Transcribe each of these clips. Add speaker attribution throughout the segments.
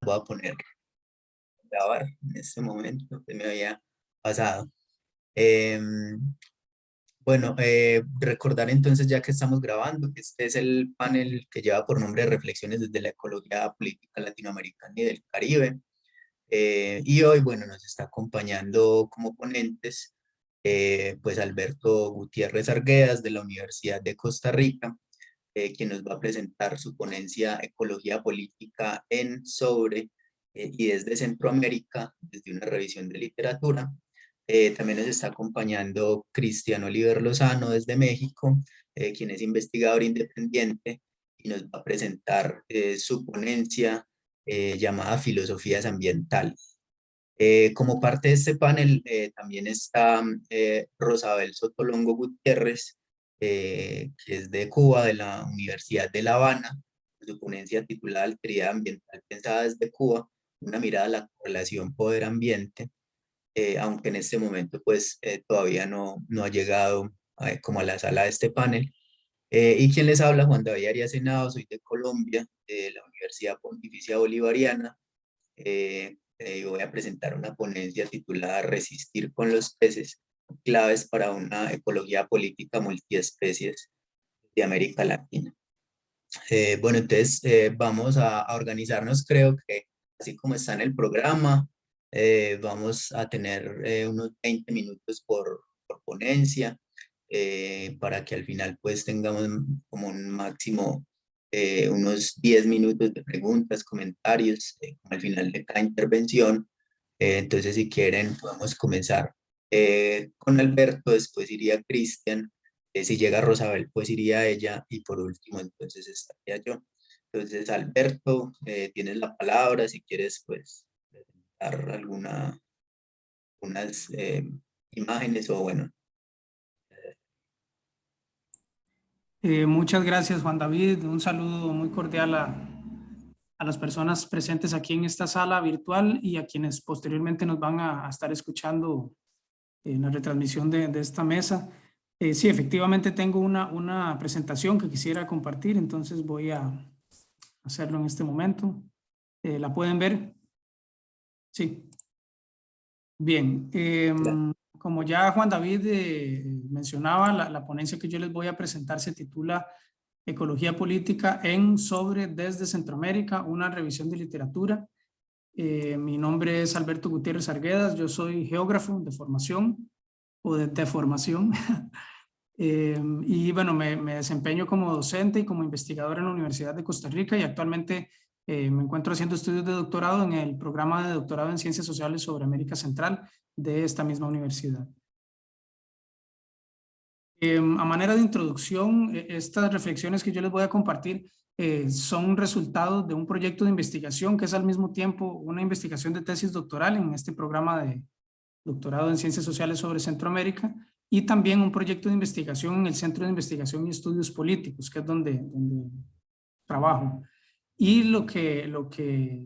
Speaker 1: voy a poner grabar en este momento que me había pasado. Em, bueno, eh, recordar entonces ya que estamos grabando que este es el panel que lleva por nombre Reflexiones desde la Ecología Política Latinoamericana y del Caribe. Eh, y hoy, bueno, nos está acompañando como ponentes eh, pues Alberto Gutiérrez Arguedas de la Universidad de Costa Rica, quien nos va a presentar su ponencia Ecología Política en, sobre y desde Centroamérica, desde una revisión de literatura. Eh, también nos está acompañando Cristian Oliver Lozano desde México, eh, quien es investigador independiente y nos va a presentar eh, su ponencia llamada Filosofías Ambientales. como parte de este panel también está Rosabel Sotolongo Gutiérrez, que es de Cuba, de la Universidad de La Habana, su ponencia titulada Alteridad Ambiental Pensada desde Cuba, una mirada a la relación poder-ambiente. Eh, aunque en este momento pues eh, todavía no, no ha llegado como a la sala de este panel. Eh, y quien les habla, Juan David Arias Senado, soy de Colombia, de la Universidad Pontificia Bolivariana, y voy a presentar una ponencia titulada Resistir con los peces, claves para una ecología política multiespecies de América Latina. bueno, entonces vamos a, organizarnos, creo que así como está en el programa, eh, vamos a tener eh, unos 20 minutos por, por ponencia eh, para que al final pues tengamos como un máximo unos 10 minutos de preguntas, comentarios al final de cada intervención. entonces si quieren podemos comenzar con Alberto, después iría Cristian, si llega Rosabel pues iría ella y por último entonces estaría yo. Entonces Alberto, tienes la palabra, si quieres pues alguna unas eh, imágenes o bueno.
Speaker 2: Eh, muchas gracias Juan David, un saludo muy cordial a, a, las personas presentes aquí en esta sala virtual y a quienes posteriormente nos van a, estar escuchando en la retransmisión de, de esta mesa. Eh, sí, efectivamente tengo una, una presentación que quisiera compartir, entonces voy a hacerlo en este momento. ¿La pueden ver? Sí. Bien, em, como ya Juan David eh, mencionaba, la, ponencia que yo les voy a presentar se titula Ecología Política en sobre desde Centroamérica, una revisión de literatura. Eh, mi nombre es Alberto Gutiérrez Arguedas, yo soy geógrafo de formación o de, formación. Em, y bueno, me, me, desempeño como docente y como investigador en la Universidad de Costa Rica y actualmente eh, me encuentro haciendo estudios de doctorado en el programa de doctorado en Ciencias Sociales sobre América Central de esta misma universidad. Em, a manera de introducción, e, estas reflexiones que yo les voy a compartir eh, son resultado de un proyecto de investigación que es al mismo tiempo una investigación de tesis doctoral en este programa de doctorado en Ciencias Sociales sobre Centroamérica y también un proyecto de investigación en el Centro de Investigación y Estudios Políticos, que es donde, donde trabajo. Y lo que, lo, que,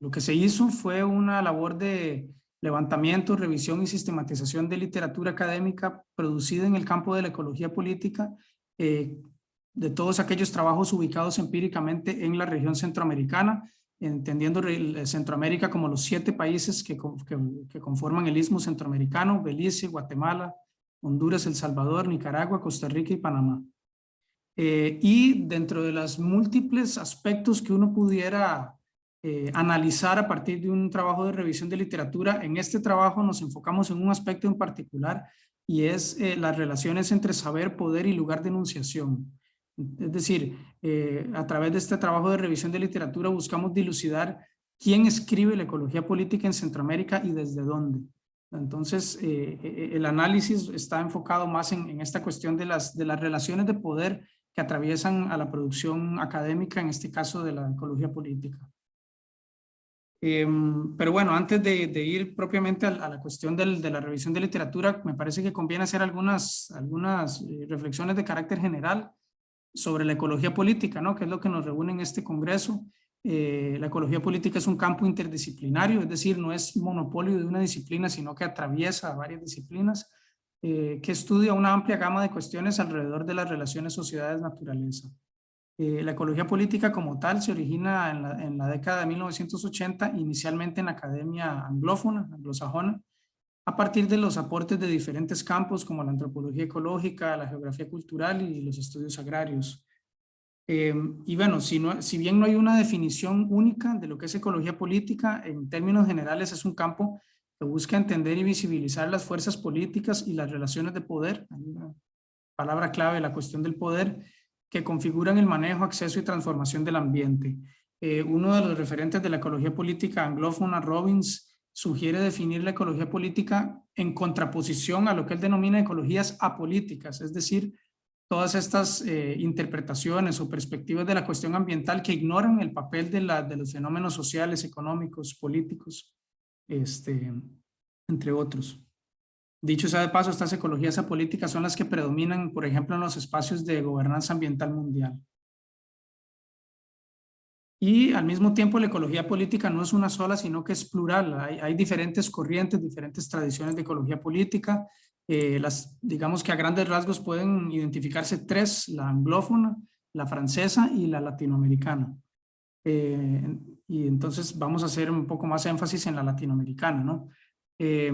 Speaker 2: lo que se hizo fue una labor de levantamiento, revisión y sistematización de literatura académica producida en el campo de la ecología política, eh, de todos aquellos trabajos ubicados empíricamente en la región centroamericana, entendiendo Centroamérica como los siete países que, que, conforman el istmo centroamericano, Belice, Guatemala, Honduras, El Salvador, Nicaragua, Costa Rica y Panamá. Eh, y dentro de los múltiples aspectos que uno pudiera eh, analizar a partir de un trabajo de revisión de literatura, en este trabajo nos enfocamos en un aspecto en particular y es eh, las relaciones entre saber, poder y lugar de enunciación. Es decir, a través de este trabajo de revisión de literatura buscamos dilucidar quién escribe la ecología política en Centroamérica y desde dónde. Entonces, el análisis está enfocado más en, en, esta cuestión de las, de las relaciones de poder que atraviesan a la producción académica, en este caso de la ecología política. Em, pero bueno, antes de, ir propiamente a, la cuestión del, de la revisión de literatura, me parece que conviene hacer algunas, algunas eh, reflexiones de carácter general sobre la ecología política, ¿no? que es lo que nos reúne en este congreso. Eh, la ecología política es un campo interdisciplinario, es decir, no es monopolio de una disciplina, sino que atraviesa varias disciplinas eh, que estudia una amplia gama de cuestiones alrededor de las relaciones sociedades-naturaleza. Eh, la ecología política como tal se origina en la, en la, década de 1980, inicialmente en la academia anglófona, anglosajona, a partir de los aportes de diferentes campos como la antropología ecológica, la geografía cultural y los estudios agrarios. Eh, y bueno, si, no, si bien no hay una definición única de lo que es ecología política, en términos generales es un campo que busca entender y visibilizar las fuerzas políticas y las relaciones de poder, hay una palabra clave, la cuestión del poder, que configuran el manejo, acceso y transformación del ambiente. Eh, uno de los referentes de la ecología política anglófona, Robbins, sugiere definir la ecología política en contraposición a lo que él denomina ecologías apolíticas, es decir, todas estas eh, interpretaciones o perspectivas de la cuestión ambiental que ignoran el papel de, la, de los fenómenos sociales, económicos, políticos, este, entre otros. Dicho sea de paso, estas ecologías apolíticas son las que predominan, por ejemplo, en los espacios de gobernanza ambiental mundial. Y al mismo tiempo la ecología política no es una sola, sino que es plural. Hay, diferentes corrientes, diferentes tradiciones de ecología política. Eh, las, digamos que a grandes rasgos pueden identificarse tres, la anglófona, la francesa y la latinoamericana. Eh, y entonces vamos a hacer un poco más énfasis en la latinoamericana. ¿no? Eh,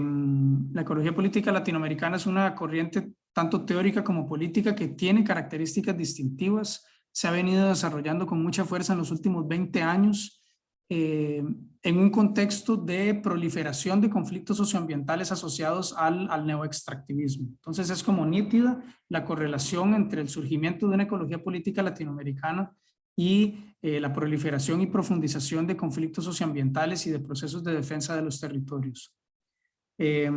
Speaker 2: la ecología política latinoamericana es una corriente tanto teórica como política que tiene características distintivas, se ha venido desarrollando con mucha fuerza en los últimos 20 años eh, en un contexto de proliferación de conflictos socioambientales asociados al, al neoextractivismo. Entonces es como nítida la correlación entre el surgimiento de una ecología política latinoamericana y eh, la proliferación y profundización de conflictos socioambientales y de procesos de defensa de los territorios. Eh,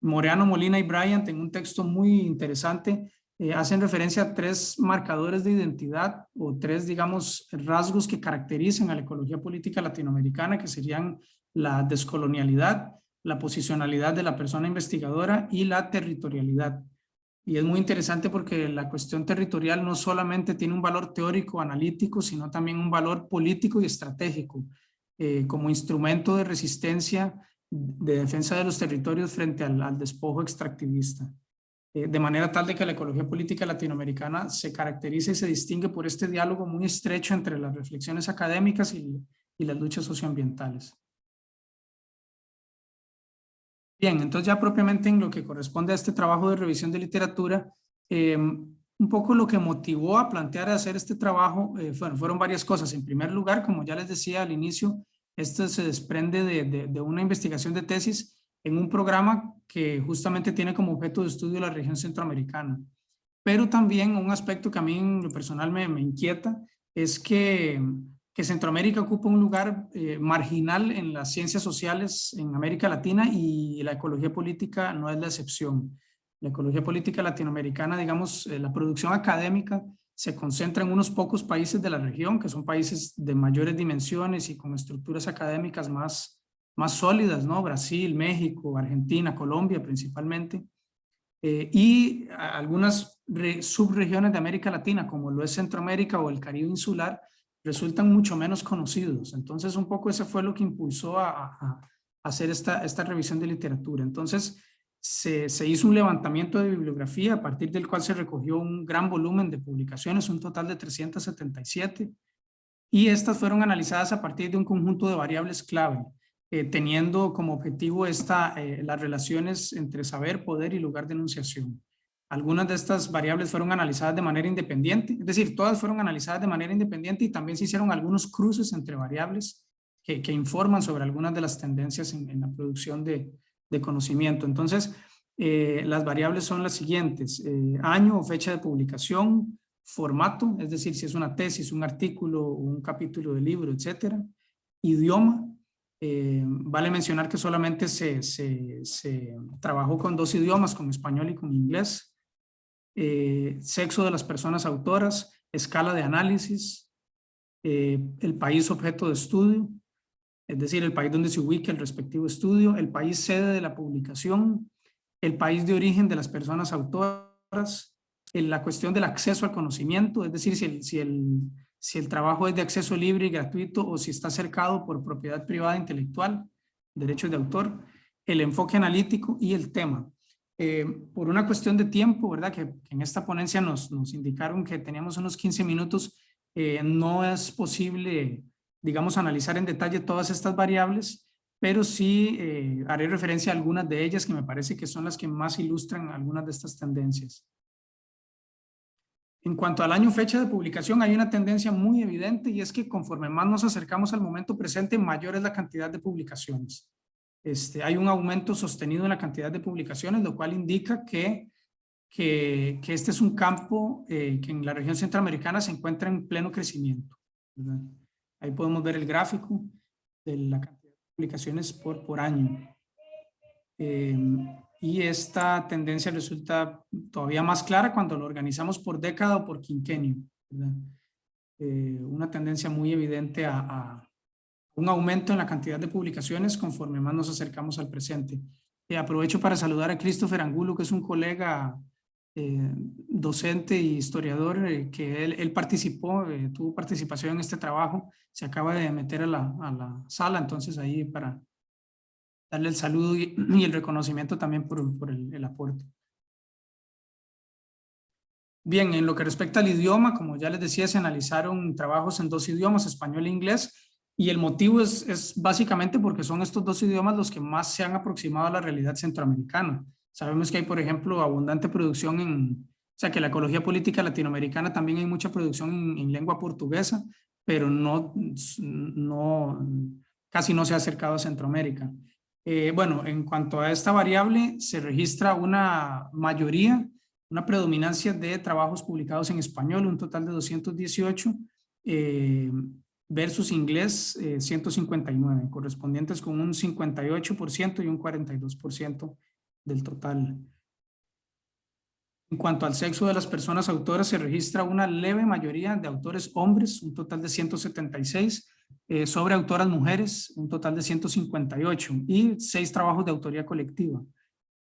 Speaker 2: Moreano, Molina y Bryant en un texto muy interesante eh, hacen referencia a tres marcadores de identidad o tres, digamos, rasgos que caracterizan a la ecología política latinoamericana, que serían la descolonialidad, la posicionalidad de la persona investigadora y la territorialidad. Y es muy interesante porque la cuestión territorial no solamente tiene un valor teórico, analítico, sino también un valor político y estratégico, eh, como instrumento de resistencia, de defensa de los territorios frente al despojo extractivista. Eh, de manera tal de que la ecología política latinoamericana se caracteriza y se distingue por este diálogo muy estrecho entre las reflexiones académicas y, las luchas socioambientales. Bien, entonces ya propiamente en lo que corresponde a este trabajo de revisión de literatura, em, un poco lo que motivó a plantear hacer este trabajo eh, fueron varias cosas. En primer lugar, como ya les decía al inicio, esto se desprende de, de una investigación de tesis en un programa que justamente tiene como objeto de estudio la región centroamericana. Pero también un aspecto que a mí en lo personal me, inquieta es que, que, Centroamérica ocupa un lugar eh, marginal en las ciencias sociales en América Latina y la ecología política no es la excepción. La ecología política latinoamericana, digamos, eh, la producción académica se concentra en unos pocos países de la región, que son países de mayores dimensiones y con estructuras académicas más, más sólidas, ¿no? Brasil, México, Argentina, Colombia principalmente, eh, y algunas subregiones de América Latina, como lo es Centroamérica o el Caribe insular, resultan mucho menos conocidos. Entonces, un poco ese fue lo que impulsó a, hacer esta, esta revisión de literatura. Entonces, se, se, hizo un levantamiento de bibliografía a partir del cual se recogió un gran volumen de publicaciones, un total de 377, y estas fueron analizadas a partir de un conjunto de variables clave. Eh, teniendo como objetivo esta, eh, las relaciones entre saber, poder y lugar de enunciación. Algunas de estas variables fueron analizadas de manera independiente, es decir, todas fueron analizadas de manera independiente y también se hicieron algunos cruces entre variables que, informan sobre algunas de las tendencias en, la producción de, de, conocimiento. Entonces, eh, las variables son las siguientes, año o fecha de publicación, formato, es decir, si es una tesis, un artículo, un capítulo de libro, etcétera, idioma, eh, vale mencionar que solamente se, se, trabajó con dos idiomas, con español y con inglés. Eh, sexo de las personas autoras, escala de análisis, eh, el país objeto de estudio, es decir, el país donde se ubica el respectivo estudio, el país sede de la publicación, el país de origen de las personas autoras, la cuestión del acceso al conocimiento, es decir, si si el si el trabajo es de acceso libre y gratuito o si está cercado por propiedad privada intelectual, derechos de autor, el enfoque analítico y el tema. Eh, por una cuestión de tiempo, ¿verdad? Que, en esta ponencia nos, indicaron que teníamos unos 15 minutos, Eh, no es posible, digamos, analizar en detalle todas estas variables, pero sí eh, haré referencia a algunas de ellas que me parece que son las que más ilustran algunas de estas tendencias. En cuanto al año fecha de publicación, hay una tendencia muy evidente y es que conforme más nos acercamos al momento presente, mayor es la cantidad de publicaciones. Este, hay un aumento sostenido en la cantidad de publicaciones, lo cual indica que, que, este es un campo eh, que en la región centroamericana se encuentra en pleno crecimiento. Ahí podemos ver el gráfico de la cantidad de publicaciones por, por año. Eh, y esta tendencia resulta todavía más clara cuando lo organizamos por década o por quinquenio. Eh, una tendencia muy evidente a, un aumento en la cantidad de publicaciones conforme más nos acercamos al presente. Eh, aprovecho para saludar a Christopher Angulo, que es un colega eh, docente y historiador, que él, él participó, tuvo participación en este trabajo, se acaba de meter a la, a la sala, entonces ahí para darle el saludo y, el reconocimiento también por, el, aporte. Bien, en lo que respecta al idioma, como ya les decía, se analizaron trabajos en dos idiomas, español e inglés, y el motivo es, es, básicamente porque son estos dos idiomas los que más se han aproximado a la realidad centroamericana. Sabemos que hay, por ejemplo, abundante producción en, o sea, que la ecología política latinoamericana también hay mucha producción en, en lengua portuguesa, pero no, no, casi no se ha acercado a Centroamérica. Eh, bueno, en cuanto a esta variable, se registra una mayoría, una predominancia de trabajos publicados en español, un total de 218, eh, versus inglés 159, eh, correspondientes con un 58% y un 42% del total. En cuanto al sexo de las personas autoras, se registra una leve mayoría de autores hombres, un total de 176, eh, sobre autoras mujeres, un total de 158 y seis trabajos de autoría colectiva.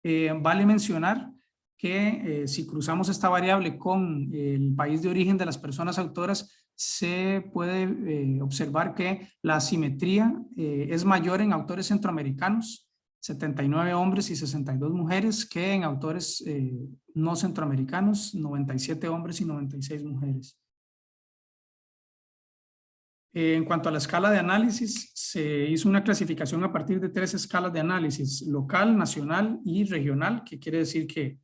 Speaker 2: Eh, vale mencionar que eh, si cruzamos esta variable con el país de origen de las personas autoras, se puede observar que la asimetría es mayor en autores centroamericanos, 79 hombres y 62 mujeres, que en autores no centroamericanos, 97 hombres y 96 mujeres. En cuanto a la escala de análisis, se hizo una clasificación a partir de tres escalas de análisis, local, nacional y regional, que quiere decir que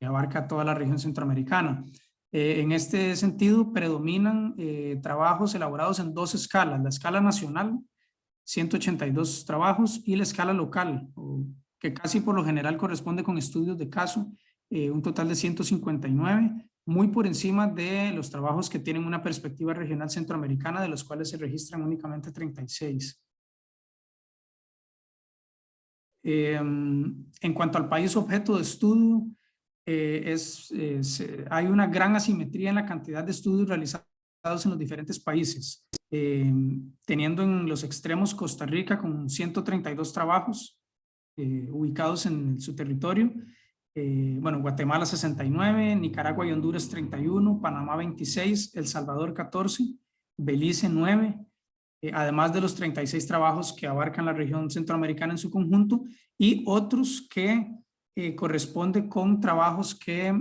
Speaker 2: abarca toda la región centroamericana. Eh, en este sentido, predominan eh, trabajos elaborados en dos escalas, la escala nacional, 182 trabajos, y la escala local, que casi por lo general corresponde con estudios de caso, eh, un total de 159, muy por encima de los trabajos que tienen una perspectiva regional centroamericana, de los cuales se registran únicamente 36. Em, en cuanto al país objeto de estudio, eh, es, hay una gran asimetría en la cantidad de estudios realizados en los diferentes países, em, teniendo en los extremos Costa Rica con 132 trabajos eh, ubicados en su territorio, eh, bueno, Guatemala 69, Nicaragua y Honduras 31, Panamá 26, El Salvador 14, Belice 9, eh, además de los 36 trabajos que abarcan la región centroamericana en su conjunto y otros que eh, corresponden con trabajos que,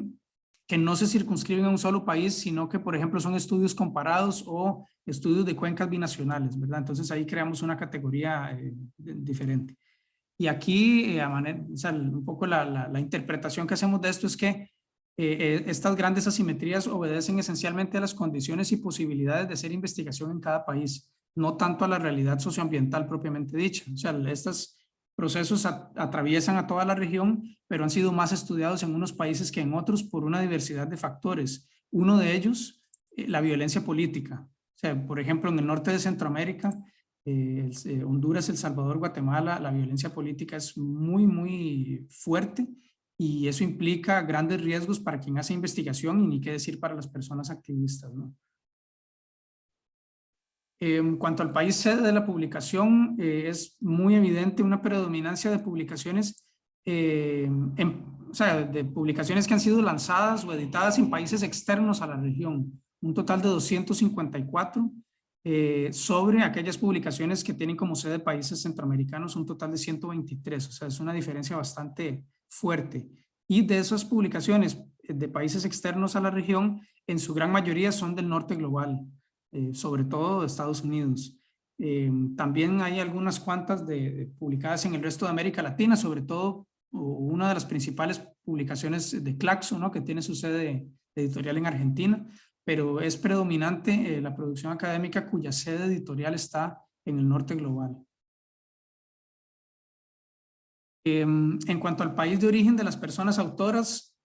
Speaker 2: que no se circunscriben a un solo país, sino que por ejemplo son estudios comparados o estudios de cuencas binacionales, ¿verdad? Entonces ahí creamos una categoría diferente. Y aquí, eh, a un poco la, interpretación que hacemos de esto es que eh, eh, estas grandes asimetrías obedecen esencialmente a las condiciones y posibilidades de hacer investigación en cada país, no tanto a la realidad socioambiental propiamente dicha. O sea, estos procesos atraviesan a toda la región, pero han sido más estudiados en unos países que en otros por una diversidad de factores. Uno de ellos, la violencia política. O sea, por ejemplo, en el norte de Centroamérica, eh, eh, Honduras, El Salvador, Guatemala, la violencia política es muy, muy fuerte y eso implica grandes riesgos para quien hace investigación y ni qué decir para las personas activistas. En cuanto al país sede de la publicación, eh, es muy evidente una predominancia de publicaciones, de publicaciones que han sido lanzadas o editadas en países externos a la región. Un total de 254 eh, sobre aquellas publicaciones que tienen como sede países centroamericanos, un total de 123, o sea, es una diferencia bastante fuerte. Y de esas publicaciones de países externos a la región, en su gran mayoría son del norte global. eh, sobre todo de Estados Unidos. Eh, también hay algunas cuantas de, publicadas en el resto de América Latina, sobre todo una de las principales publicaciones de Claxo, ¿no? que tiene su sede editorial en Argentina, pero es predominante eh, la producción académica cuya sede editorial está en el norte global. Em, en cuanto al país de origen de las personas autoras,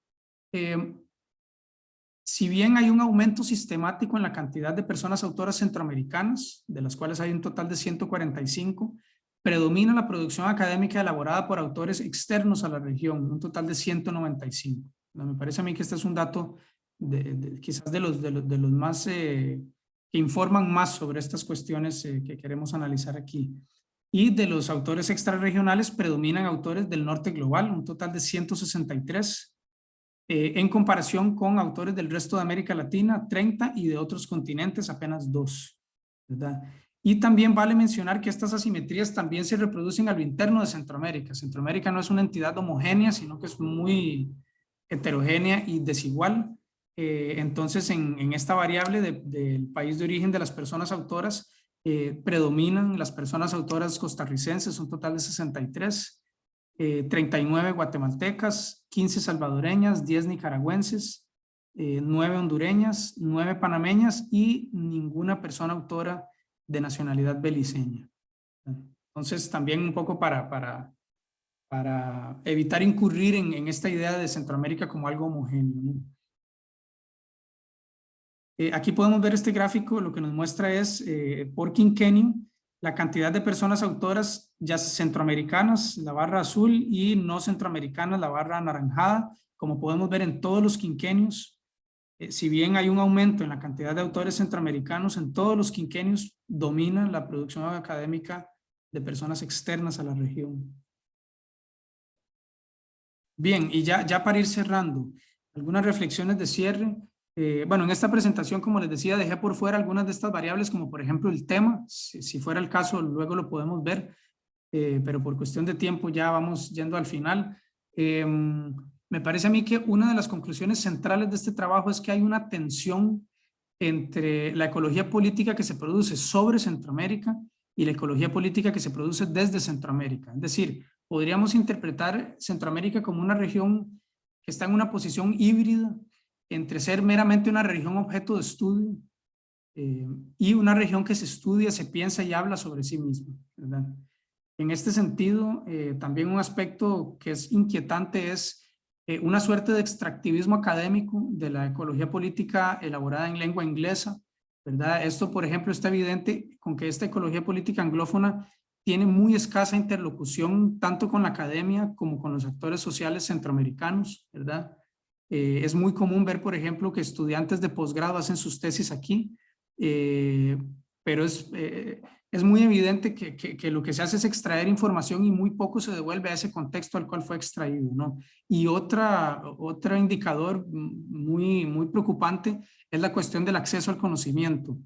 Speaker 2: em, si bien hay un aumento sistemático en la cantidad de personas autoras centroamericanas, de las cuales hay un total de 145, predomina la producción académica elaborada por autores externos a la región, un total de 195. Me parece a mí que este es un dato de, quizás de los, de los, más eh, que informan más sobre estas cuestiones eh, que queremos analizar aquí. Y de los autores extrarregionales predominan autores del norte global, un total de 163, eh, en comparación con autores del resto de América Latina, 30 y de otros continentes apenas 2. ¿verdad? Y también vale mencionar que estas asimetrías también se reproducen a lo interno de Centroamérica. Centroamérica no es una entidad homogénea, sino que es muy heterogénea y desigual. Eh, entonces, en, esta variable del país de origen de las personas autoras, eh, predominan las personas autoras costarricenses, un total de 63, 39 guatemaltecas, 15 salvadoreñas, 10 nicaragüenses, 9 eh, hondureñas, 9 panameñas y ninguna persona autora de nacionalidad beliceña. Entonces también un poco para, para, para evitar incurrir en, esta idea de Centroamérica como algo homogéneo. Eh, aquí podemos ver este gráfico, lo que nos muestra es eh, por quinquenio la cantidad de personas autoras ya centroamericanas, la barra azul, y no centroamericanas, la barra anaranjada, como podemos ver en todos los quinquenios. Eh, si bien hay un aumento en la cantidad de autores centroamericanos, en todos los quinquenios domina la producción académica de personas externas a la región. Bien, y ya, ya para ir cerrando, algunas reflexiones de cierre. Eh, bueno, en esta presentación, como les decía, dejé por fuera algunas de estas variables, como por ejemplo el tema, si, fuera el caso, luego lo podemos ver, eh, pero por cuestión de tiempo ya vamos yendo al final. Em, me parece a mí que una de las conclusiones centrales de este trabajo es que hay una tensión entre la ecología política que se produce sobre Centroamérica y la ecología política que se produce desde Centroamérica. Es decir, podríamos interpretar Centroamérica como una región que está en una posición híbrida entre ser meramente una región objeto de estudio eh, y una región que se estudia, se piensa y habla sobre sí misma. En este sentido, eh, también un aspecto que es inquietante es eh, una suerte de extractivismo académico de la ecología política elaborada en lengua inglesa. ¿verdad? Esto, por ejemplo, está evidente con que esta ecología política anglófona tiene muy escasa interlocución tanto con la academia como con los actores sociales centroamericanos, ¿verdad? Eh, es muy común ver, por ejemplo, que estudiantes de posgrado hacen sus tesis aquí, eh, pero es, eh, es muy evidente que, que, lo que se hace es extraer información y muy poco se devuelve a ese contexto al cual fue extraído. ¿no? Y otra, otro indicador muy, muy preocupante es la cuestión del acceso al conocimiento.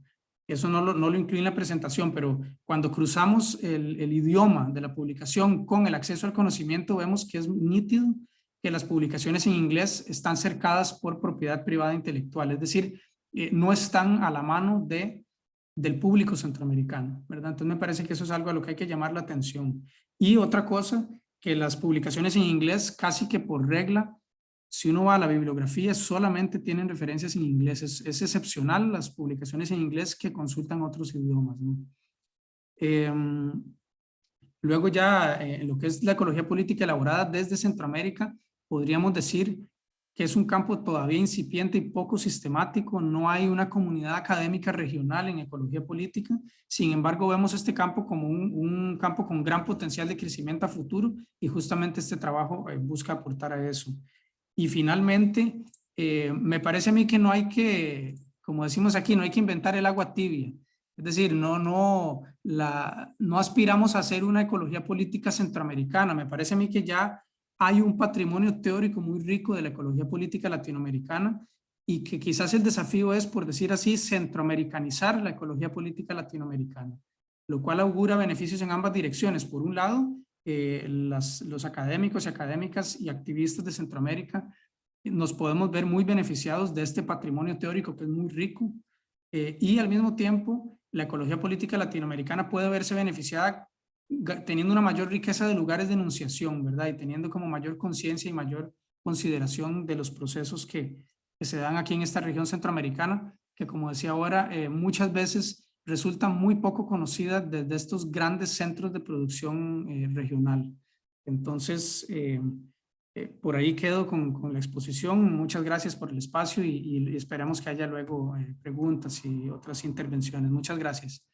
Speaker 2: Eso no lo, no lo incluye en la presentación, pero cuando cruzamos el, el idioma de la publicación con el acceso al conocimiento, vemos que es nítido que las publicaciones en inglés están cercadas por propiedad privada intelectual, es decir, eh, no están a la mano de, del público centroamericano, ¿verdad? Entonces me parece que eso es algo a lo que hay que llamar la atención. Y otra cosa, que las publicaciones en inglés casi que por regla, si uno va a la bibliografía, solamente tienen referencias en inglés. Es, excepcional las publicaciones en inglés que consultan otros idiomas. Em, luego ya, eh, lo que es la ecología política elaborada desde Centroamérica, podríamos decir que es un campo todavía incipiente y poco sistemático, no hay una comunidad académica regional en ecología política, sin embargo vemos este campo como un, campo con gran potencial de crecimiento a futuro y justamente este trabajo eh, busca aportar a eso. Y finalmente, eh, me parece a mí que no hay que, como decimos aquí, no hay que inventar el agua tibia, es decir, no, no, la, no aspiramos a hacer una ecología política centroamericana, me parece a mí que ya hay un patrimonio teórico muy rico de la ecología política latinoamericana y que quizás el desafío es, por decir así, centroamericanizar la ecología política latinoamericana, lo cual augura beneficios en ambas direcciones. Por un lado, eh, los académicos y académicas y activistas de Centroamérica nos podemos ver muy beneficiados de este patrimonio teórico que es muy rico y al mismo tiempo la ecología política latinoamericana puede verse beneficiada teniendo una mayor riqueza de lugares de enunciación, ¿verdad? Y teniendo como mayor conciencia y mayor consideración de los procesos que, que, se dan aquí en esta región centroamericana, que como decía ahora, eh, muchas veces resultan muy poco conocidas desde estos grandes centros de producción eh, regional. Entonces, eh, por ahí quedo con, con, la exposición. Muchas gracias por el espacio y, y esperamos que haya luego preguntas y otras intervenciones. Muchas gracias.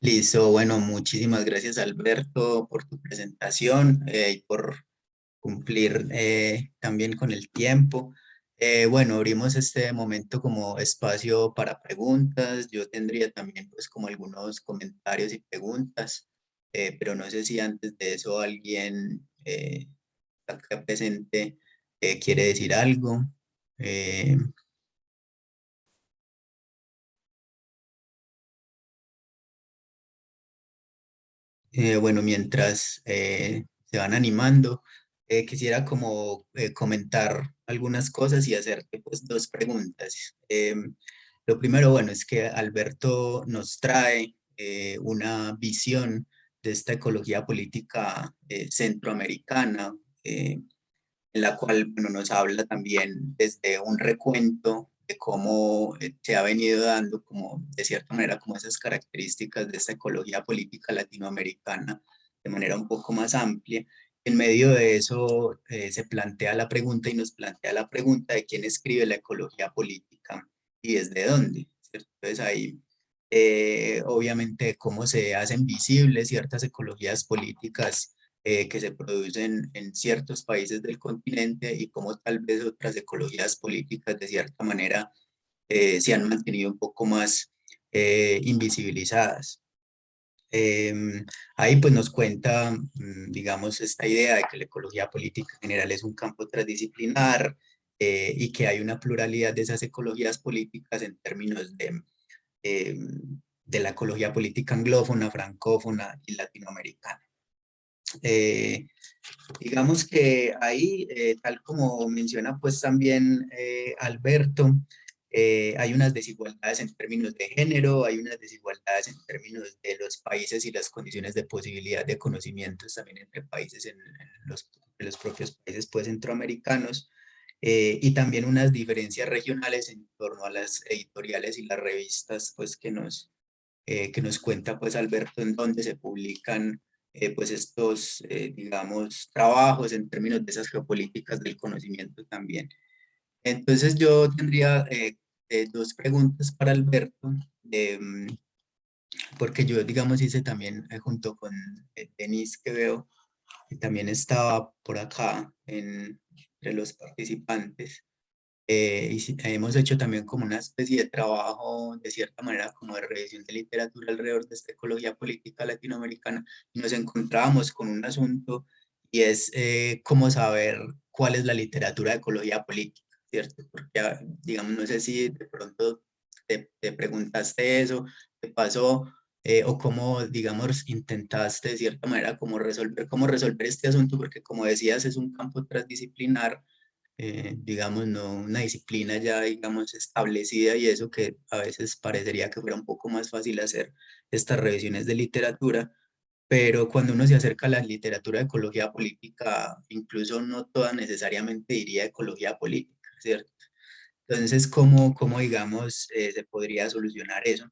Speaker 1: Listo, bueno, muchísimas gracias Alberto por tu presentación eh, y por cumplir eh, también con el tiempo. Eh, bueno, abrimos este momento como espacio para preguntas. Yo tendría también pues como algunos comentarios y preguntas, pero no sé si antes de eso alguien acá presente quiere decir algo. Eh, bueno, mientras eh, se van animando, eh, quisiera como comentar algunas cosas y hacerte pues dos preguntas. lo primero, bueno, es que Alberto nos trae una visión de esta ecología política centroamericana, en la cual bueno, nos habla también desde un recuento de cómo eh, se ha venido dando como de cierta manera como esas características de esta ecología política latinoamericana de manera un poco más amplia. En medio de eso eh, se plantea la pregunta y nos plantea la pregunta de quién escribe la ecología política y desde dónde. Entonces ahí eh, obviamente cómo se hacen visibles ciertas ecologías políticas eh, que se producen en ciertos países del continente y cómo tal vez otras ecologías políticas de cierta manera eh, se han mantenido un poco más eh, invisibilizadas. Em, ahí pues nos cuenta, mm, digamos, esta idea de que la ecología política en general es un campo transdisciplinar y que hay una pluralidad de esas ecologías políticas en términos de, em, de la ecología política anglófona, francófona y latinoamericana. Eh, digamos que ahí, eh, tal como menciona pues también eh, Alberto, hay unas desigualdades en términos de género, hay unas desigualdades en términos de los países y las condiciones de posibilidad de conocimientos también entre países en, los, los, propios países pues centroamericanos, y también unas diferencias regionales en torno a las editoriales y las revistas pues que nos, que nos cuenta pues Alberto en donde se publican eh, pues estos, eh, digamos, trabajos en términos de esas geopolíticas del conocimiento también. Entonces yo tendría eh, dos preguntas para Alberto, mm, porque yo, digamos, hice también junto con Denis que veo, que también estaba por acá en, entre los participantes, eh, y hemos hecho también como una especie de trabajo, de cierta manera, como de revisión de literatura alrededor de esta ecología política latinoamericana, y nos encontrábamos con un asunto, y es eh, cómo saber cuál es la literatura de ecología política, ¿cierto? Porque, ah, digamos, no sé si de pronto te, te preguntaste eso, te pasó, eh, o cómo, digamos, intentaste de cierta manera como resolver, cómo resolver este asunto, porque como decías, es un campo transdisciplinar, eh, digamos, no una disciplina ya, digamos, establecida y eso que a veces parecería que fuera un poco más fácil hacer estas revisiones de literatura, pero cuando uno se acerca a la literatura de ecología política, incluso no toda necesariamente diría ecología política, ¿cierto? Entonces, ¿cómo, cómo digamos, eh, se podría solucionar eso?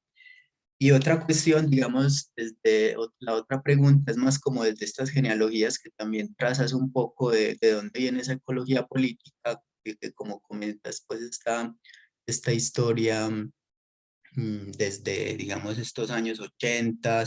Speaker 1: Y otra cuestión, digamos, desde la otra pregunta es más como desde estas genealogías que también trazas un poco de, de dónde viene esa ecología política, que, como comentas, pues está esta historia mm, desde, digamos, estos años 80,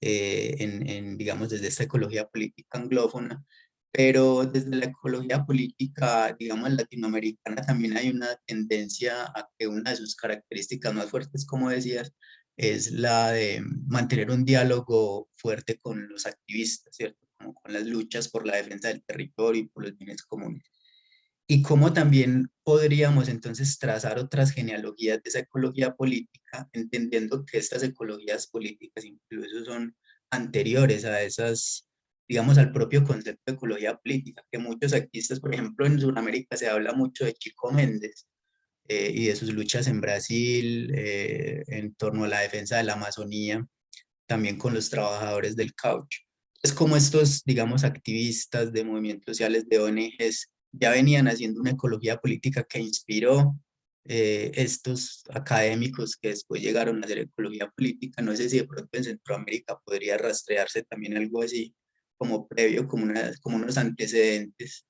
Speaker 1: eh, en, en, digamos, desde esta ecología política anglófona, pero desde la ecología política, digamos, latinoamericana también hay una tendencia a que una de sus características más fuertes, como decías, es la de mantener un diálogo fuerte con los activistas, ¿cierto? Como con las luchas por la defensa del territorio y por los bienes comunes. Y cómo también podríamos entonces trazar otras genealogías de esa ecología política, entendiendo que estas ecologías políticas incluso son anteriores a esas, digamos, al propio concepto de ecología política, que muchos activistas, por ejemplo, en Sudamérica se habla mucho de Chico Méndez, eh, y de sus luchas en Brasil, eh, en torno a la defensa de la Amazonía, también con los trabajadores del caucho. Es como estos, digamos, activistas de movimientos sociales, de ONGs, ya venían haciendo una ecología política que inspiró eh, estos académicos que después llegaron a hacer ecología política. No sé si de pronto en Centroamérica podría rastrearse también algo así como previo, como, una, como unos antecedentes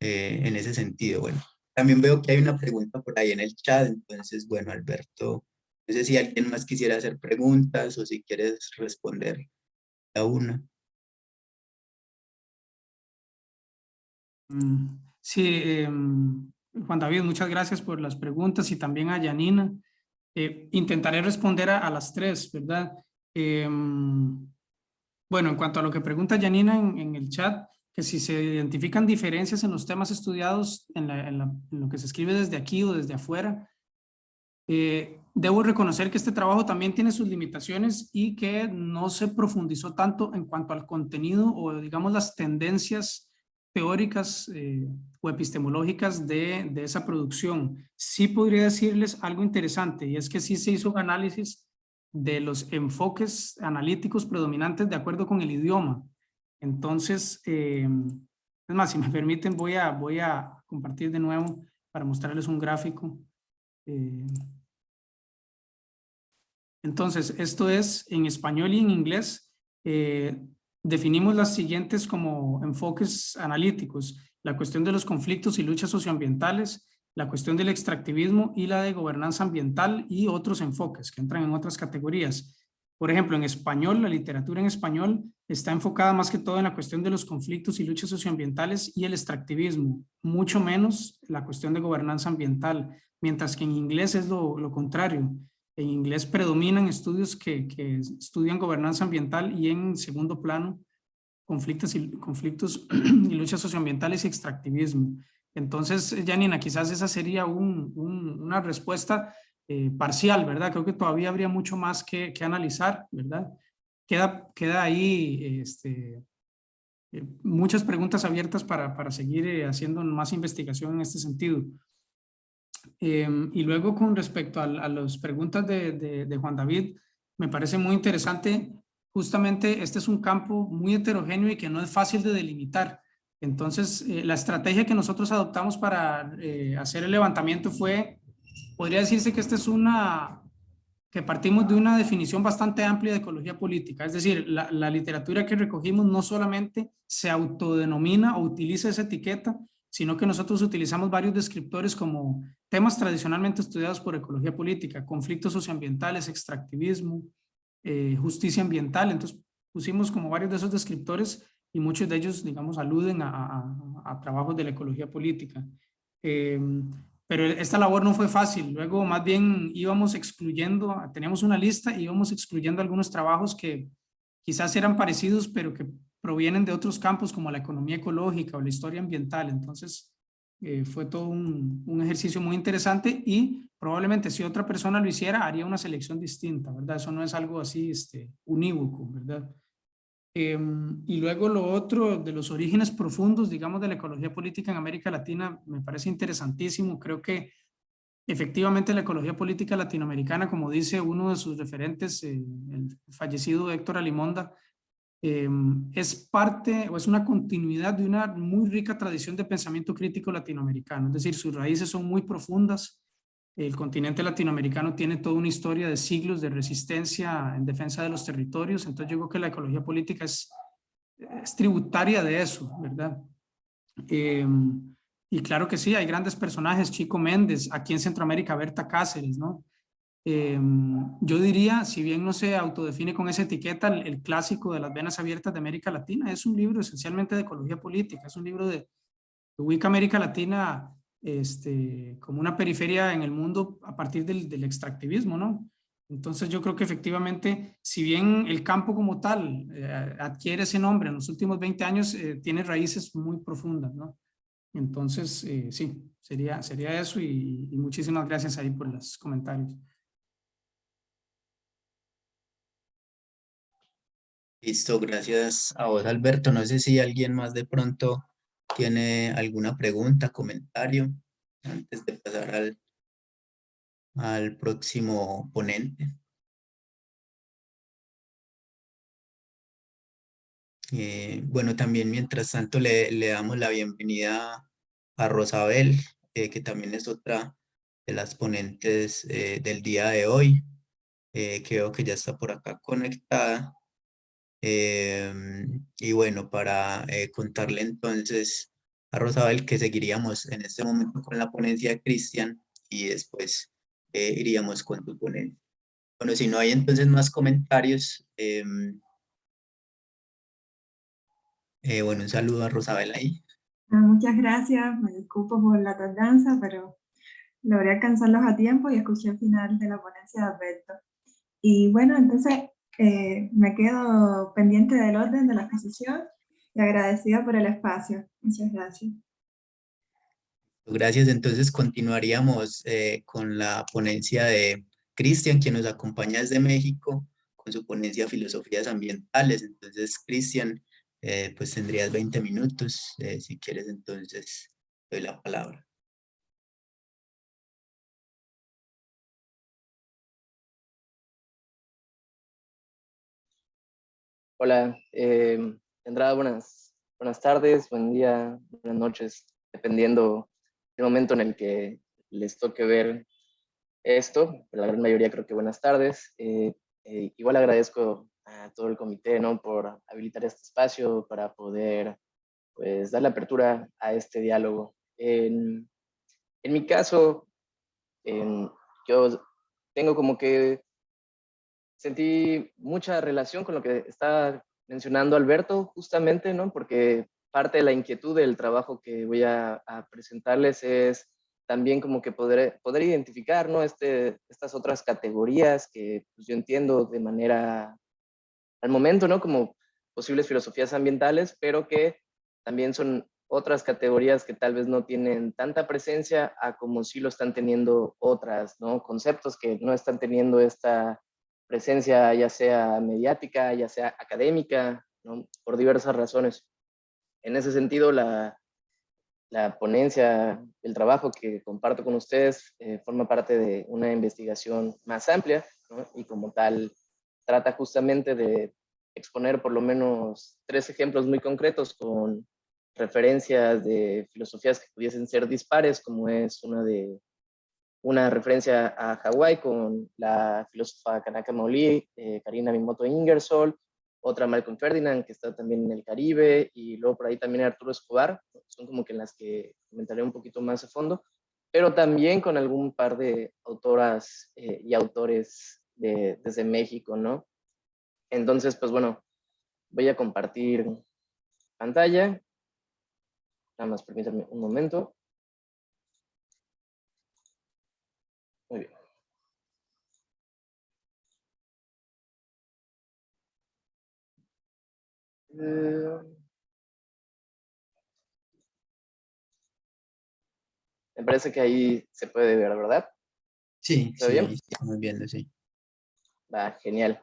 Speaker 1: en ese sentido. Bueno, también veo que hay una pregunta por ahí en el chat, entonces, bueno, Alberto, no sé si alguien más quisiera hacer preguntas o si quieres responder a una.
Speaker 2: Mm, sí, em, Juan David, muchas gracias por las preguntas y también a Yanina. Eh, intentaré responder a, las tres, ¿verdad? Em, bueno, en cuanto a lo que pregunta Yanina en el chat, que si se identifican diferencias en los temas estudiados en, lo que se escribe desde aquí o desde afuera, eh, debo reconocer que este trabajo también tiene sus limitaciones y que no se profundizó tanto en cuanto al contenido o digamos las tendencias teóricas eh, o epistemológicas de, de, esa producción. Sí podría decirles algo interesante y es que sí se hizo un análisis de los enfoques analíticos predominantes de acuerdo con el idioma. Entonces, eh, es más, si me permiten, voy a, voy a compartir de nuevo para mostrarles un gráfico. Eh, entonces, esto es en español y en inglés. Eh, definimos las siguientes como enfoques analíticos. La cuestión de los conflictos y luchas socioambientales, la cuestión del extractivismo y la de gobernanza ambiental y otros enfoques que entran en otras categorías. Por ejemplo, en español, la literatura en español está enfocada más que todo en la cuestión de los conflictos y luchas socioambientales y el extractivismo, mucho menos la cuestión de gobernanza ambiental, mientras que en inglés es lo, contrario. En inglés predominan estudios que, estudian gobernanza ambiental y en segundo plano conflictos y, conflictos y luchas socioambientales y extractivismo. Entonces, Janina, quizás esa sería una respuesta eh, parcial, ¿verdad? Creo que todavía habría mucho más que, que analizar, ¿verdad? Queda, queda ahí este, eh, muchas preguntas abiertas para, para seguir eh, haciendo más investigación en este sentido. Em, y luego con respecto a, a las preguntas de, de, de, Juan David, me parece muy interesante, justamente este es un campo muy heterogéneo y que no es fácil de delimitar. Entonces, la estrategia que nosotros adoptamos para hacer el levantamiento fue podría decirse que esta es una, que partimos de una definición bastante amplia de ecología política, es decir, la, la, literatura que recogimos no solamente se autodenomina o utiliza esa etiqueta, sino que nosotros utilizamos varios descriptores como temas tradicionalmente estudiados por ecología política, conflictos socioambientales, extractivismo, eh, justicia ambiental, entonces pusimos como varios de esos descriptores y muchos de ellos, digamos, aluden a, a, a trabajos de la ecología política. Eh, pero esta labor no fue fácil. Luego más bien íbamos excluyendo, teníamos una lista y íbamos excluyendo algunos trabajos que quizás eran parecidos, pero que provienen de otros campos como la economía ecológica o la historia ambiental. Entonces eh, fue todo un, un, ejercicio muy interesante y probablemente si otra persona lo hiciera haría una selección distinta, ¿verdad? Eso no es algo así este, unívoco, ¿verdad? Em, y luego lo otro de los orígenes profundos, digamos, de la ecología política en América Latina, me parece interesantísimo. Creo que efectivamente la ecología política latinoamericana, como dice uno de sus referentes, eh, el fallecido Héctor Alimonda, em, es parte o es una continuidad de una muy rica tradición de pensamiento crítico latinoamericano. Es decir, sus raíces son muy profundas, el continente latinoamericano tiene toda una historia de siglos de resistencia en defensa de los territorios, entonces yo creo que la ecología política es, tributaria de eso, ¿verdad? Em, y claro que sí, hay grandes personajes, Chico Méndez, aquí en Centroamérica, Berta Cáceres, ¿no? Em, yo diría, si bien no se autodefine con esa etiqueta, el, clásico de las venas abiertas de América Latina es un libro esencialmente de ecología política, es un libro de, que ubica América Latina este, como una periferia en el mundo a partir del, extractivismo, ¿no? Entonces yo creo que efectivamente, si bien el campo como tal eh, adquiere ese nombre en los últimos 20 años, eh, tiene raíces muy profundas, ¿no? Entonces, eh, sí, sería, sería eso y, muchísimas gracias ahí por los comentarios.
Speaker 1: Listo, gracias a vos Alberto. No sé si alguien más de pronto tiene alguna pregunta, comentario, antes de pasar al próximo ponente. Eh, bueno, también mientras tanto le, damos la bienvenida a Rosabel, eh, que también es otra de las ponentes eh, del día de hoy. creo que ya está por acá conectada. Em, y bueno, para contarle entonces a Rosabel que seguiríamos en este momento con la ponencia de Cristian y después iríamos con tu ponencia. Bueno, si no hay entonces más comentarios, em, eh, bueno, un saludo a Rosabel ahí.
Speaker 3: Ah, muchas gracias, me disculpo por la tardanza, pero logré alcanzarlos a tiempo y escuché el final de la ponencia de Alberto. Y bueno, entonces eh, me quedo pendiente del orden de la exposición y agradecida por el espacio. Muchas gracias.
Speaker 1: Gracias, entonces continuaríamos eh, con la ponencia de Cristian, quien nos acompaña desde México, con su ponencia Filosofías Ambientales. Entonces, Cristian, eh, pues tendrías 20 minutos. Eh, si quieres, entonces, doy la palabra.
Speaker 4: Hola, eh, buenas, buenas tardes, buen día, buenas noches, dependiendo del momento en el que les toque ver esto, la gran mayoría creo que buenas tardes. Eh, igual agradezco a todo el comité, ¿no? Por habilitar este espacio para poder, pues, dar la apertura a este diálogo. En, en mi caso, yo tengo como que sentí mucha relación con lo que está mencionando Alberto, justamente, ¿no? Porque parte de la inquietud del trabajo que voy a, a presentarles es también como que poder, poder identificar, ¿no? Este, estas otras categorías que pues, yo entiendo de manera al momento, ¿no? Como posibles filosofías ambientales, pero que también son otras categorías que tal vez no tienen tanta presencia a como sí lo están teniendo otras, ¿no? Conceptos que no están teniendo esta presencia ya sea mediática, ya sea académica. Por diversas razones. En ese sentido, la, la ponencia, el trabajo que comparto con ustedes eh, forma parte de una investigación más amplia y como tal trata justamente de exponer por lo menos tres ejemplos muy concretos con referencias de filosofías que pudiesen ser dispares, como es una de una referencia a Hawái con la filósofa Kanaka Maoli, eh, Karina Mimoto Ingersoll, otra Malcolm Ferdinand, que está también en el Caribe, y luego por ahí también Arturo Escobar, son como que en las que comentaré un poquito más a fondo, pero también con algún par de autoras eh, y autores desde México, ¿no? Entonces, pues bueno, voy a compartir pantalla. Nada más permítanme un momento. Eh, me parece que ahí se puede ver, ¿verdad?
Speaker 1: Sí, ¿Está sí, bien? estamos viendo, sí.
Speaker 4: Va, genial.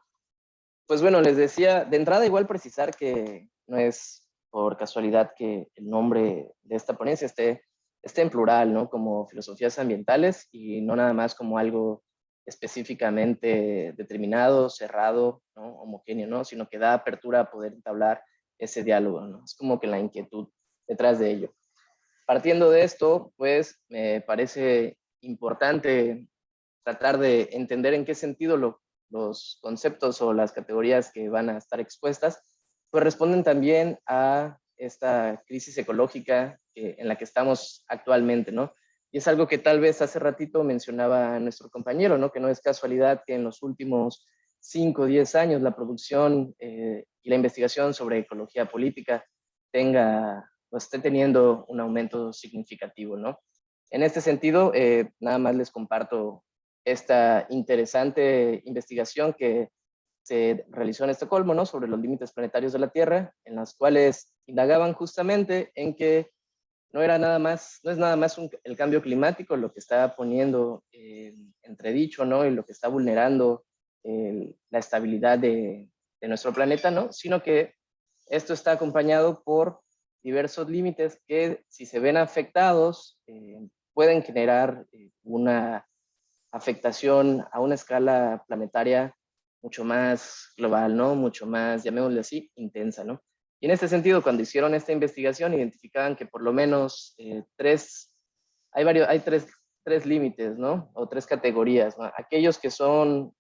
Speaker 4: Pues bueno, les decía, de entrada igual precisar que no es por casualidad que el nombre de esta ponencia esté, esté en plural, ¿no? Como filosofías ambientales y no nada más como algo específicamente determinado, cerrado, homogéneo, ¿no? sino que da apertura a poder entablar ese diálogo. ¿no? Es como que la inquietud detrás de ello. Partiendo de esto, pues me parece importante tratar de entender en qué sentido lo los conceptos o las categorías que van a estar expuestas, pues responden también a esta crisis ecológica en la que estamos actualmente, ¿no? Y es algo que tal vez hace ratito mencionaba nuestro compañero, ¿no? Que no es casualidad que en los últimos 5 o 10 años la producción eh, y la investigación sobre ecología política tenga, o esté teniendo un aumento significativo, ¿no? En este sentido, eh, nada más les comparto esta interesante investigación que se realizó en Estocolmo, ¿no? Sobre los límites planetarios de la Tierra, en las cuales indagaban justamente en que no era nada más, no es nada más el cambio climático lo que está poniendo en entredicho, ¿no? Y lo que está vulnerando la estabilidad de, nuestro planeta, ¿no? Sino que esto está acompañado por diversos límites que si se ven afectados eh, pueden generar eh, una afectación a una escala planetaria mucho más global, ¿no? Mucho más, llamémosle así, intensa, ¿no? Y en este sentido, cuando hicieron esta investigación, identificaban que por lo menos eh, tres, hay varios, hay tres, tres límites, ¿no? O tres categorías, ¿no? Aquellos que son,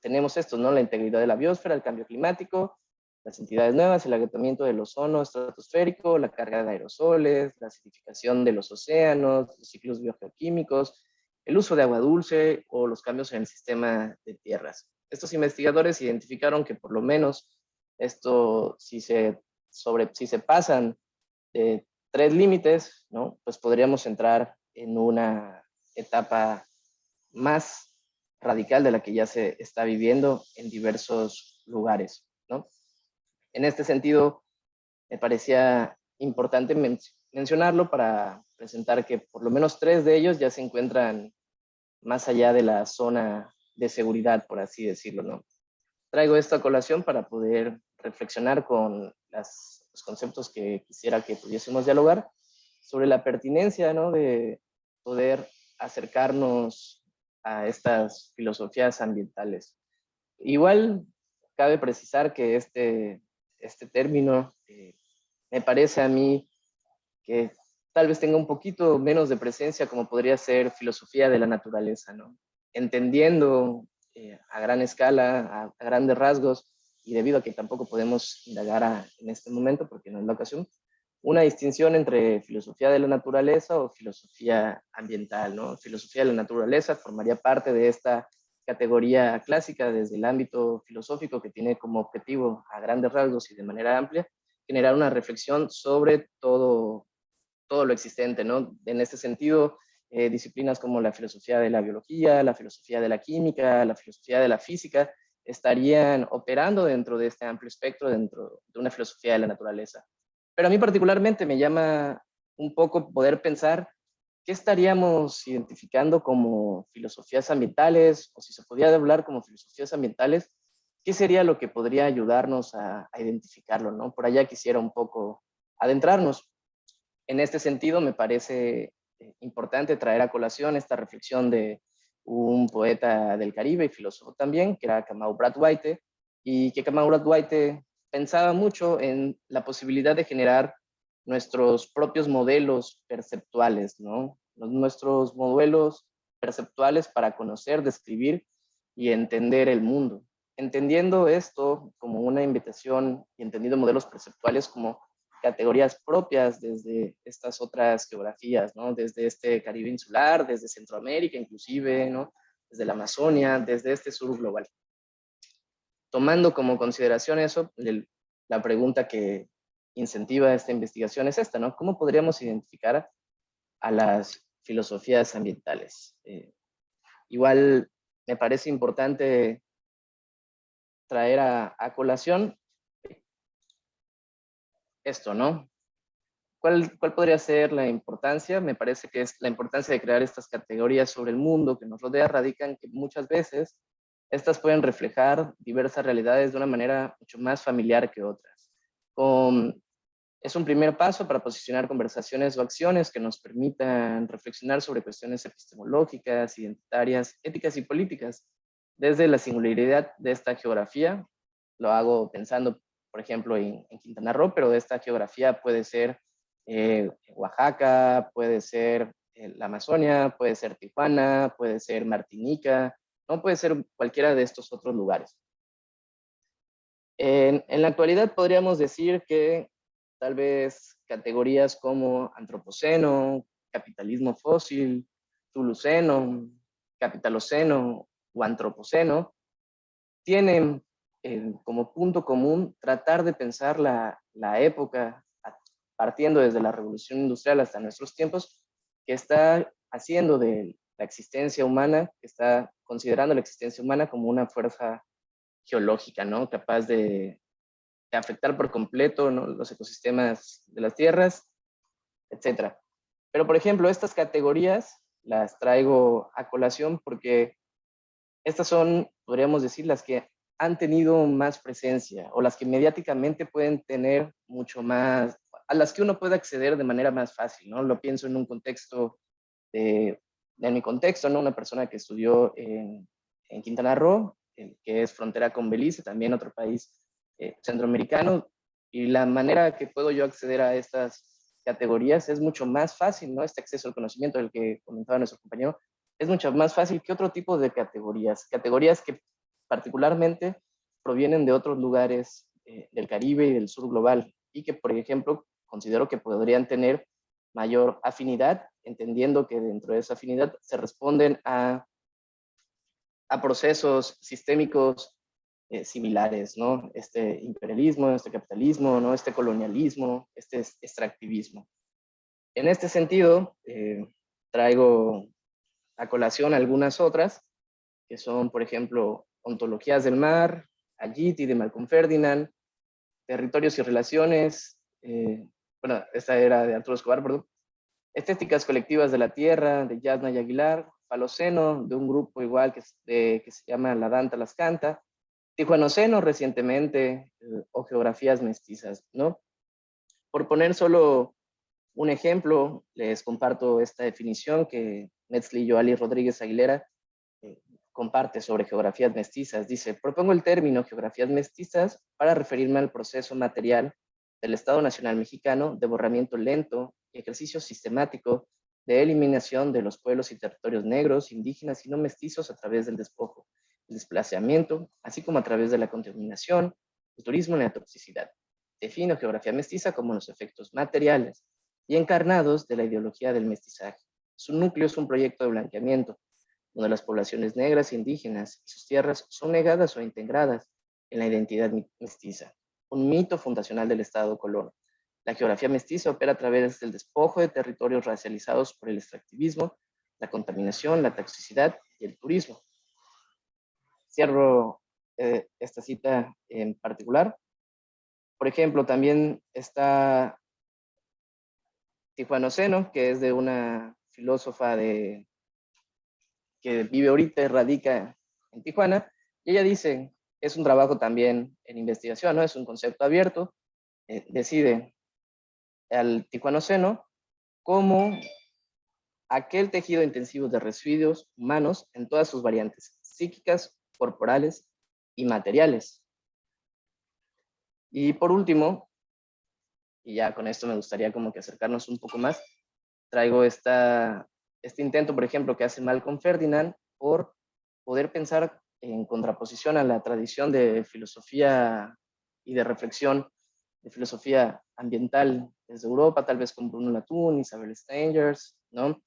Speaker 4: tenemos estos, ¿no? La integridad de la biosfera, el cambio climático, las entidades nuevas, el agotamiento del ozono estratosférico, la carga de aerosoles, la acidificación de los océanos, los ciclos biogeoquímicos, el uso de agua dulce o los cambios en el sistema de tierras. Estos investigadores identificaron que por lo menos esto, si se, sobre, si se pasan de tres límites, ¿no? pues podríamos entrar en una etapa más radical de la que ya se está viviendo en diversos lugares. ¿no? En este sentido, me parecía importante mencionarlo para presentar que por lo menos tres de ellos ya se encuentran más allá de la zona de seguridad, por así decirlo. ¿no? Traigo esta colación para poder reflexionar con los conceptos que quisiera que pudiésemos dialogar sobre la pertinencia ¿no? de poder acercarnos a estas filosofías ambientales. Igual cabe precisar que este, este término eh, me parece a mí que tal vez tenga un poquito menos de presencia como podría ser filosofía de la naturaleza, ¿no? Entendiendo eh, a gran escala, a, grandes rasgos, y debido a que tampoco podemos indagar en este momento, porque no es la ocasión, una distinción entre filosofía de la naturaleza o filosofía ambiental, ¿no? Filosofía de la naturaleza formaría parte de esta categoría clásica desde el ámbito filosófico que tiene como objetivo a grandes rasgos y de manera amplia generar una reflexión sobre todo todo lo existente, ¿no? En este sentido, eh, disciplinas como la filosofía de la biología, la filosofía de la química, la filosofía de la física, estarían operando dentro de este amplio espectro, dentro de una filosofía de la naturaleza. Pero a mí particularmente me llama un poco poder pensar qué estaríamos identificando como filosofías ambientales, o si se podía hablar como filosofías ambientales, qué sería lo que podría ayudarnos a, a identificarlo, ¿no? Por allá quisiera un poco adentrarnos. En este sentido, me parece eh, importante traer a colación esta reflexión de un poeta del Caribe y filósofo también, que era Kamau White, y que Kamau White pensaba mucho en la posibilidad de generar nuestros propios modelos perceptuales, ¿no? Nuestros modelos perceptuales para conocer, describir y entender el mundo. Entendiendo esto como una invitación y entendiendo modelos perceptuales como categorías propias desde estas otras geografías, ¿no? Desde este Caribe insular, desde Centroamérica inclusive, ¿no? Desde la Amazonia, desde este sur global. Tomando como consideración eso, la pregunta que incentiva esta investigación es esta, ¿no? ¿Cómo podríamos identificar a las filosofías ambientales? Eh, igual me parece importante traer a, a colación esto, ¿no? ¿Cuál, ¿Cuál podría ser la importancia? Me parece que es la importancia de crear estas categorías sobre el mundo que nos rodea radica en que muchas veces estas pueden reflejar diversas realidades de una manera mucho más familiar que otras. es un primer paso para posicionar conversaciones o acciones que nos permitan reflexionar sobre cuestiones epistemológicas, identitarias, éticas y políticas desde la singularidad de esta geografía. Lo hago pensando por ejemplo, en, Quintana Roo, pero de esta geografía puede ser eh, Oaxaca, puede ser eh, la Amazonia, puede ser Tijuana, puede ser Martinica, no puede ser cualquiera de estos otros lugares. En, en la actualidad podríamos decir que tal vez categorías como antropoceno, capitalismo fósil, tuluceno, capitaloceno o antropoceno, tienen como punto común tratar de pensar la, la época partiendo desde la revolución industrial hasta nuestros tiempos, que está haciendo de la existencia humana, que está considerando la existencia humana como una fuerza geológica, ¿no? Capaz de, afectar por completo los ecosistemas de las tierras, etc. Pero, por ejemplo, estas categorías las traigo a colación porque estas son, podríamos decir, las que han tenido más presencia o las que mediáticamente pueden tener mucho más, a las que uno puede acceder de manera más fácil, ¿no? Lo pienso en un contexto de, en mi contexto, ¿no? Una persona que estudió en, Quintana Roo, que es frontera con Belice, también otro país eh, centroamericano, y la manera que puedo yo acceder a estas categorías es mucho más fácil, ¿no? Este acceso al conocimiento del que comentaba nuestro compañero, es mucho más fácil que otro tipo de categorías, categorías que particularmente provienen de otros lugares eh, del Caribe y del sur global, y que, por ejemplo, considero que podrían tener mayor afinidad, entendiendo que dentro de esa afinidad se responden a, a procesos sistémicos eh, similares, ¿no? Este imperialismo, este capitalismo, ¿no? Este colonialismo, este extractivismo. En este sentido, eh, traigo a colación algunas otras, que son, por ejemplo, ontologías del mar, Agiti de Malcolm Ferdinand, territorios y relaciones, eh, bueno, esta era de Arturo Escobar, estéticas colectivas de la tierra, de Yasna y Aguilar, Faloceno, de un grupo igual que, se llama La Danta Las Canta, Tijuanoceno recientemente, eh, o geografías mestizas, ¿no? Por poner solo un ejemplo, les comparto esta definición que Metzli Joali Rodríguez Aguilera comparte sobre geografías mestizas. Dice, propongo el término geografías mestizas para referirme al proceso material del Estado Nacional Mexicano de borramiento lento y ejercicio sistemático de eliminación de los pueblos y territorios negros, indígenas y no mestizos a través del despojo, el desplazamiento, así como a través de la contaminación, el turismo y la toxicidad. Defino geografía mestiza como los efectos materiales y encarnados de la ideología del mestizaje. Su núcleo es un proyecto de blanqueamiento, donde las poblaciones negras e indígenas y sus tierras son negadas o integradas en la identidad mestiza, un mito fundacional del Estado colón. La geografía mestiza opera a través del despojo de territorios racializados por el extractivismo, la contaminación, la toxicidad y el turismo. Cierro eh, esta cita en particular. Por ejemplo, también está Tijuana Oceno, que es de una filósofa de, que vive ahorita radica en Tijuana, y ella dice, es un trabajo también en investigación, ¿no? es un concepto abierto, eh, decide al tijuanoceno como aquel tejido intensivo de residuos humanos en todas sus variantes, psíquicas, corporales y materiales. Y por último, y ya con esto me gustaría como que acercarnos un poco más, traigo esta, este intento, por ejemplo, que hace Malcolm Ferdinand por poder pensar en contraposición a la tradición de filosofía y de reflexión, de filosofía ambiental desde Europa, tal vez con Bruno Latour, Isabel Stengers, ¿no?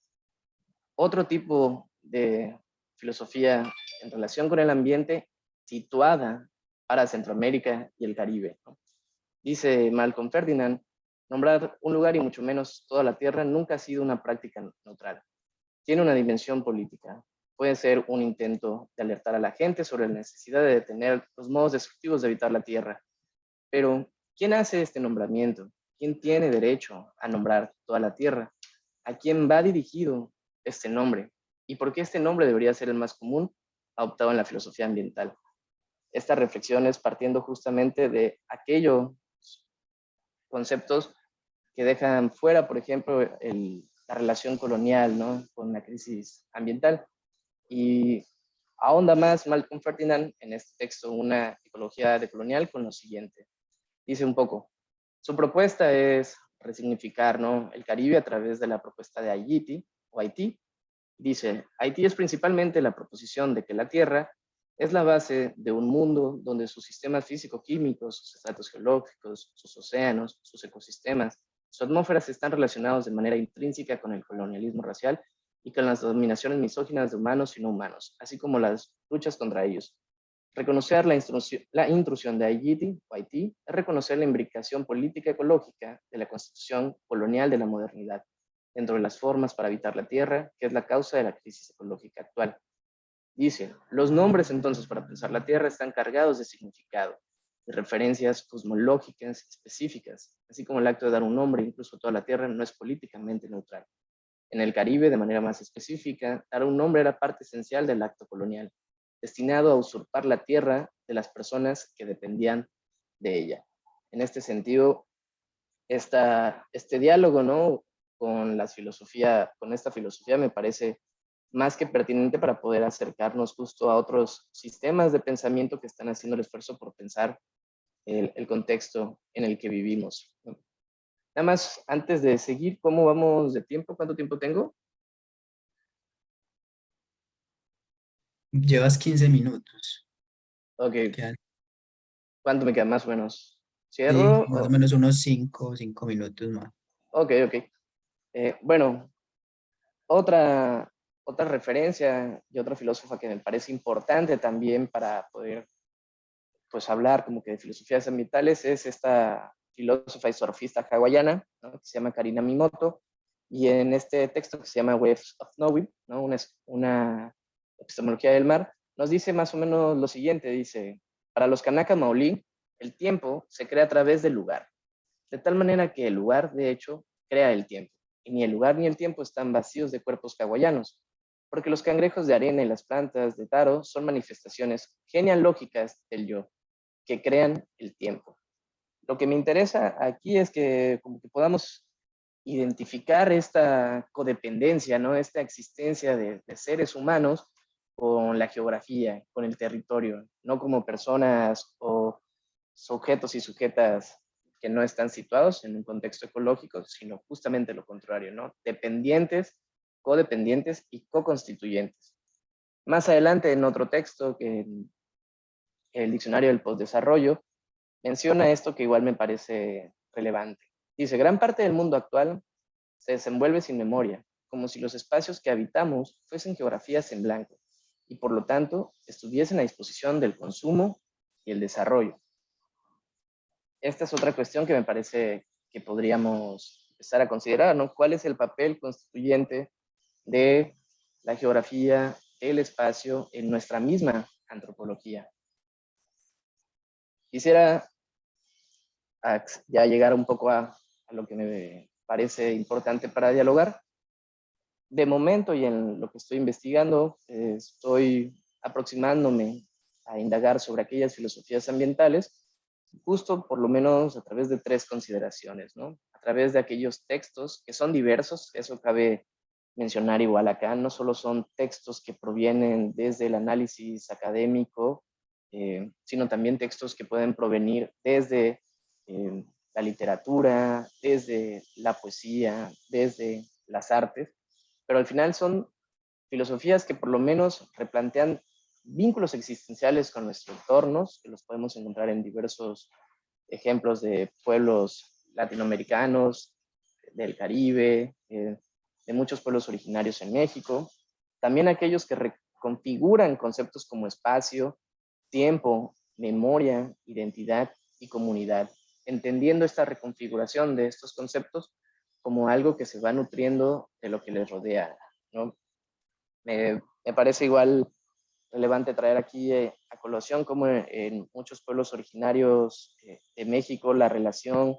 Speaker 4: Otro tipo de filosofía en relación con el ambiente situada para Centroamérica y el Caribe. Dice Malcolm Ferdinand, nombrar un lugar y mucho menos toda la tierra nunca ha sido una práctica neutral. Tiene una dimensión política. Puede ser un intento de alertar a la gente sobre la necesidad de detener los modos destructivos de evitar la tierra. Pero, ¿quién hace este nombramiento? ¿Quién tiene derecho a nombrar toda la tierra? ¿A quién va dirigido este nombre? ¿Y por qué este nombre debería ser el más común adoptado en la filosofía ambiental? Estas reflexiones partiendo justamente de aquellos conceptos que dejan fuera, por ejemplo, la relación colonial ¿no? con la crisis ambiental. Y ahonda más Malcolm Ferdinand en este texto, una ecología decolonial, con lo siguiente. Dice un poco, su propuesta es resignificar ¿no? el Caribe a través de la propuesta de Haití, o Haití. Dice, Haití es principalmente la proposición de que la Tierra es la base de un mundo donde sus sistemas físico-químicos, sus estratos geológicos, sus océanos, sus ecosistemas, sus atmósferas están relacionados de manera intrínseca con el colonialismo racial y con las dominaciones misóginas de humanos y no humanos, así como las luchas contra ellos. Reconocer la, intrusión de Haití, o Haití es reconocer la imbricación política ecológica de la constitución colonial de la modernidad, dentro de las formas para habitar la tierra, que es la causa de la crisis ecológica actual. Dice, los nombres entonces para pensar la tierra están cargados de significado, de referencias cosmológicas específicas, así como el acto de dar un nombre, incluso toda la tierra, no es políticamente neutral. En el Caribe, de manera más específica, dar un nombre era parte esencial del acto colonial, destinado a usurpar la tierra de las personas que dependían de ella. En este sentido, esta, este diálogo ¿no? con, la filosofía, con esta filosofía me parece más que pertinente para poder acercarnos justo a otros sistemas de pensamiento que están haciendo el esfuerzo por pensar el, contexto en el que vivimos. Nada más, antes de seguir, ¿cómo vamos de tiempo? ¿Cuánto tiempo tengo?
Speaker 1: Llevas 15 minutos.
Speaker 4: Ok.
Speaker 1: Quedan-
Speaker 4: ¿Cuánto me queda más o menos?
Speaker 1: sí,
Speaker 4: ¿Cierro?
Speaker 1: más
Speaker 4: o-
Speaker 1: o menos unos 5 5 minutos más.
Speaker 4: Ok, ok. Eh, bueno, otra, otra referencia y otra filósofa que me parece importante también para poder pues hablar como que de filosofías ambientales es esta filósofa y surfista hawaiana, ¿no? que se llama Karina Mimoto, y en este texto que se llama Waves of Knowing, ¿no? una, una epistemología del mar, nos dice más o menos lo siguiente, dice, para los Kanaka Maoli, el tiempo se crea a través del lugar, de tal manera que el lugar, de hecho, crea el tiempo, y ni el lugar ni el tiempo están vacíos de cuerpos hawaianos, porque los cangrejos de arena y las plantas de taro son manifestaciones genealógicas del yo, que crean el tiempo. Lo que me interesa aquí es que como que podamos identificar esta codependencia, ¿no? esta existencia de, de seres humanos con la geografía, con el territorio, no como personas o sujetos y sujetas que no están situados en un contexto ecológico, sino justamente lo contrario, ¿no? Dependientes, codependientes y co-constituyentes. Más adelante en otro texto que en el diccionario del postdesarrollo menciona esto que igual me parece relevante. Dice, gran parte del mundo actual se desenvuelve sin memoria, como si los espacios que habitamos fuesen geografías en blanco y por lo tanto estuviesen a disposición del consumo y el desarrollo. Esta es otra cuestión que me parece que podríamos empezar a considerar. ¿Cuál es el papel constituyente de la geografía, del espacio en nuestra misma antropología? Quisiera ya llegar un poco a, lo que me parece importante para dialogar. De momento y en lo que estoy investigando, estoy aproximándome a indagar sobre aquellas filosofías ambientales, justo por lo menos a través de tres consideraciones, ¿no? A través de aquellos textos que son diversos, eso cabe mencionar igual acá, no solo son textos que provienen desde el análisis académico, eh, sino también textos que pueden provenir desde eh, la literatura, desde la poesía, desde las artes, pero al final son filosofías que por lo menos replantean vínculos existenciales con nuestros entornos, que los podemos encontrar en diversos ejemplos de pueblos latinoamericanos, del Caribe, eh, de muchos pueblos originarios en México, también aquellos que reconfiguran conceptos como espacio, tiempo, memoria, identidad y comunidad, entendiendo esta reconfiguración de estos conceptos como algo que se va nutriendo de lo que les rodea. ¿no? Me, me parece igual relevante traer aquí eh, a colación como en, muchos pueblos originarios eh, de México la relación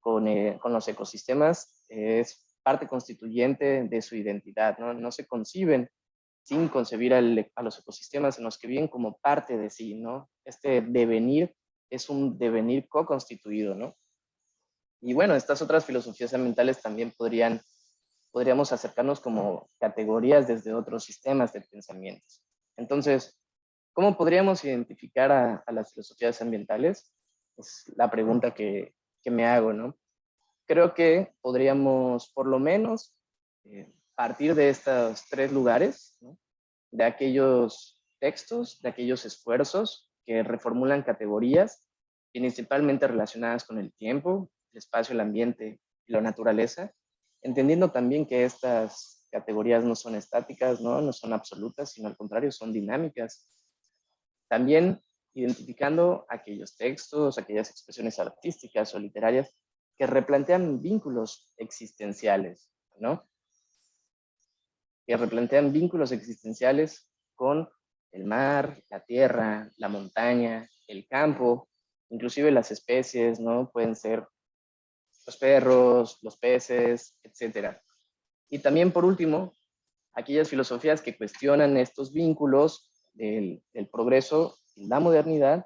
Speaker 4: con, eh, con los ecosistemas es parte constituyente de su identidad, ¿no? No se conciben sin concebir al, a los ecosistemas en los que viven como parte de sí, ¿no? Este devenir es un devenir co-constituido, ¿no? Y bueno, estas otras filosofías ambientales también podrían, podríamos acercarnos como categorías desde otros sistemas de pensamientos. Entonces, ¿cómo podríamos identificar a, las filosofías ambientales? Es la pregunta que me hago, ¿no? Creo que podríamos, por lo menos, eh, partir de estos tres lugares, de aquellos textos, de aquellos esfuerzos que reformulan categorías principalmente relacionadas con el tiempo, el espacio, el ambiente y la naturaleza, entendiendo también que estas categorías no son estáticas, no, no son absolutas, sino al contrario, son dinámicas. También identificando aquellos textos, aquellas expresiones artísticas o literarias que replantean vínculos existenciales, ¿no? Que replantean vínculos existenciales con el mar, la tierra, la montaña, el campo, inclusive las especies, ¿no? Pueden ser los perros, los peces, etc. Y también, por último, aquellas filosofías que cuestionan estos vínculos del, progreso la modernidad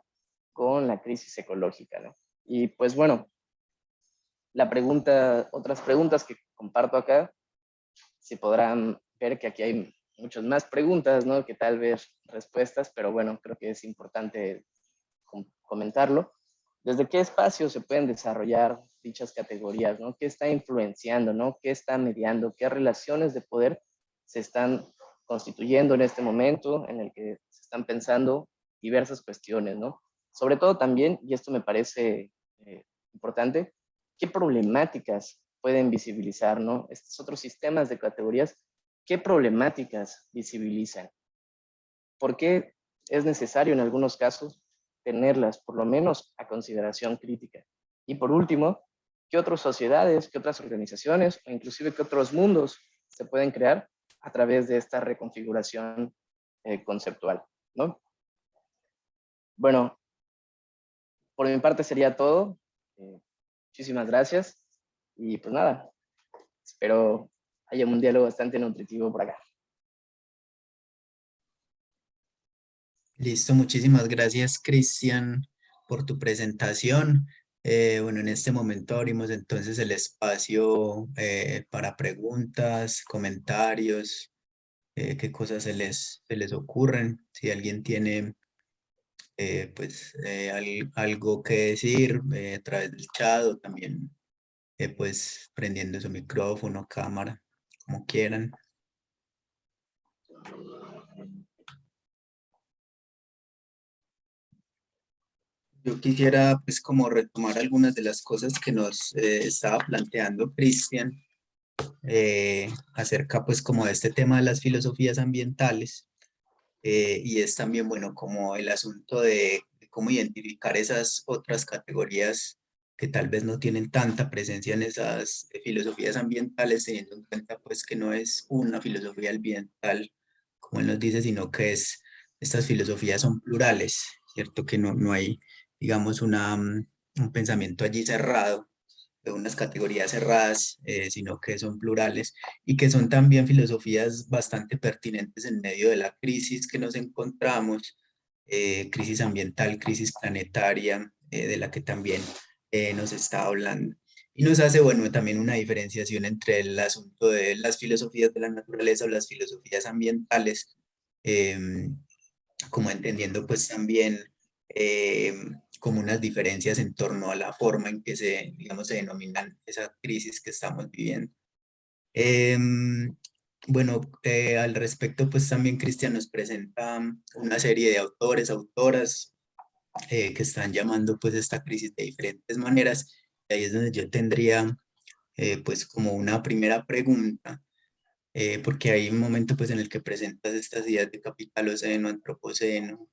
Speaker 4: con la crisis ecológica, ¿no? Y pues bueno, la pregunta, otras preguntas que comparto acá, se podrán ver que aquí hay muchas más preguntas, ¿no? Que tal vez respuestas, pero bueno, creo que es importante comentarlo. ¿Desde qué espacio se pueden desarrollar dichas categorías, ¿no? ¿Qué está influenciando, ¿no? ¿Qué está mediando? ¿Qué relaciones de poder se están constituyendo en este momento en el que se están pensando diversas cuestiones, ¿no? Sobre todo también, y esto me parece eh, importante, ¿qué problemáticas pueden visibilizar, ¿no? Estos otros sistemas de categorías, ¿qué problemáticas visibilizan? ¿Por qué es necesario en algunos casos tenerlas, por lo menos, a consideración crítica? Y por último, ¿qué otras sociedades, qué otras organizaciones o inclusive qué otros mundos se pueden crear a través de esta reconfiguración eh, conceptual? ¿no? Bueno, por mi parte sería todo. Eh, muchísimas gracias. Y pues nada, espero haya un diálogo bastante nutritivo por acá.
Speaker 1: Listo, muchísimas gracias Cristian por tu presentación. Eh, bueno, en este momento abrimos entonces el espacio eh, para preguntas, comentarios, eh, qué cosas se les, se les ocurren. Si alguien tiene pues algo que decir a través del chat o también pues prendiendo su micrófono, cámara, como quieran. Yo quisiera pues como retomar algunas de las cosas que nos eh, estaba planteando Cristian eh, acerca pues como de este tema de las filosofías ambientales eh, y es también bueno como el asunto de, de, cómo identificar esas otras categorías que tal vez no tienen tanta presencia en esas filosofías ambientales, teniendo en cuenta pues que no es una filosofía ambiental, como él nos dice, sino que es, estas filosofías son plurales, ¿cierto? Que no, no hay, digamos, una, mm, un pensamiento allí cerrado, de unas categorías cerradas, eh, sino que son plurales y que son también filosofías bastante pertinentes en medio de la crisis que nos encontramos, eh, crisis ambiental, crisis planetaria, eh, de la que también eh, nos está hablando. Y nos hace, bueno, también una diferenciación entre el asunto de las filosofías de la naturaleza o las filosofías ambientales, em, como entendiendo pues también em, como unas diferencias en torno a la forma en que se, digamos, se denominan esa crisis que estamos viviendo. Em, bueno, eh, al respecto, pues también Cristian nos presenta una serie de autores, autoras, eh, que están llamando pues esta crisis de diferentes maneras. Y ahí es donde yo tendría eh, pues como una primera pregunta, eh, porque hay un momento pues en el que presentas estas ideas de capitaloceno, antropoceno,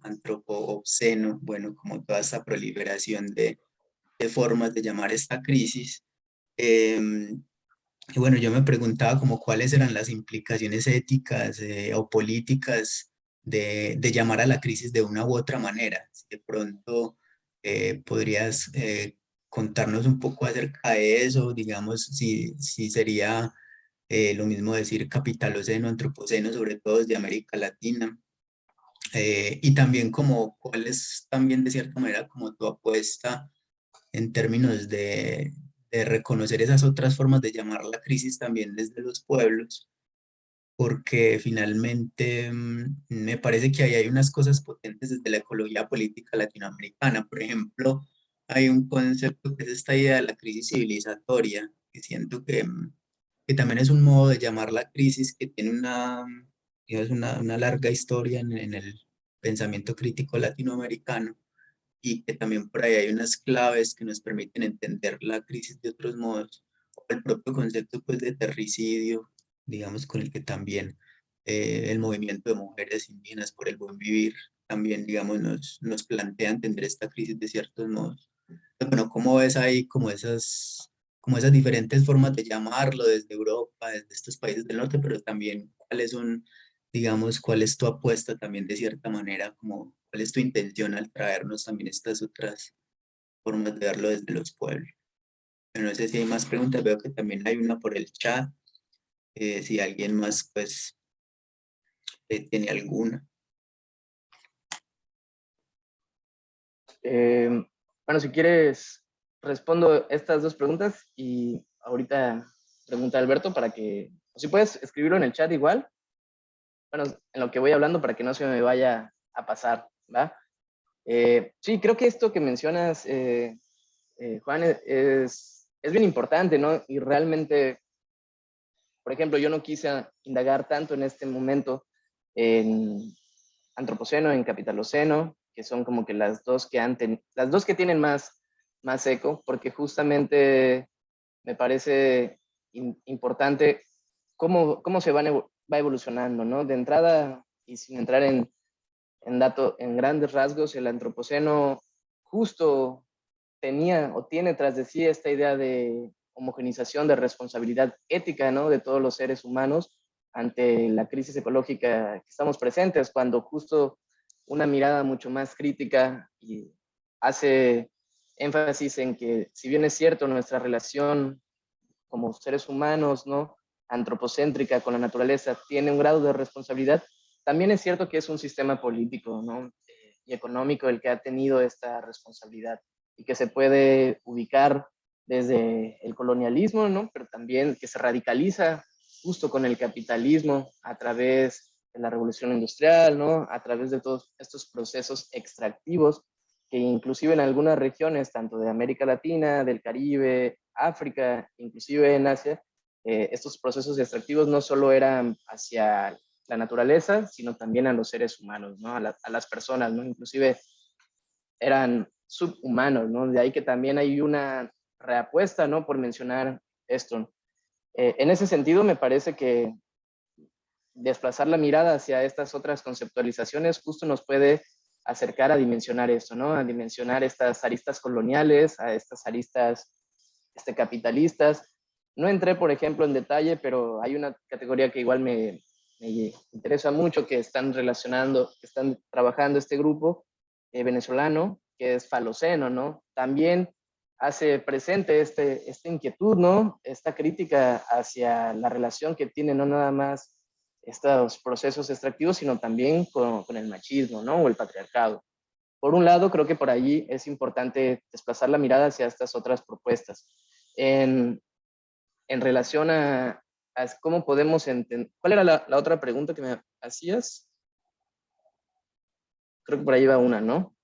Speaker 1: antropoceno, bueno, como toda esta proliferación de, de formas de llamar esta crisis. Em, y bueno, yo me preguntaba como cuáles eran las implicaciones éticas o políticas de, llamar a la crisis de una u otra manera. de pronto eh, podrías eh, contarnos un poco acerca de eso, digamos, si, si sería eh, lo mismo decir capitaloceno, antropoceno, sobre todo desde América Latina. Y también como cuál es también de cierta manera como tu apuesta en términos de, de reconocer esas otras formas de llamar la crisis también desde los pueblos porque finalmente mm, me parece que ahí hay unas cosas potentes desde la ecología política latinoamericana. Por ejemplo, hay un concepto que es esta idea de la crisis civilizatoria, que siento que, mm, que también es un modo de llamar la crisis que tiene una, una, una, larga historia en, en, el pensamiento crítico latinoamericano y que también por ahí hay unas claves que nos permiten entender la crisis de otros modos, el propio concepto pues, de terricidio, digamos, con el que también eh, el movimiento de mujeres indígenas por el buen vivir también, digamos, nos, nos plantea entender esta crisis de ciertos modos. Bueno, ¿cómo ves ahí como esas, como esas diferentes formas de llamarlo desde Europa, desde estos países del norte, pero también cuáles son, digamos, cuál es tu apuesta también de cierta manera, como cuál es tu intención al traernos también estas otras formas de verlo desde los pueblos? No sé si hay más preguntas, veo que también hay una por el chat. Eh, si alguien más pues eh, tiene alguna.
Speaker 4: Eh, bueno, si quieres, respondo estas dos preguntas y ahorita pregunta Alberto para que, si puedes escribirlo en el chat igual, bueno, en lo que voy hablando para que no se me vaya a pasar, ¿va? Eh, sí, creo que esto que mencionas, eh, eh, Juan, es, es bien importante, ¿no? Y realmente, por ejemplo, yo no quise indagar tanto en este momento en antropoceno, en capitaloceno, que son como que las dos que han las dos que tienen más, más eco, porque justamente me parece importante cómo, cómo se van, va evolucionando, ¿no? De entrada, y sin entrar en, en, dato, en grandes rasgos, el antropoceno justo tenía o tiene tras de sí esta idea de homogenización de responsabilidad ética, ¿no? De todos los seres humanos ante la crisis ecológica que estamos presentes, cuando justo una mirada mucho más crítica y hace énfasis en que si bien es cierto nuestra relación como seres humanos, ¿no? Antropocéntrica con la naturaleza tiene un grado de responsabilidad, también es cierto que es un sistema político ¿no? y económico el que ha tenido esta responsabilidad y que se puede ubicar desde el colonialismo, ¿no? pero también que se radicaliza justo con el capitalismo a través de la revolución industrial, ¿no? a través de todos estos procesos extractivos que inclusive en algunas regiones, tanto de América Latina, del Caribe, África, inclusive en Asia, eh, estos procesos extractivos no solo eran hacia la naturaleza, sino también a los seres humanos, ¿no? a, las personas, ¿no? inclusive eran subhumanos, ¿no? de ahí que también hay una reapuesta ¿no? por mencionar esto. Eh, en ese sentido, me parece que desplazar la mirada hacia estas otras conceptualizaciones justo nos puede acercar a dimensionar esto. A dimensionar estas aristas coloniales, a estas aristas este, capitalistas, no entré, por ejemplo, en detalle, pero hay una categoría que igual me, interesa mucho, que están relacionando, que están trabajando este grupo eh, venezolano, que es Faloceno, ¿no? También hace presente este, esta inquietud, ¿no? Esta crítica hacia la relación que tiene no nada más estos procesos extractivos, sino también con, con, el machismo, ¿no? O el patriarcado. Por un lado, creo que por allí es importante desplazar la mirada hacia estas otras propuestas. En, en relación a, cómo podemos entender... ¿Cuál era la, otra pregunta que me hacías? Creo que por ahí va una, ¿no?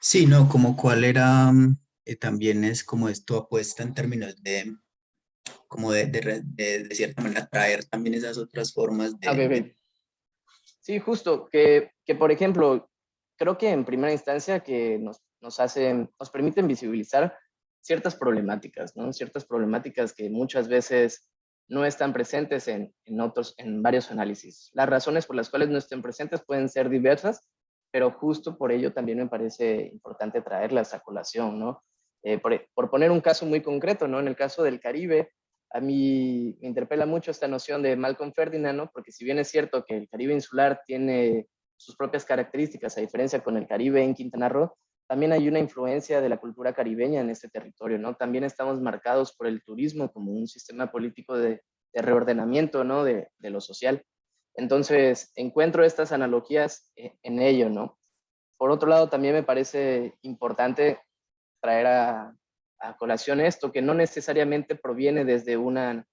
Speaker 1: Sí, no, como cuál era, eh, también es como esto apuesta en términos de, como de, de, cierta manera traer también esas otras formas de...
Speaker 4: Sí, justo, que, que, por ejemplo, creo que en primera instancia que nos, nos hacen, nos permiten visibilizar ciertas problemáticas, ¿no? Ciertas problemáticas que muchas veces no están presentes en, en, otros, en varios análisis. Las razones por las cuales no estén presentes pueden ser diversas, pero justo por ello también me parece importante traerlas a colación, ¿no? Eh, por, por, poner un caso muy concreto, ¿no? En el caso del Caribe, a mí me interpela mucho esta noción de Malcolm Ferdinand, ¿no? Porque si bien es cierto que el Caribe insular tiene sus propias características, a diferencia con el Caribe en Quintana Roo, también hay una influencia de la cultura caribeña en este territorio, ¿no? También estamos marcados por el turismo como un sistema político de, reordenamiento, ¿no? De, lo social. Entonces, encuentro estas analogías e, en ello, ¿no? Por otro lado, también me parece importante traer a, a colación esto, que no necesariamente proviene desde un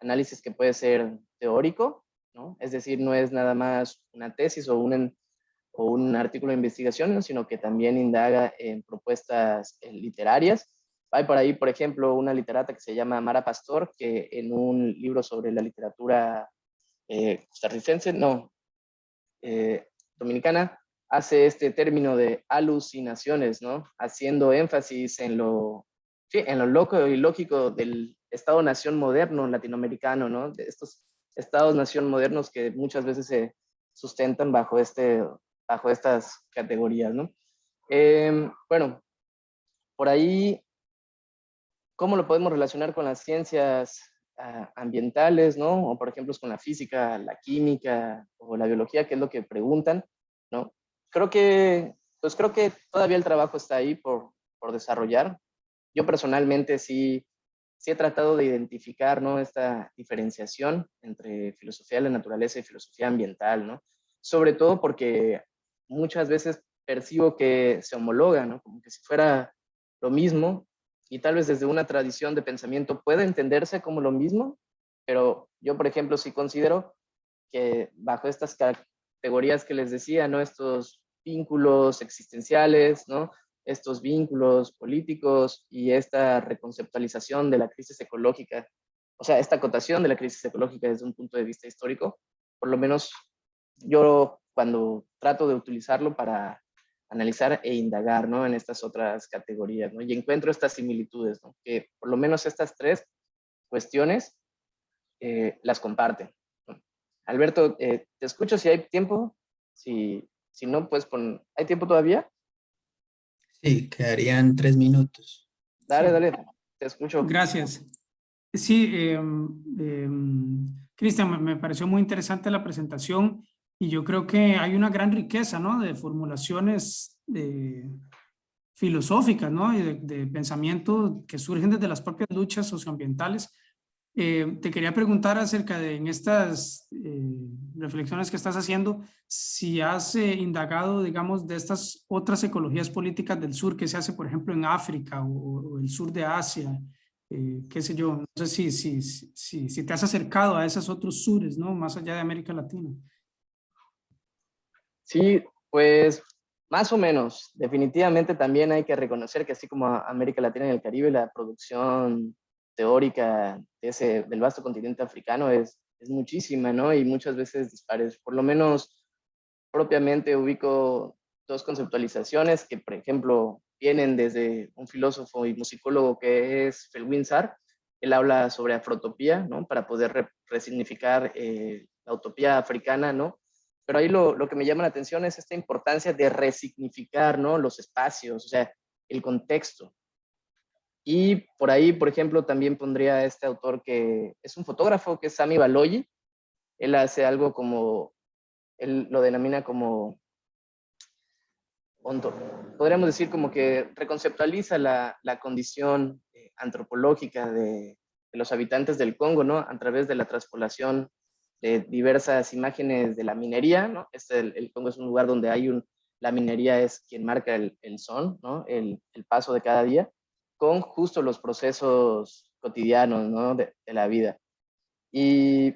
Speaker 4: análisis que puede ser teórico, ¿no? Es decir, no es nada más una tesis o un o un artículo de investigación, sino que también indaga en propuestas eh, literarias. Hay por ahí, por ejemplo, una literata que se llama Mara Pastor, que en un libro sobre la literatura eh, costarricense, no, eh, dominicana, hace este término de alucinaciones, ¿no? Haciendo énfasis en lo, en lo loco y lógico del Estado-nación moderno latinoamericano, ¿no? De estos Estados-nación modernos que muchas veces se sustentan bajo este bajo estas categorías, ¿no? Em, bueno, por ahí, ¿cómo lo podemos relacionar con las ciencias ah, ambientales, ¿no? O por ejemplo, con la física, la química o la biología, que es lo que preguntan, ¿no? Creo que, pues creo que todavía el trabajo está ahí por, por desarrollar. Yo personalmente sí, sí he tratado de identificar, ¿no? Esta diferenciación entre filosofía de la naturaleza y filosofía ambiental, ¿no? Sobre todo porque muchas veces percibo que se homologa, ¿no? Como que si fuera lo mismo y tal vez desde una tradición de pensamiento puede entenderse como lo mismo, pero yo, por ejemplo, sí considero que bajo estas categorías que les decía, ¿no? Estos vínculos existenciales, ¿no? Estos vínculos políticos y esta reconceptualización de la crisis ecológica, o sea, esta acotación de la crisis ecológica desde un punto de vista histórico, por lo menos yo cuando trato de utilizarlo para analizar e indagar ¿no? en estas otras categorías, ¿no? y encuentro estas similitudes, ¿no? que por lo menos estas tres cuestiones eh, las comparten. Alberto, eh, te escucho si hay tiempo, si, si no, pues con... ¿Hay tiempo todavía?
Speaker 1: Sí, quedarían tres minutos.
Speaker 4: Dale, dale, te escucho.
Speaker 2: Gracias. Sí, em, Cristian, me pareció muy interesante la presentación y yo creo que hay una gran riqueza ¿no? de formulaciones de, filosóficas ¿no? y de, pensamiento que surgen desde las propias luchas socioambientales. Eh, te quería preguntar acerca de en estas eh, reflexiones que estás haciendo, si has eh, indagado, digamos, de estas otras ecologías políticas del sur que se hace, por ejemplo, en África o, el sur de Asia, qué sé yo, no sé si, si, si, si, te has acercado a esos otros sures, ¿no? Más allá de América Latina.
Speaker 4: Sí, pues más o menos. Definitivamente también hay que reconocer que así como América Latina y el Caribe, la producción teórica de ese, del vasto continente africano es, es muchísima, ¿no? Y muchas veces dispares. Por lo menos propiamente ubico dos conceptualizaciones que, por ejemplo, vienen desde un filósofo y musicólogo que es Felwin Sarr. Él habla sobre afrotopía, ¿no? Para poder resignificar eh, la utopía africana, ¿no? Pero ahí lo, lo, que me llama la atención es esta importancia de resignificar, ¿no? Los espacios, o sea, el contexto. Y por ahí, por ejemplo, también pondría a este autor que es un fotógrafo, que es Sami Baloyi. Él hace algo como, él lo denomina como, podríamos decir como que reconceptualiza la, la condición eh, antropológica de, los habitantes del Congo, ¿no? A través de la transpolación de diversas imágenes de la minería, ¿no? Este, el, Congo es un lugar donde hay un, la minería es quien marca el, el son, ¿no? El, el, paso de cada día, con justo los procesos cotidianos, ¿no? De, de, la vida. Y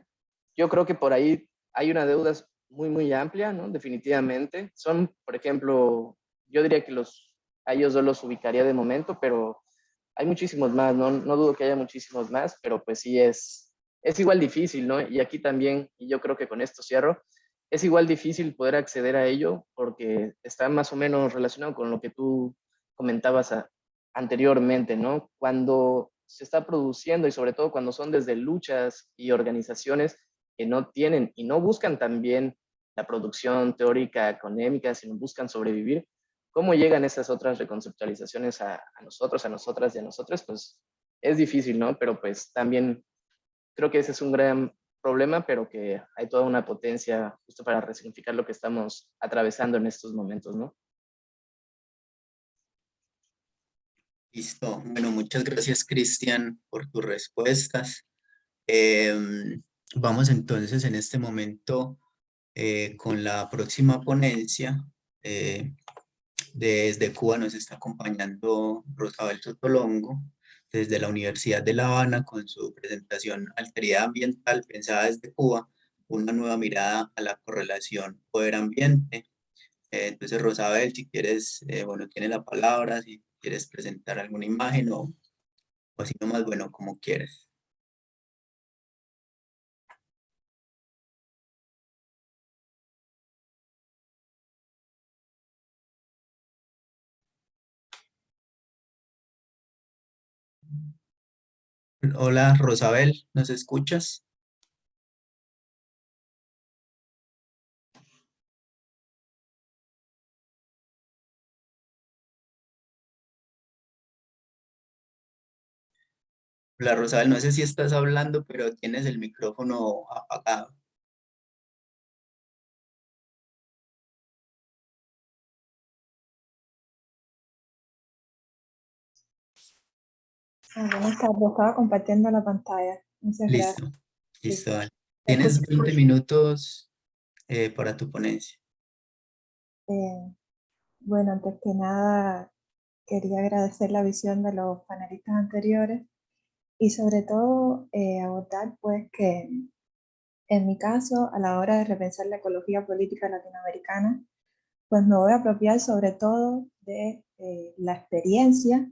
Speaker 4: yo creo que por ahí hay una deuda muy, muy amplia, ¿no? Definitivamente. Son, por ejemplo, yo diría que los, a ellos yo los ubicaría de momento, pero hay muchísimos más, ¿no? No dudo que haya muchísimos más, pero pues sí es, es igual difícil, ¿no? Y aquí también, y yo creo que con esto cierro, es igual difícil poder acceder a ello porque está más o menos relacionado con lo que tú comentabas anteriormente, ¿no? Cuando se está produciendo y sobre todo cuando son desde luchas y organizaciones que no tienen y no buscan también la producción teórica económica, sino buscan sobrevivir, ¿cómo llegan esas otras reconceptualizaciones a, a nosotros, a nosotras y a nosotros? Pues es difícil, ¿no? Pero pues también creo que ese es un gran problema, pero que hay toda una potencia justo para resignificar lo que estamos atravesando en estos momentos, ¿no?
Speaker 1: Listo. Bueno, muchas gracias, Cristian, por tus respuestas. Em, vamos entonces en este momento eh, con la próxima ponencia. Eh, desde Cuba nos está acompañando Rosabel Sotolongo desde la Universidad de La Habana con su presentación Alteridad Ambiental pensada desde Cuba, una nueva mirada a la correlación poder-ambiente. Eh, entonces, Rosabel, si quieres, eh, bueno, tiene la palabra, si quieres presentar alguna imagen o, o así nomás, bueno, como quieres. Hola, Rosabel, ¿nos escuchas? Hola, Rosabel, no sé si estás hablando, pero tienes el micrófono apagado.
Speaker 3: Buenas tardes, estaba compartiendo la pantalla. Muchas
Speaker 1: listo,
Speaker 3: gracias.
Speaker 1: listo. Tienes 20 minutos eh, para tu ponencia.
Speaker 3: Eh, bueno, antes que nada, quería agradecer la visión de los panelistas anteriores y sobre todo eh, abordar pues que En mi caso, a la hora de repensar la ecología política latinoamericana, pues me voy a apropiar sobre todo de eh, la experiencia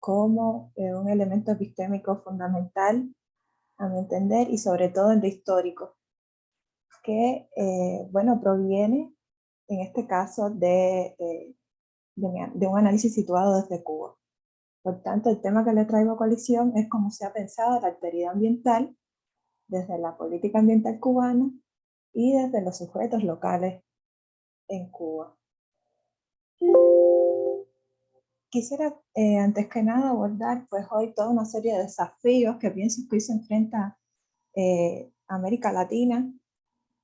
Speaker 3: como eh, un elemento epistémico fundamental, a mi entender, y sobre todo el de histórico, que, eh, bueno, proviene, en este caso, de, de, un análisis situado desde Cuba. Por tanto, el tema que le traigo a coalición es cómo se ha pensado la alteridad ambiental desde la política ambiental cubana y desde los sujetos locales en Cuba. Quisiera, eh, antes que nada, abordar pues, hoy toda una serie de desafíos que pienso que hoy se enfrenta eh, América Latina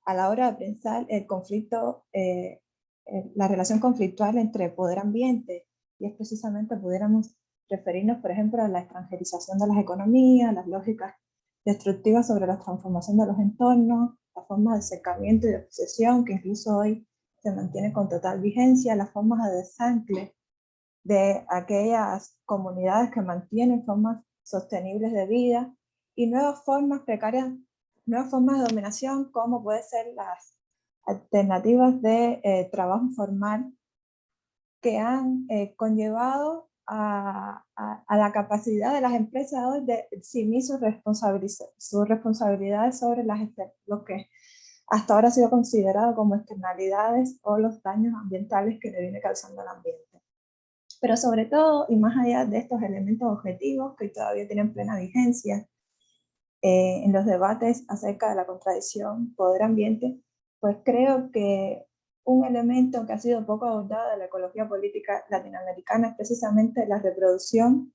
Speaker 3: a la hora de pensar el conflicto, eh, la relación conflictual entre poder-ambiente, y es precisamente, pudiéramos referirnos, por ejemplo, a la extranjerización de las economías, las lógicas destructivas sobre la transformación de los entornos, la forma de secamiento y de obsesión que incluso hoy se mantiene con total vigencia, las formas de desancle de aquellas comunidades que mantienen formas sostenibles de vida y nuevas formas precarias, nuevas formas de dominación como pueden ser las alternativas de eh, trabajo informal que han eh, conllevado a, la capacidad de las empresas hoy de eximir sus, responsabilidades sobre las, lo que hasta ahora ha sido considerado como externalidades o los daños ambientales que le viene causando al ambiente. Pero sobre todo, y más allá de estos elementos objetivos que todavía tienen plena vigencia eh, en los debates acerca de la contradicción poder-ambiente, pues creo que un elemento que ha sido poco abordado de la ecología política latinoamericana es precisamente la reproducción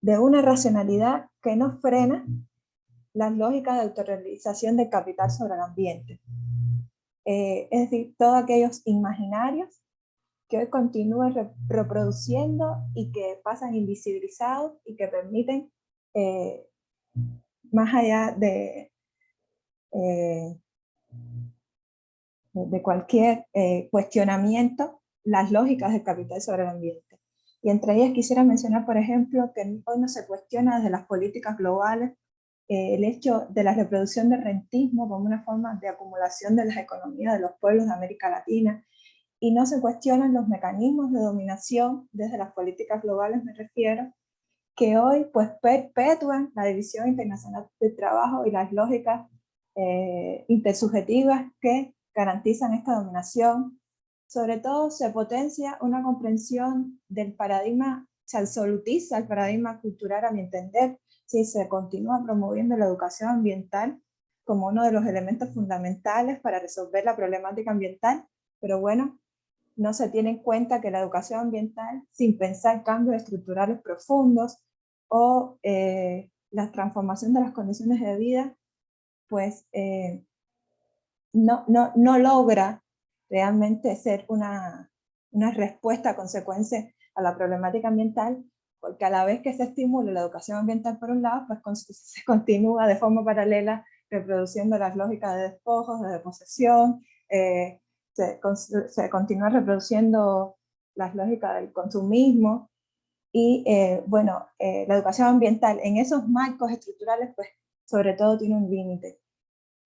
Speaker 3: de una racionalidad que no frena las lógicas de autorrealización del capital sobre el ambiente. Eh, es decir, todos aquellos imaginarios que hoy continúan reproduciendo y que pasan invisibilizados y que permiten, eh, más allá de, eh, de cualquier eh, cuestionamiento las lógicas del capital sobre el ambiente. Y entre ellas quisiera mencionar, por ejemplo, que hoy no se cuestiona desde las políticas globales eh, el hecho de la reproducción del rentismo como una forma de acumulación de las economías de los pueblos de América Latina, y no se cuestionan los mecanismos de dominación desde las políticas globales, me refiero, que hoy pues perpetúan la división internacional del trabajo y las lógicas eh, intersubjetivas que garantizan esta dominación. Sobre todo se potencia una comprensión del paradigma, se absolutiza el paradigma cultural a mi entender, si se continúa promoviendo la educación ambiental como uno de los elementos fundamentales para resolver la problemática ambiental, pero bueno, no se tiene en cuenta que la educación ambiental, sin pensar cambios estructurales profundos o eh, la transformación de las condiciones de vida, pues eh, no, no, no logra realmente ser una, una respuesta consecuencia a la problemática ambiental, porque a la vez que se estimula la educación ambiental por un lado, pues se continúa de forma paralela reproduciendo las lógicas de despojos, de posesión, eh, se, continúa reproduciendo las lógicas del consumismo, y eh, bueno, eh, la educación ambiental en esos marcos estructurales, pues sobre todo tiene un límite.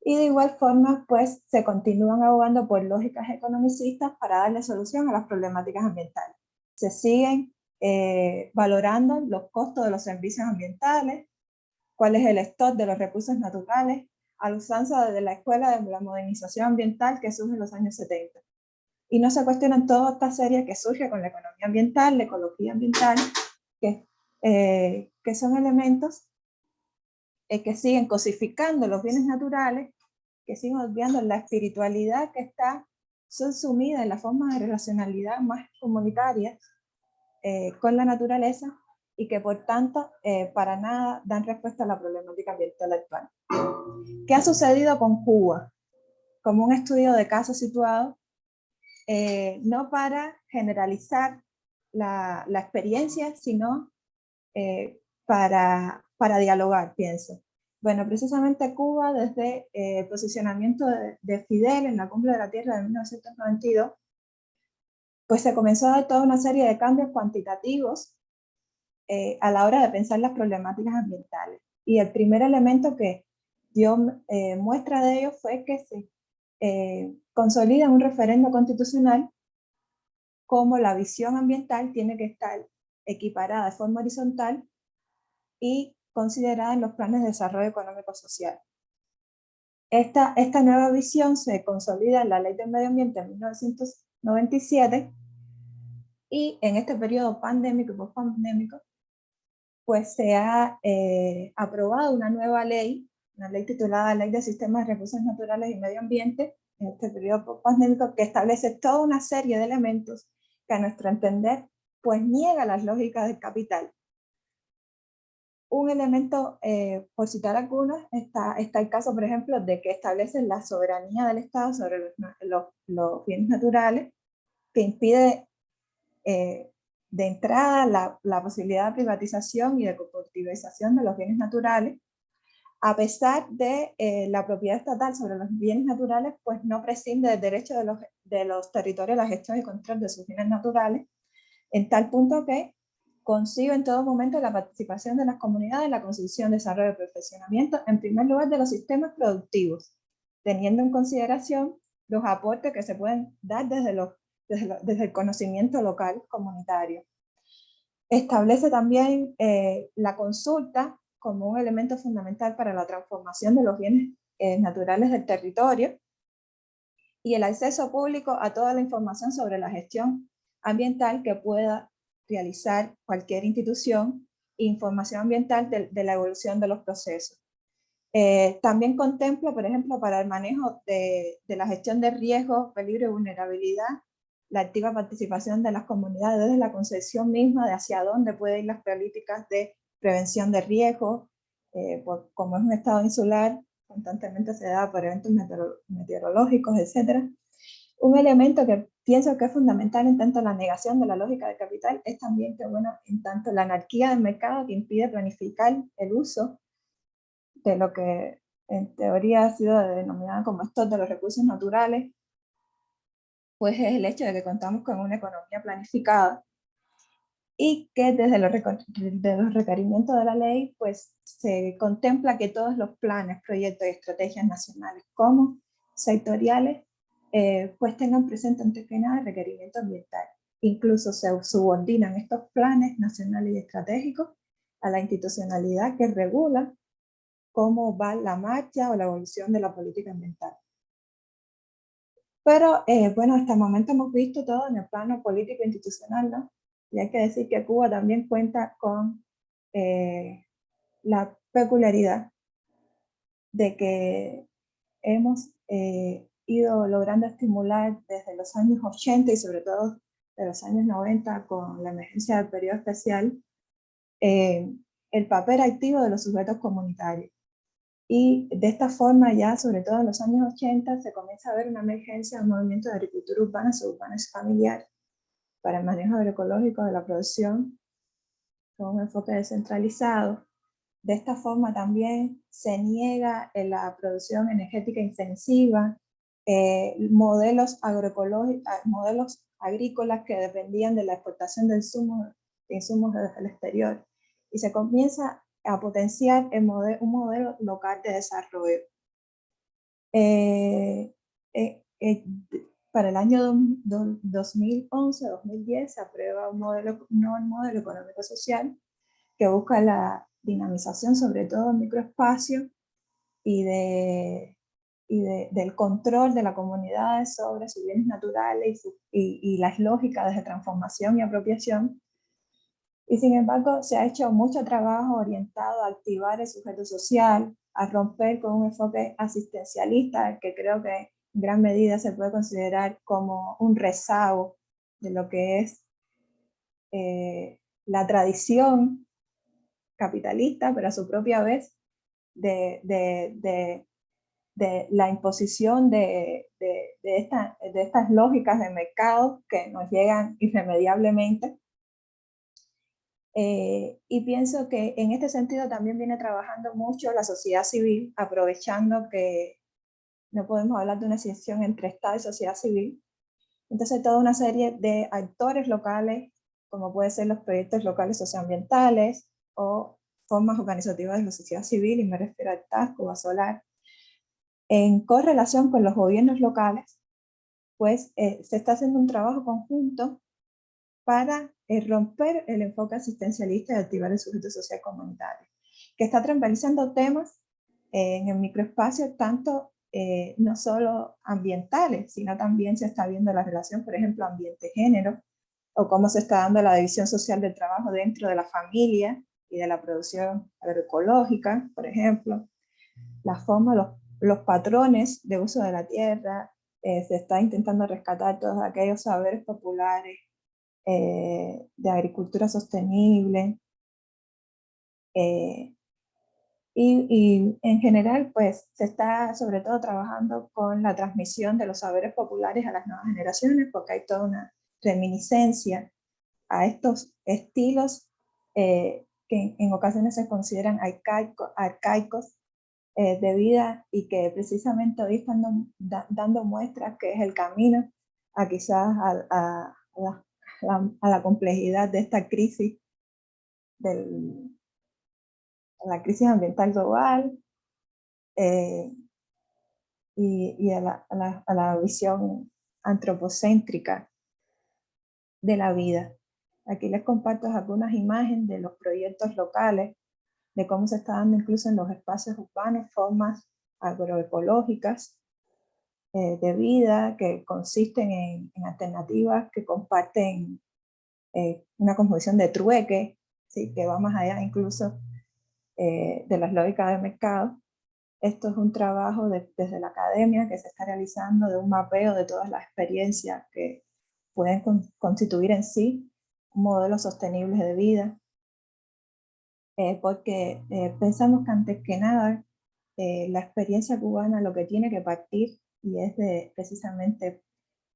Speaker 3: Y de igual forma, pues se continúan abogando por lógicas economicistas para darle solución a las problemáticas ambientales. Se siguen eh, valorando los costos de los servicios ambientales, cuál es el stock de los recursos naturales, a la usanza de la escuela de la modernización ambiental que surge en los años 70. Y no se cuestionan toda esta serie que surge con la economía ambiental, la ecología ambiental, que, eh, que son elementos eh, que siguen cosificando los bienes naturales que siguen olvidando la espiritualidad que está subsumida en la forma de relacionalidad más comunitaria eh, con la naturaleza y que por tanto eh, para nada dan respuesta a la problemática ambiental actual. ¿Qué ha sucedido con Cuba? Como un estudio de caso situado, eh, no para generalizar la, la experiencia, sino para, para dialogar, pienso. Bueno, precisamente Cuba, desde eh, el posicionamiento de, Fidel en la Cumbre de la Tierra de 1992, pues se comenzó a dar toda una serie de cambios cuantitativos eh, a la hora de pensar las problemáticas ambientales. Y el primer elemento que, dio eh, muestra de ello fue que se eh, consolida un referendo constitucional como la visión ambiental tiene que estar equiparada de forma horizontal y considerada en los planes de desarrollo económico-social. Esta, esta nueva visión se consolida en la Ley del Medio Ambiente en 1997 y en este periodo pandémico y post-pandémico, pues se ha eh, aprobado una nueva ley, una ley titulada Ley de Sistemas de Recursos Naturales y Medio Ambiente, en este periodo post-pandémico, que establece toda una serie de elementos que a nuestro entender, pues niega las lógicas del capital. Un elemento, eh, por citar algunos, está, está el caso, por ejemplo, de que establece la soberanía del Estado sobre los, los bienes naturales, que impide eh, de entrada la, la, posibilidad de privatización y de cooperativización de los bienes naturales, a pesar de eh, la propiedad estatal sobre los bienes naturales, pues no prescinde del derecho de los, de los territorios a la gestión y control de sus bienes naturales, en tal punto que consigo en todo momento la participación de las comunidades en la construcción, desarrollo y perfeccionamiento, en primer lugar de los sistemas productivos, teniendo en consideración los aportes que se pueden dar desde los desde, el conocimiento local comunitario. Establece también eh, la consulta como un elemento fundamental para la transformación de los bienes eh, naturales del territorio y el acceso público a toda la información sobre la gestión ambiental que pueda realizar cualquier institución información ambiental de, la evolución de los procesos. Eh, también contempla, por ejemplo, para el manejo de, la gestión de riesgos, peligro y vulnerabilidad, la activa participación de las comunidades desde la concepción misma de hacia dónde pueden ir las políticas de prevención de riesgos, eh, como es un estado insular, constantemente se da por eventos meteorológicos, etc. Un elemento que pienso que es fundamental en tanto la negación de la lógica del capital es también que, bueno, en tanto la anarquía del mercado que impide planificar el uso de lo que en teoría ha sido denominado como stock de los recursos naturales, pues es el hecho de que contamos con una economía planificada y que desde los, los requerimientos de la ley pues se contempla que todos los planes, proyectos y estrategias nacionales como sectoriales eh, pues tengan presente antes que nada el requerimiento ambiental. Incluso se subordinan estos planes nacionales y estratégicos a la institucionalidad que regula cómo va la marcha o la evolución de la política ambiental. Pero eh, bueno, hasta el momento hemos visto todo en el plano político institucional, ¿no? Y hay que decir que Cuba también cuenta con eh, la peculiaridad de que hemos eh, ido logrando estimular desde los años 80 y sobre todo de los años 90 con la emergencia del periodo especial, el papel activo de los sujetos comunitarios. Y de esta forma ya, sobre todo en los años 80, se comienza a ver una emergencia del movimiento de agricultura urbana, suburbana y familiar para el manejo agroecológico de la producción con un enfoque descentralizado. De esta forma también se niega la producción energética intensiva, eh, modelos modelos agrícolas que dependían de la exportación de insumos, de insumos desde el exterior. Y se comienza a potenciar el modelo, un modelo local de desarrollo. Eh, eh, eh, para el año 2011-2010 se aprueba un modelo, un nuevo modelo económico-social que busca la dinamización sobre todo en microespacio y, de, y del control de la comunidad sobre sus bienes naturales y, y las lógicas de transformación y apropiación. Y sin embargo, se ha hecho mucho trabajo orientado a activar el sujeto social, a romper con un enfoque asistencialista, que creo que gran medida se puede considerar como un rezago de lo que es eh, la tradición capitalista, pero a su propia vez de, la imposición de estas lógicas de mercado que nos llegan irremediablemente. Eh, y pienso que en este sentido también viene trabajando mucho la sociedad civil, aprovechando que no podemos hablar de una asociación entre Estado y sociedad civil. Entonces toda una serie de actores locales, como pueden ser los proyectos locales socioambientales o formas organizativas de la sociedad civil, y me refiero al TAS, Cuba Solar, en correlación con los gobiernos locales, pues eh, se está haciendo un trabajo conjunto para eh, romper el enfoque asistencialista y activar el sujeto social comunitario, que está transversando temas eh, en el microespacio tanto no solo ambientales, sino también se está viendo la relación, por ejemplo, ambiente-género, o cómo se está dando la división social del trabajo dentro de la familia y de la producción agroecológica, por ejemplo, la forma, los, patrones de uso de la tierra, eh, se está intentando rescatar todos aquellos saberes populares eh, de agricultura sostenible, eh, y, y, en general, pues, se está sobre todo trabajando con la transmisión de los saberes populares a las nuevas generaciones, porque hay toda una reminiscencia a estos estilos eh, que en ocasiones se consideran arcaicos eh, de vida y que precisamente hoy están dando muestras que es el camino a quizás a, la, complejidad de esta crisis, del, la crisis ambiental global eh, y, y a, la, visión antropocéntrica de la vida. Aquí les comparto algunas imágenes de los proyectos locales, de cómo se está dando incluso en los espacios urbanos formas agroecológicas eh, de vida que consisten en, alternativas que comparten eh, una composición de trueque, ¿sí? que va más allá incluso eh, de las lógicas de mercado. Esto es un trabajo desde la academia que se está realizando de un mapeo de todas las experiencias que pueden constituir en sí un modelo sostenible de vida, eh, porque eh, pensamos que antes que nada eh, la experiencia cubana lo que tiene que partir, y es de, precisamente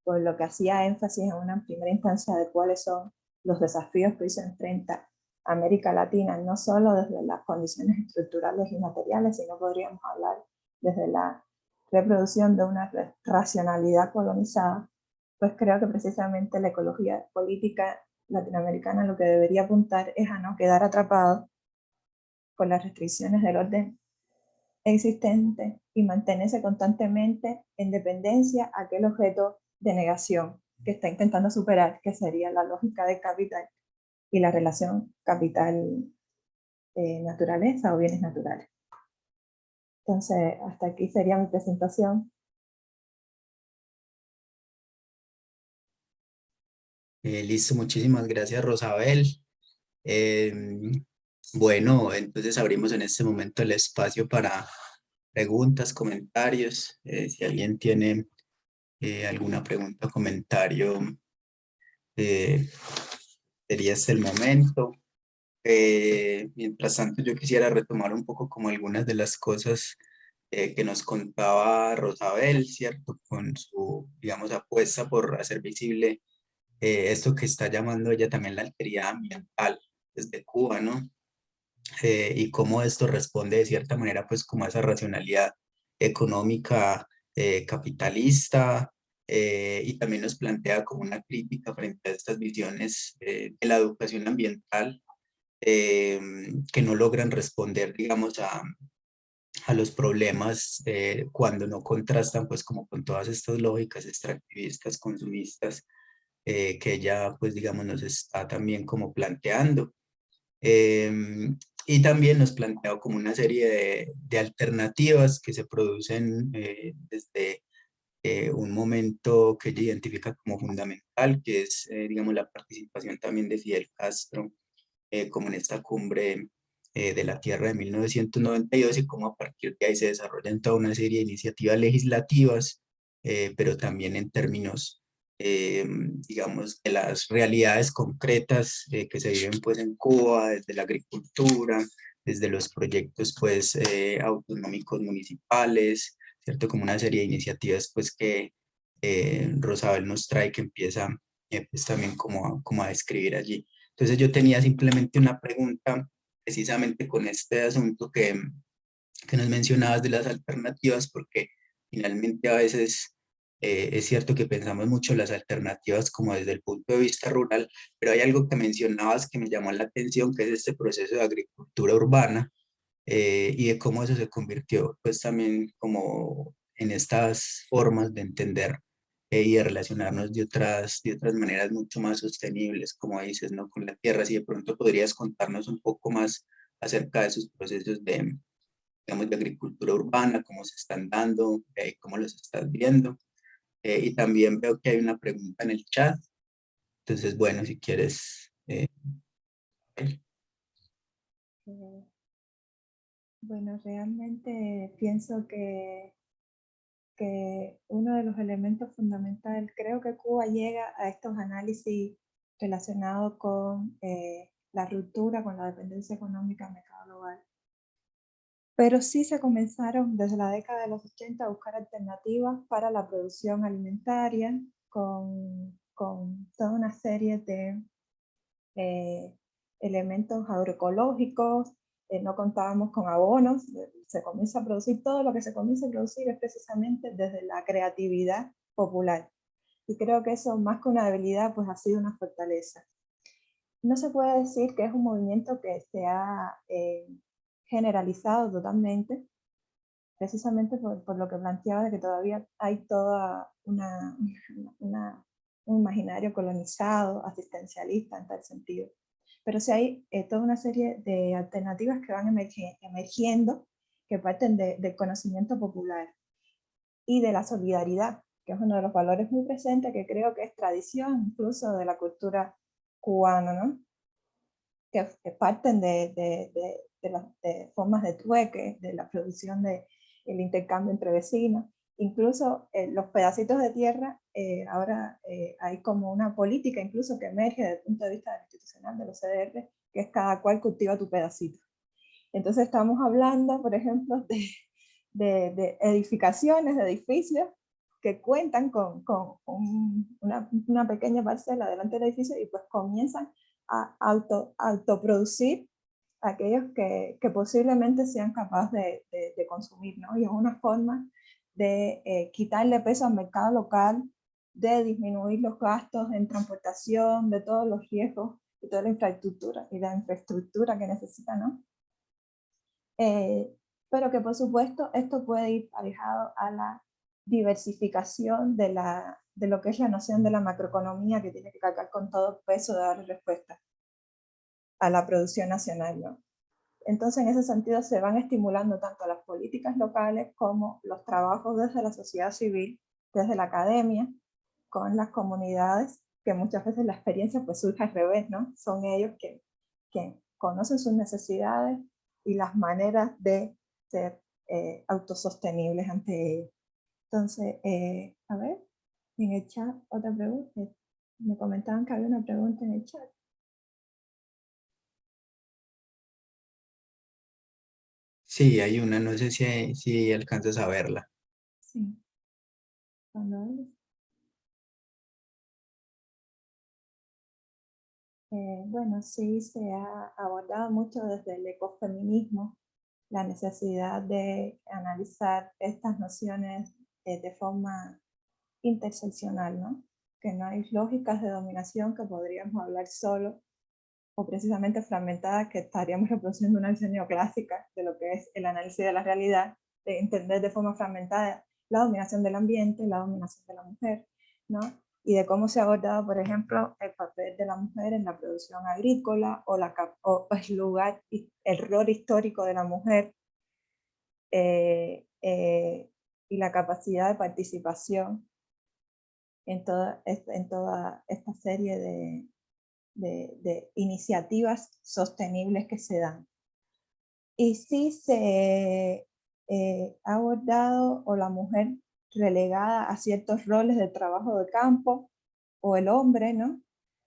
Speaker 3: por lo que hacía énfasis en una primera instancia de cuáles son los desafíos que hoy se enfrenta América Latina, no solo desde las condiciones estructurales y materiales, sino podríamos hablar desde la reproducción de una racionalidad colonizada, pues creo que precisamente la ecología política latinoamericana lo que debería apuntar es a no quedar atrapado con las restricciones del orden existente y mantenerse constantemente en dependencia a aquel objeto de negación que está intentando superar, que sería la lógica del capital y la relación capital-naturaleza eh, o bienes naturales. Entonces, hasta aquí sería mi presentación.
Speaker 1: Eh, listo, muchísimas gracias Rosabel. Em, bueno, entonces abrimos en este momento el espacio para preguntas, comentarios. Eh, si alguien tiene alguna pregunta o comentario, sería este el momento. mientras tanto, yo quisiera retomar un poco como algunas de las cosas que nos contaba Rosabel, ¿cierto? Con su, digamos, apuesta por hacer visible eh, esto que está llamando ella también la alteridad ambiental desde Cuba, ¿no? Eh, y cómo esto responde de cierta manera pues como a esa racionalidad económica eh, y también nos plantea como una crítica frente a estas visiones de la educación ambiental que no logran responder digamos a, a los problemas cuando no contrastan pues como con todas estas lógicas extractivistas, consumistas eh, que ella, pues digamos, nos está también como planteando. Em, y también nos plantea como una serie de, de alternativas que se producen eh, desde eh, un momento que ella identifica como fundamental, que es, digamos, la participación también de Fidel Castro, como en esta cumbre de la Tierra de 1992 y cómo a partir de ahí se desarrollan toda una serie de iniciativas legislativas, pero también en términos eh, digamos, de las realidades concretas eh, que se viven pues en Cuba, desde la agricultura, desde los proyectos pues eh, autonómicos municipales, ¿cierto? Como una serie de iniciativas pues que Rosabel nos trae que empieza pues también como a, como a describir allí. Entonces yo tenía simplemente una pregunta precisamente con este asunto que, que nos mencionabas de las alternativas, porque finalmente a veces Eh, es cierto que pensamos mucho las alternativas como desde el punto de vista rural, pero hay algo que mencionabas que me llamó la atención, que es este proceso de agricultura urbana eh, y de cómo eso se convirtió pues también como en estas formas de entender eh, y de relacionarnos de otras, de otras maneras mucho más sostenibles, como dices, ¿no? Con la tierra, si de pronto podrías contarnos un poco más acerca de esos procesos de, digamos, de agricultura urbana, cómo se están dando, eh, cómo los estás viendo. Eh, y también veo que hay una pregunta en el chat. Entonces, bueno, si quieres... Eh,
Speaker 3: bueno, realmente pienso que, que uno de los elementos fundamentales, creo que Cuba llega a estos análisis relacionados con la ruptura, con la dependencia económica del mercado global, pero sí se comenzaron desde la década de los 80 a buscar alternativas para la producción alimentaria con, con toda una serie de eh, elementos agroecológicos, eh, no contábamos con abonos, se comienza a producir todo lo que se comienza a producir es precisamente desde la creatividad popular. Y creo que eso más que una debilidad pues ha sido una fortaleza. No se puede decir que es un movimiento que se ha eh, generalizado totalmente, precisamente por, por, lo que planteaba de que todavía hay toda una, una, un imaginario colonizado, asistencialista en tal sentido. Pero sí hay eh, toda una serie de alternativas que van emergiendo, que parten de, del conocimiento popular y de la solidaridad, que es uno de los valores muy presentes que creo que es tradición incluso de la cultura cubana, ¿no? que, parten de, de las formas de trueque, de la producción del el intercambio entre vecinos. Incluso eh, los pedacitos de tierra, eh, ahora eh, hay como una política incluso que emerge desde el punto de vista institucional de los CDR, que es cada cual cultiva tu pedacito. Entonces estamos hablando, por ejemplo, de, de, de edificaciones, de edificios que cuentan con, con una, una, pequeña parcela delante del edificio y pues comienzan a auto, autoproducir aquellos que, que posiblemente sean capaces de, de, consumir, ¿no? Y es una forma de eh, quitarle peso al mercado local, de disminuir los gastos en transportación, de todos los riesgos y toda la infraestructura y la infraestructura que necesita, ¿no? Eh, pero que por supuesto esto puede ir alejado a la diversificación de, la, de lo que es la noción de la macroeconomía que tiene que cargar con todo peso de dar respuesta a la producción nacional. ¿no? Entonces, en ese sentido, se van estimulando tanto las políticas locales como los trabajos desde la sociedad civil, desde la academia, con las comunidades, que muchas veces la experiencia pues surge al revés, ¿no? Son ellos que, conocen sus necesidades y las maneras de ser eh, autosostenibles ante ellos. Entonces, eh, a ver, en el chat, otra pregunta. Me comentaban que había una pregunta en el chat.
Speaker 1: Sí, hay una, no sé si, si alcanzas a verla.
Speaker 3: Sí. Eh, bueno, sí, se ha abordado mucho desde el ecofeminismo la necesidad de analizar estas nociones eh, de forma interseccional, ¿no? Que no hay lógicas de dominación que podríamos hablar solo o precisamente fragmentadas que estaríamos reproduciendo una visión neoclásica de lo que es el análisis de la realidad, de entender de forma fragmentada la dominación del ambiente, la dominación de la mujer, ¿no? y de cómo se ha abordado, por ejemplo, el papel de la mujer en la producción agrícola o, la, o el lugar, el rol histórico de la mujer eh, eh, y la capacidad de participación en toda, en toda esta serie de, de, iniciativas sostenibles que se dan. Y si se eh, ha abordado o la mujer relegada a ciertos roles de trabajo de campo o el hombre, ¿no?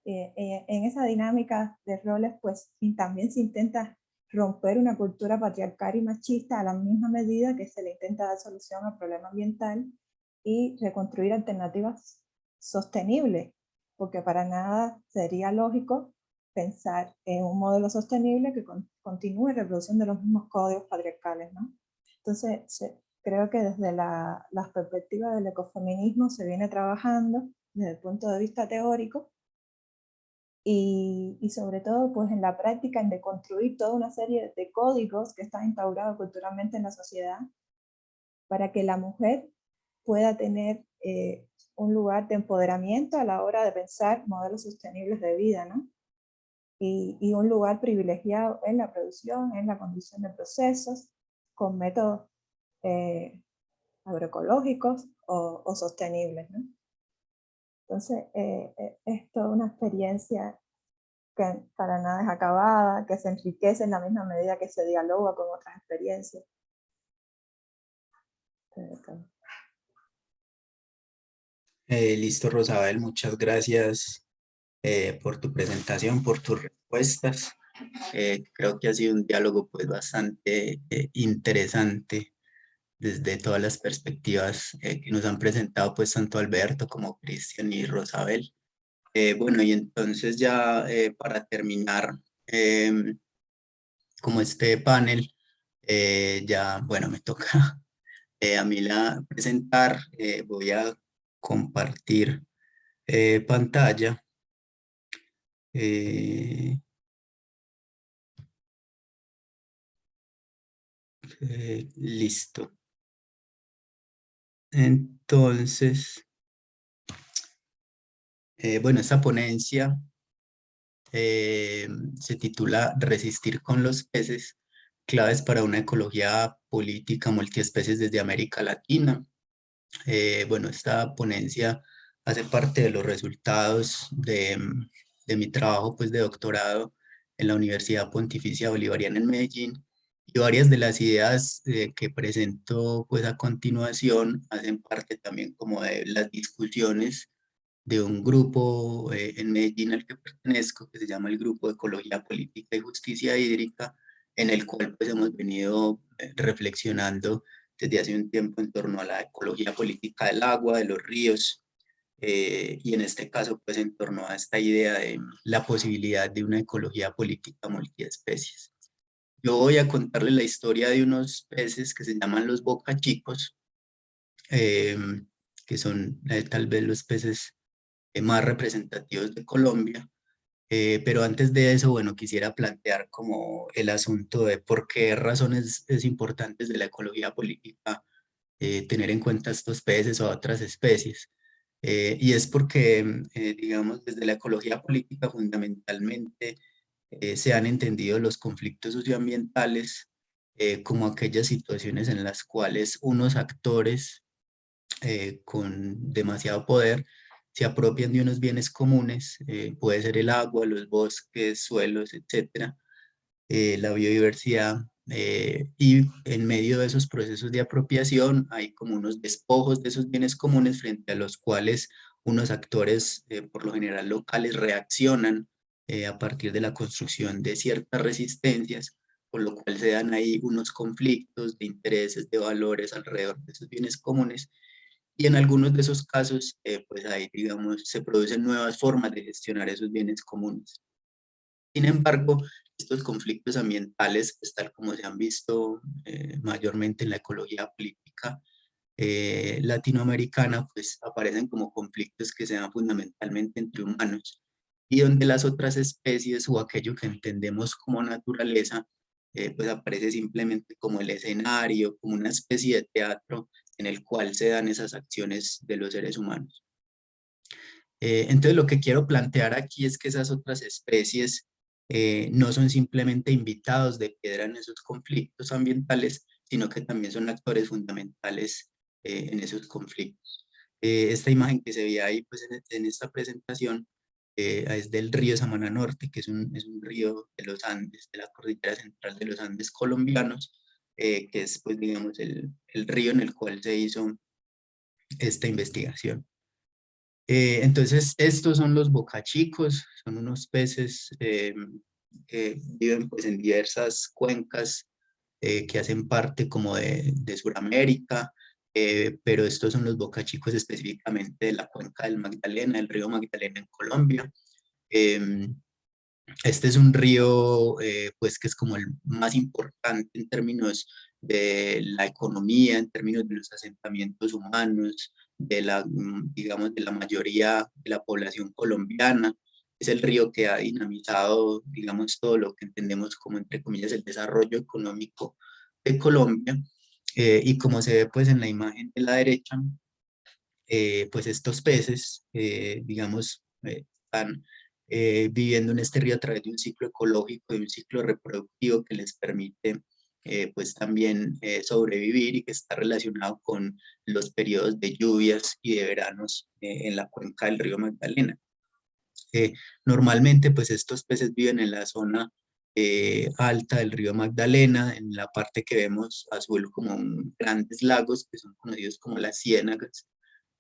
Speaker 3: Eh, eh, en esa dinámica de roles, pues también se intenta romper una cultura patriarcal y machista a la misma medida que se le intenta dar solución al problema ambiental y reconstruir alternativas sostenibles porque para nada sería lógico pensar en un modelo sostenible que continúe reproduciendo los mismos códigos patriarcales. ¿no? Entonces, creo que desde la, las perspectivas del ecofeminismo se viene trabajando desde el punto de vista teórico y, y, sobre todo pues en la práctica en deconstruir toda una serie de códigos que están instaurados culturalmente en la sociedad para que la mujer pueda tener eh, un lugar de empoderamiento a la hora de pensar modelos sostenibles de vida, ¿no? Y, y, un lugar privilegiado en la producción, en la condición de procesos, con métodos eh, agroecológicos o, o, sostenibles, ¿no? Entonces, eh, eh, es toda una experiencia que para nada es acabada, que se enriquece en la misma medida que se dialoga con otras experiencias.
Speaker 1: Eh, listo, Rosabel, muchas gracias eh, por tu presentación, por tus respuestas. Eh, creo que ha sido un diálogo pues bastante eh, interesante desde todas las perspectivas eh, que nos han presentado pues tanto Alberto como Cristian y Rosabel. bueno, y entonces ya para terminar em, como este panel, ya bueno, me toca a mí la presentar, voy a compartir pantalla. Eh, eh, listo. Entonces, eh, bueno, esta ponencia eh, se titula Resistir con los peces, claves para una ecología política multiespecies desde América Latina. Eh, bueno, esta ponencia hace parte de los resultados de, de mi trabajo pues, de doctorado en la Universidad Pontificia Bolivariana en Medellín y varias de las ideas eh, que presento pues a continuación hacen parte también como de las discusiones de un grupo eh, en Medellín al que pertenezco que se llama el Grupo de Ecología Política y Justicia Hídrica en el cual pues hemos venido reflexionando desde hace un tiempo en torno a la ecología política del agua, de los ríos, eh, y en este caso pues en torno a esta idea de la posibilidad de una ecología política multiespecies. Yo voy a contarles la historia de unos peces que se llaman los bocachicos, eh, que son eh, tal vez los peces más representativos de Colombia, pero antes de eso, bueno, quisiera plantear como el asunto de por qué razones es importantes de la ecología política tener en cuenta estos peces o otras especies. Eh, y es porque, eh, digamos, desde la ecología política fundamentalmente eh, se han entendido los conflictos socioambientales como aquellas situaciones en las cuales unos actores con demasiado poder se apropian de unos bienes comunes, puede ser el agua, los bosques, suelos, etcétera, la biodiversidad, eh, y en medio de esos procesos de apropiación hay como unos despojos de esos bienes comunes frente a los cuales unos actores, eh, por lo general locales, reaccionan eh, a partir de la construcción de ciertas resistencias, por lo cual se dan ahí unos conflictos de intereses, de valores alrededor de esos bienes comunes, y en algunos de esos casos, pues ahí, digamos, se producen nuevas formas de gestionar esos bienes comunes. Sin embargo, estos conflictos ambientales, pues, tal como se han visto eh, mayormente en la ecología política eh, latinoamericana, pues aparecen como conflictos que se dan fundamentalmente entre humanos y donde las otras especies o aquello que entendemos como naturaleza, eh, pues aparece simplemente como el escenario, como una especie de teatro en el cual se dan esas acciones de los seres humanos. entonces lo que quiero plantear aquí es que esas otras especies eh, no son simplemente invitados de piedra en esos conflictos ambientales, sino que también son actores fundamentales eh, en esos conflictos. Eh, esta imagen que se ve ahí pues, en, esta presentación es del río Samana Norte, que es un, es un, río de los Andes, de la cordillera central de los Andes colombianos, que es pues digamos el, el río en el cual se hizo esta investigación. Eh, entonces, estos son los bocachicos, son unos peces eh, que viven pues, en diversas cuencas eh, que hacen parte como de, de Sudamérica, pero estos son los bocachicos específicamente de la cuenca del Magdalena, el río Magdalena en Colombia. Em, este es un río pues que es como el más importante en términos de la economía en términos de los asentamientos humanos, de la, mm, digamos, de la mayoría de la población colombiana. Es el río que ha dinamizado, digamos, todo lo que entendemos como, entre comillas, el desarrollo económico de Colombia. Eh, y como se ve pues en la imagen de la derecha, eh, pues estos peces, eh, digamos, están viviendo en este río a través de un ciclo ecológico y un ciclo reproductivo que les permite pues también sobrevivir y que está relacionado con los periodos de lluvias y de veranos en la cuenca del río Magdalena. normalmente pues estos peces viven en la zona eh, alta del río Magdalena, en la parte que vemos azul como grandes lagos que son conocidos como las ciénagas.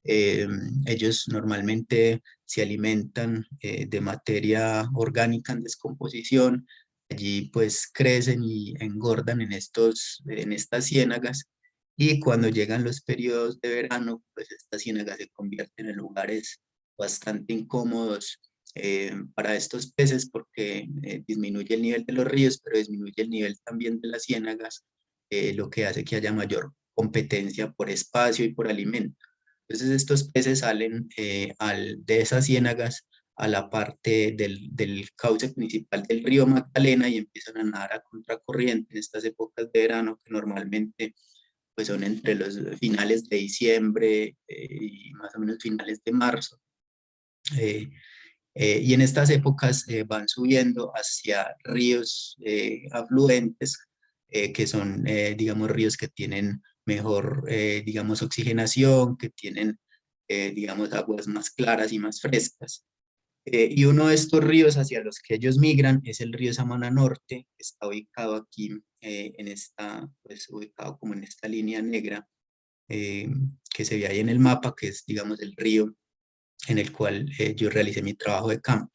Speaker 1: Eh, ellos normalmente se alimentan eh, de materia orgánica en descomposición, allí pues crecen y engordan en, estos, en estas ciénagas y cuando llegan los periodos de verano, pues estas ciénagas se convierten en lugares bastante incómodos eh, para estos peces porque eh, disminuye el nivel de los ríos, pero disminuye el nivel también de las ciénagas, eh, lo que hace que haya mayor competencia por espacio y por alimento. Entonces estos peces salen al, de esas ciénagas a la parte del, del, cauce principal del río Magdalena y empiezan a nadar a contracorriente en estas épocas de verano que normalmente pues son entre los finales de diciembre y más o menos finales de marzo. Eh, y en estas épocas eh, van subiendo hacia ríos eh, afluentes, que son, digamos, ríos que tienen mejor, digamos, oxigenación, que tienen, digamos, aguas más claras y más frescas. y uno de estos ríos hacia los que ellos migran es el río Samana Norte, que está ubicado aquí, en esta, pues ubicado como en esta línea negra, que se ve ahí en el mapa, que es, digamos, el río en el cual eh, yo realicé mi trabajo de campo.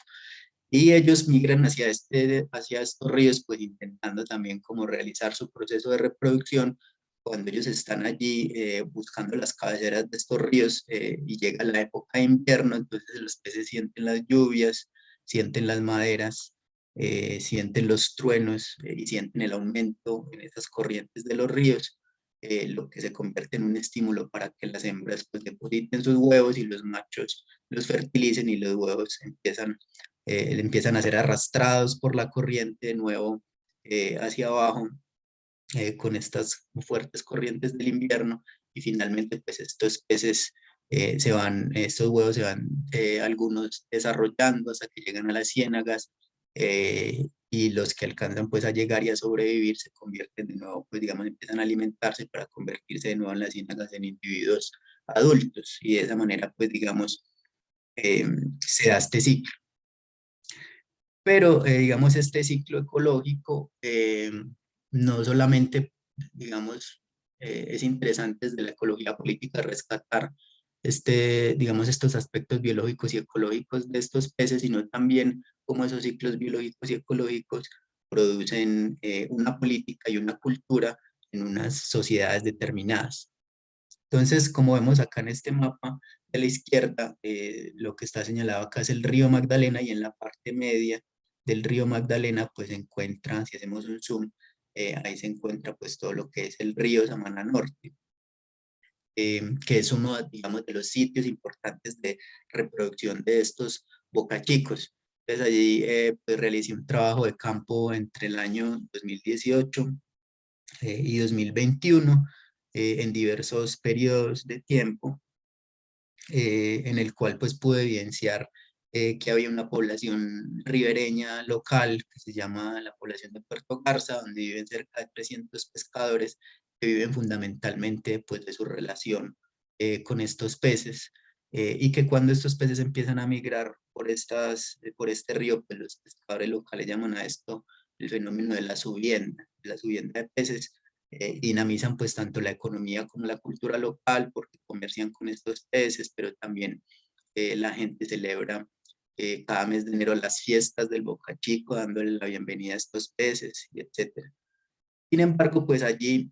Speaker 1: Y ellos migran hacia, este, hacia estos ríos, pues intentando también como realizar su proceso de reproducción cuando ellos están allí eh, buscando las cabeceras de estos ríos eh, y llega la época de invierno, entonces los peces sienten las lluvias, sienten las maderas, sienten los truenos y sienten el aumento en esas corrientes de los ríos eh, lo que se convierte en un estímulo para que las hembras pues depositen sus huevos y los machos los fertilicen y los huevos empiezan, eh, empiezan a ser arrastrados por la corriente de nuevo eh, hacia abajo con estas fuertes corrientes del invierno. Y finalmente pues estos peces se van, estos huevos se van algunos desarrollando hasta que llegan a las ciénagas y los que alcanzan pues a llegar y a sobrevivir se convierten de nuevo, pues digamos, empiezan a alimentarse para convertirse de nuevo en las ciénagas en individuos adultos y de esa manera pues digamos eh, se da este ciclo. Pero eh, digamos este ciclo ecológico eh, no solamente digamos es interesante desde la ecología política rescatar este, digamos, estos aspectos biológicos y ecológicos de estos peces, sino también cómo esos ciclos biológicos y ecológicos producen eh, una política y una cultura en unas sociedades determinadas. Entonces, como vemos acá en este mapa de la izquierda, eh, lo que está señalado acá es el río Magdalena y en la parte media del río Magdalena pues se encuentra, si hacemos un zoom, eh, ahí se encuentra pues todo lo que es el río Samana Norte. Em, que es uno, de los sitios importantes de reproducción de estos bocachicos. Allí eh, pues, realicé un trabajo de campo entre el año 2018 eh, y 2021 eh, en diversos periodos de tiempo, en el cual pues pude evidenciar que había una población ribereña local que se llama la población de Puerto Garza, donde viven cerca de 300 pescadores que viven fundamentalmente pues, de su relación eh, con estos peces eh, y que cuando estos peces empiezan a migrar por, estas, eh, por este río, pues los pescadores locales llaman a esto el fenómeno de la subienda, la subienda de peces, dinamizan pues tanto la economía como la cultura local porque comercian con estos peces, pero también la gente celebra cada mes de enero las fiestas del Boca Chico, dándole la bienvenida a estos peces, etc. Sin embargo, pues allí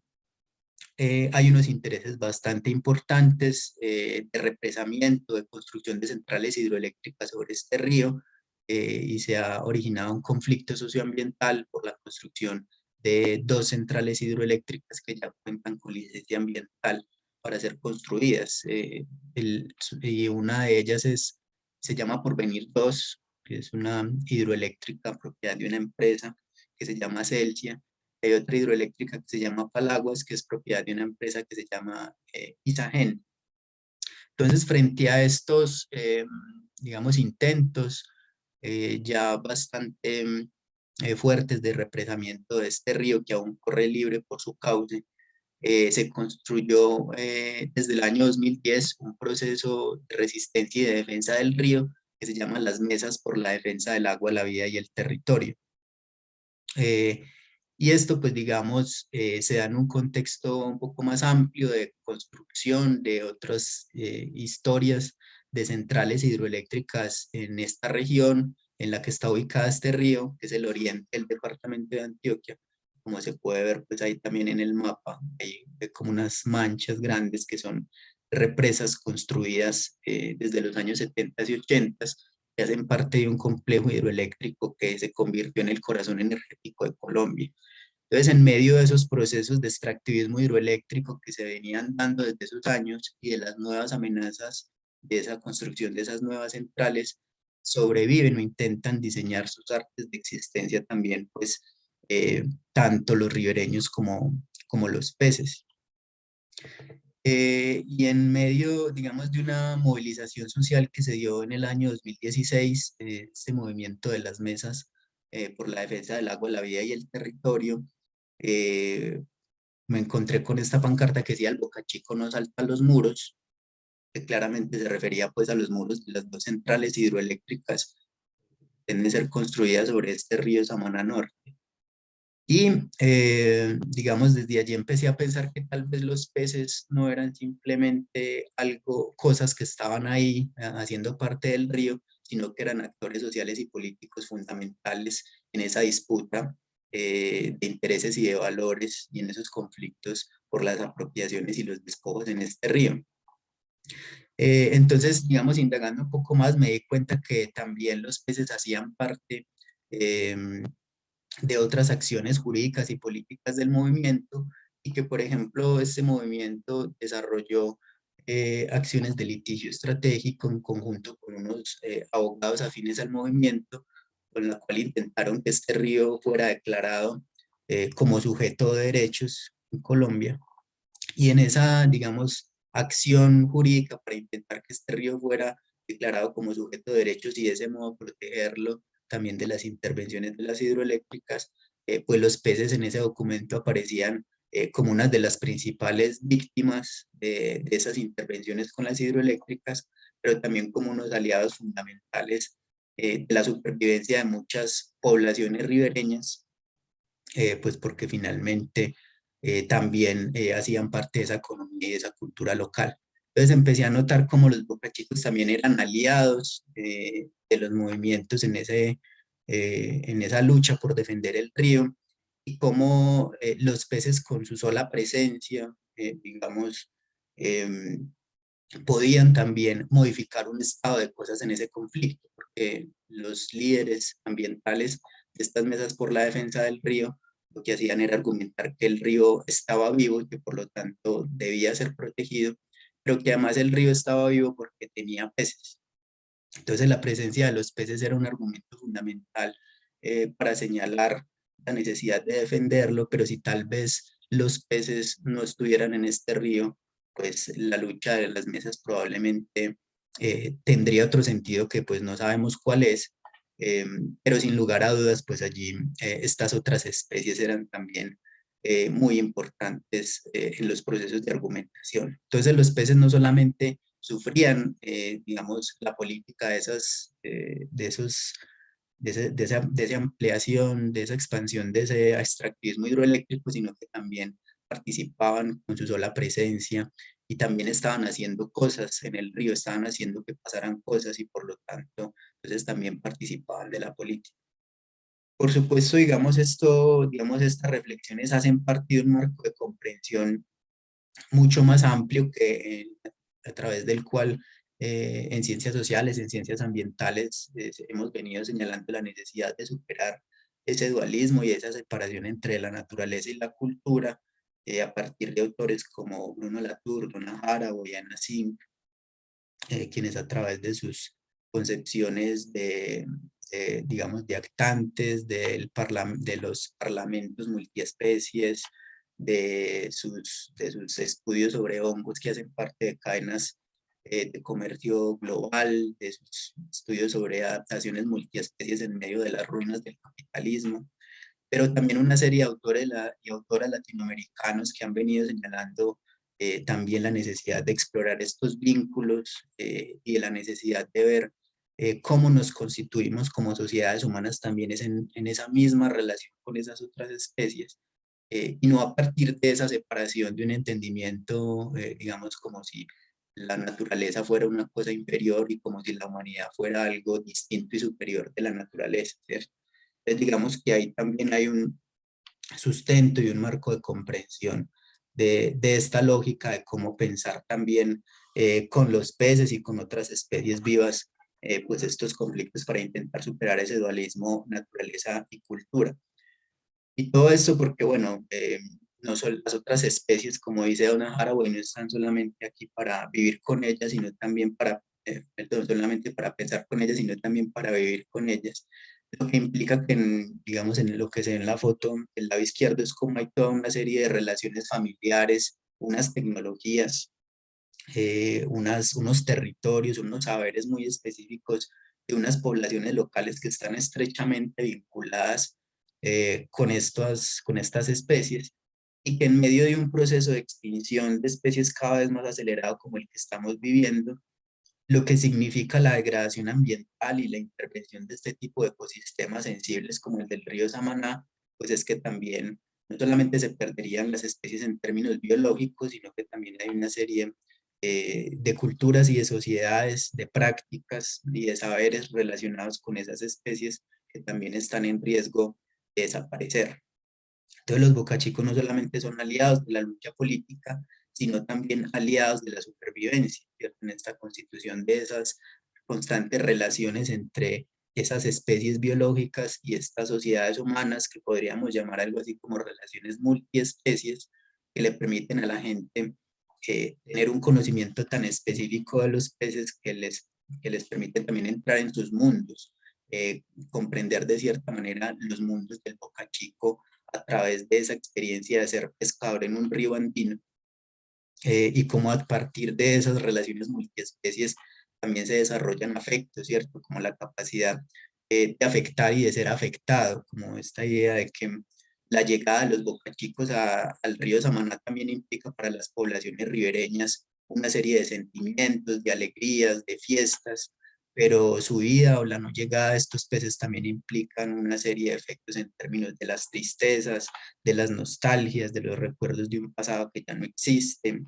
Speaker 1: eh, hay unos intereses bastante importantes eh, de represamiento, de construcción de centrales hidroeléctricas sobre este río eh, y se ha originado un conflicto socioambiental por la construcción de dos centrales hidroeléctricas que ya cuentan con licencia ambiental para ser construidas. Eh, y una de ellas es, se llama Porvenir 2, que es una hidroeléctrica propiedad de una empresa que se llama Celsia. Hay otra hidroeléctrica que se llama Palaguas, que es propiedad de una empresa que se llama eh, Isagen. Entonces, frente a estos, eh, digamos, intentos eh, ya bastante eh, fuertes de represamiento de este río que aún corre libre por su cauce, eh, se construyó desde el año 2010 un proceso de resistencia y de defensa del río que se llama las mesas por la defensa del agua, la vida y el territorio. Y esto, pues digamos, se da en un contexto un poco más amplio de construcción de otras historias de centrales hidroeléctricas en esta región en la que está ubicado este río, que es el oriente del departamento de Antioquia. Como se puede ver, pues ahí también en el mapa hay como unas manchas grandes que son represas construidas eh, desde los años 70 y 80 que hacen parte de un complejo hidroeléctrico que se convirtió en el corazón energético de Colombia. Entonces, en medio de esos procesos de extractivismo hidroeléctrico que se venían dando desde esos años y de las nuevas amenazas de esa construcción de esas nuevas centrales sobreviven o intentan diseñar sus artes de existencia también, pues, eh, tanto los ribereños como, como los peces. Eh, y en medio, digamos, de una movilización social que se dio en el año 2016, eh, este movimiento de las mesas por la defensa del agua, la vida y el territorio, me encontré con esta pancarta que decía el Boca Chico no salta los muros, que claramente se refería pues a los muros de las dos centrales hidroeléctricas que deben ser construidas sobre este río Samana Norte. Y eh, digamos, desde allí empecé a pensar que tal vez los peces no eran simplemente algo, cosas que estaban ahí eh, haciendo parte del río, sino que eran actores sociales y políticos fundamentales en esa disputa eh, de intereses y de valores y en esos conflictos por las apropiaciones y los despojos en este río. Eh, entonces, digamos, indagando un poco más, me di cuenta que también los peces hacían parte em, de otras acciones jurídicas y políticas del movimiento y que, por ejemplo, este movimiento desarrolló eh, acciones de litigio estratégico en conjunto con unos eh, abogados afines al movimiento, con la cual intentaron que este río fuera declarado como sujeto de derechos en Colombia. Y en esa, digamos, acción jurídica para intentar que este río fuera declarado como sujeto de derechos y de ese modo protegerlo también de las intervenciones de las hidroeléctricas, eh, pues los peces en ese documento aparecían eh, como una de las principales víctimas de, esas intervenciones con las hidroeléctricas, pero también como unos aliados fundamentales eh, de la supervivencia de muchas poblaciones ribereñas, pues porque finalmente eh, también eh, hacían parte de esa economía y de esa cultura local. Entonces empecé a notar cómo los bocachicos también eran aliados eh, de los movimientos en, ese, en esa lucha por defender el río y cómo los peces con su sola presencia, digamos, em, podían también modificar un estado de cosas en ese conflicto, porque los líderes ambientales de estas mesas por la defensa del río lo que hacían era argumentar que el río estaba vivo y que por lo tanto debía ser protegido, pero que además el río estaba vivo porque tenía peces. Entonces la presencia de los peces era un argumento fundamental eh, para señalar la necesidad de defenderlo, pero si tal vez los peces no estuvieran en este río, pues la lucha de las mesas probablemente eh, tendría otro sentido que pues no sabemos cuál es, Em, pero sin lugar a dudas, pues allí eh, estas otras especies eran también eh, muy importantes eh, en los procesos de argumentación. Entonces los peces no solamente sufrían, digamos, la política de, esas, de, esos, de, de, esa, de esa ampliación, de esa expansión de ese extractivismo hidroeléctrico, sino que también participaban con su sola presencia y también estaban haciendo cosas en el río, estaban haciendo que pasaran cosas y por lo tanto, entonces también participaban de la política. Por supuesto, digamos, esto, digamos, estas reflexiones hacen parte de un marco de comprensión mucho más amplio que a través del cual eh, en ciencias sociales, en ciencias ambientales, eh, hemos venido señalando la necesidad de superar ese dualismo y esa separación entre la naturaleza y la cultura eh, a partir de autores como Bruno Latour, Donna Jara o Yana Sim, eh, quienes a través de sus concepciones de, digamos, de actantes, del de los parlamentos multiespecies, de sus, de sus estudios sobre hongos que hacen parte de cadenas eh, de comercio global, de sus estudios sobre adaptaciones multiespecies en medio de las ruinas del capitalismo, pero también una serie de autores y autoras latinoamericanos que han venido señalando eh, también la necesidad de explorar estos vínculos eh, y la necesidad de ver cómo nos constituimos como sociedades humanas también es en, en esa misma relación con esas otras especies y no a partir de esa separación de un entendimiento, digamos, como si la naturaleza fuera una cosa inferior y como si la humanidad fuera algo distinto y superior de la naturaleza, ¿cierto? Entonces digamos que ahí también hay un sustento y un marco de comprensión de, de esta lógica de cómo pensar también eh, con los peces y con otras especies vivas, eh, pues estos conflictos para intentar superar ese dualismo naturaleza y cultura. Y todo esto porque, bueno, eh, no son las otras especies, como dice Donna Haraway, no están solamente aquí para vivir con ellas, sino también para, eh, solamente para pensar con ellas, sino también para vivir con ellas. Lo que implica que, digamos, en lo que se ve en la foto, el lado izquierdo es como hay toda una serie de relaciones familiares, unas tecnologías, eh, unas, unos territorios, unos saberes muy específicos de unas poblaciones locales que están estrechamente vinculadas eh, con, estas, con estas especies y que en medio de un proceso de extinción de especies cada vez más acelerado como el que estamos viviendo, lo que significa la degradación ambiental y la intervención de este tipo de ecosistemas sensibles como el del río Samaná, pues es que también no solamente se perderían las especies en términos biológicos, sino que también hay una serie eh, de culturas y de sociedades, de prácticas y de saberes relacionados con esas especies que también están en riesgo de desaparecer. Entonces los bocachicos no solamente son aliados de la lucha política, sino también aliados de la supervivencia, en esta constitución de esas constantes relaciones entre esas especies biológicas y estas sociedades humanas que podríamos llamar algo así como relaciones multiespecies que le permiten a la gente eh, tener un conocimiento tan específico de los peces que les, que les permite también entrar en sus mundos, eh, comprender de cierta manera los mundos del bocachico a través de esa experiencia de ser pescador en un río andino eh, y cómo a partir de esas relaciones multiespecies también se desarrollan afectos, ¿cierto? Como la capacidad eh, de afectar y de ser afectado, como esta idea de que la llegada de los bocachicos al río Samaná también implica para las poblaciones ribereñas una serie de sentimientos, de alegrías, de fiestas, pero su vida o la no llegada de estos peces también implican una serie de efectos en términos de las tristezas, de las nostalgias, de los recuerdos de un pasado que ya no existe,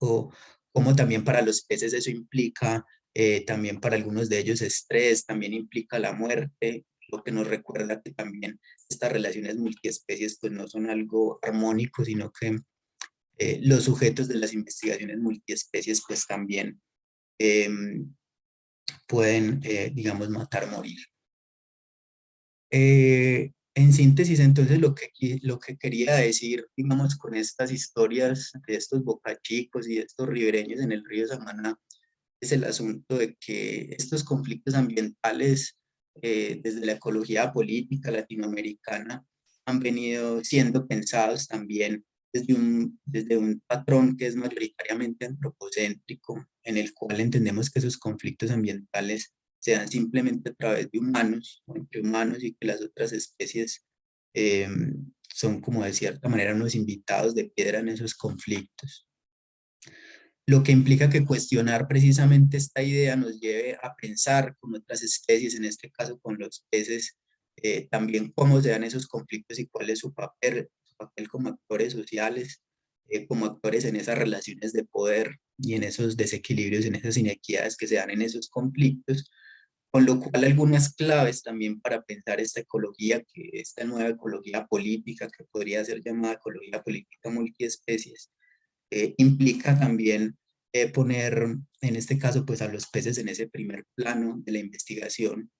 Speaker 1: o como también para los peces eso implica, eh, también para algunos de ellos estrés, también implica la muerte, lo que nos recuerda que también estas relaciones multiespecies pues no son algo armónico, sino que eh, los sujetos de las investigaciones multiespecies pues también em, pueden, eh, digamos, matar, morir. Eh, en síntesis, entonces, lo que, lo que quería decir, digamos, con estas historias de estos bocachicos y de estos ribereños en el río Samaná, es el asunto de que estos conflictos ambientales eh, desde la ecología política latinoamericana han venido siendo pensados también desde un, desde un patrón que es mayoritariamente antropocéntrico, en el cual entendemos que esos conflictos ambientales se dan simplemente a través de humanos, o entre humanos, y que las otras especies eh, son como de cierta manera unos invitados de piedra en esos conflictos. Lo que implica que cuestionar precisamente esta idea nos lleve a pensar con otras especies, en este caso con los peces, eh, también cómo se dan esos conflictos y cuál es su papel, papel como actores sociales, eh, como actores en esas relaciones de poder y en esos desequilibrios, en esas inequidades que se dan en esos conflictos, con lo cual algunas claves también para pensar esta ecología, que esta nueva ecología política, que podría ser llamada ecología política multiespecies, eh, implica también eh, poner, en este caso, pues a los peces en ese primer plano de la investigación,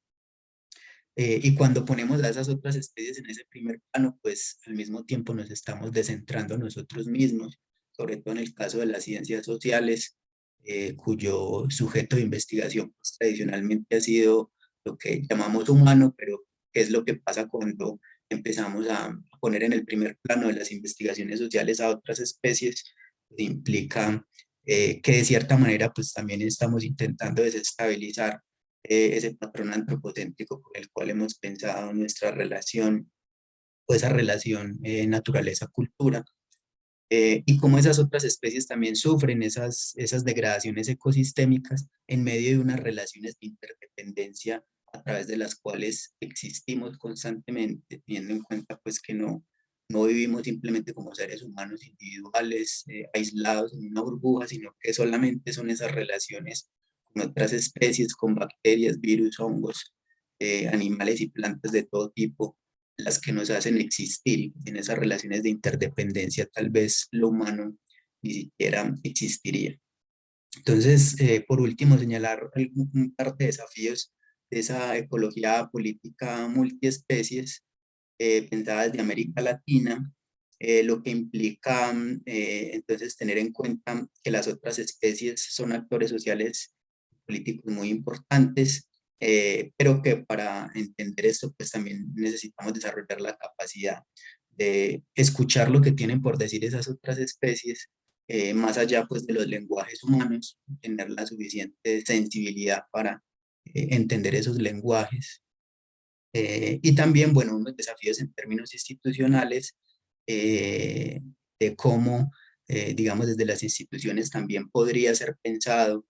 Speaker 1: Eh, y cuando ponemos a esas otras especies en ese primer plano, pues al mismo tiempo nos estamos descentrando nosotros mismos, sobre todo en el caso de las ciencias sociales, eh, cuyo sujeto de investigación pues, tradicionalmente ha sido lo que llamamos humano, pero ¿qué es lo que pasa cuando empezamos a poner en el primer plano de las investigaciones sociales a otras especies? Implica eh, que de cierta manera pues también estamos intentando desestabilizar eh, ese patrón antropocéntrico con el cual hemos pensado nuestra relación o esa relación eh, naturaleza-cultura. Eh, y cómo esas otras especies también sufren esas, esas degradaciones ecosistémicas en medio de unas relaciones de interdependencia a través de las cuales existimos constantemente, teniendo en cuenta pues que no, no vivimos simplemente como seres humanos individuales, aislados en una burbuja, sino que solamente son esas relaciones con otras especies, con bacterias, virus, hongos, eh, animales y plantas de todo tipo, las que nos hacen existir. En esas relaciones de interdependencia tal vez lo humano ni siquiera existiría. Entonces, eh, por último, señalar un par de desafíos de esa ecología política multiespecies eh, pensada desde América Latina, lo que implica entonces tener en cuenta que las otras especies son actores sociales políticos muy importantes, eh, pero que para entender esto pues también necesitamos desarrollar la capacidad de escuchar lo que tienen por decir esas otras especies, eh, más allá pues de los lenguajes humanos, tener la suficiente sensibilidad para eh, entender esos lenguajes. Y también, bueno, unos desafíos en términos institucionales, de cómo, digamos, desde las instituciones también podría ser pensado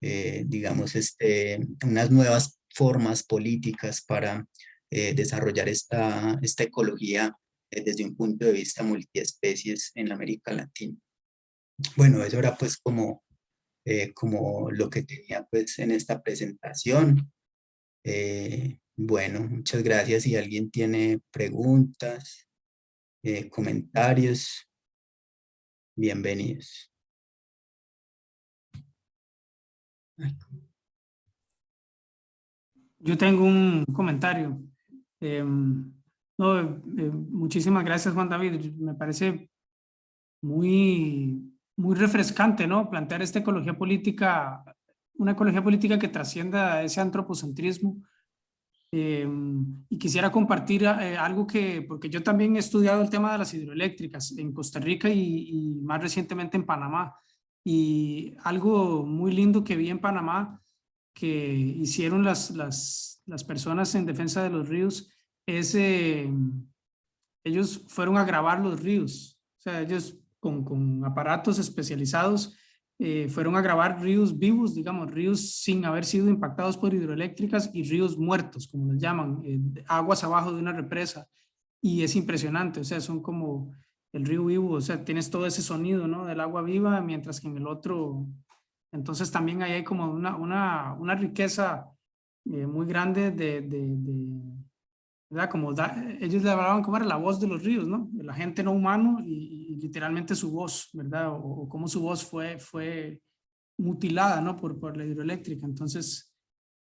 Speaker 1: eh, digamos, este, unas nuevas formas políticas para eh, desarrollar esta, esta ecología eh, desde un punto de vista multiespecies en América Latina. Bueno, eso era pues como, como lo que tenía pues en esta presentación. Bueno, muchas gracias. Si alguien tiene preguntas, comentarios, bienvenidos.
Speaker 2: Yo tengo un comentario. Em, no, eh, muchísimas gracias Juan David. Me parece muy, muy refrescante ¿no? plantear esta ecología política, una ecología política que trascienda ese antropocentrismo. Em, y quisiera compartir eh, algo que, porque yo también he estudiado el tema de las hidroeléctricas en Costa Rica y, más recientemente en Panamá. Y algo muy lindo que vi en Panamá que hicieron las, las, las personas en defensa de los ríos es, eh, ellos fueron a grabar los ríos, o sea, ellos con, con aparatos especializados eh, fueron a grabar ríos vivos, digamos, ríos sin haber sido impactados por hidroeléctricas y ríos muertos, como les llaman, eh, aguas abajo de una represa. Y es impresionante, o sea, son como el río vivo, o sea, tienes todo ese sonido, ¿no? Del agua viva, mientras que en el otro, entonces también ahí hay como una, una, una riqueza eh, muy grande de, de, de ¿verdad? Como ellos le hablaban como era la voz de los ríos, ¿no? De la gente no humano y, literalmente su voz, ¿verdad? O, cómo su voz fue, fue mutilada, ¿no? Por, por la hidroeléctrica. Entonces,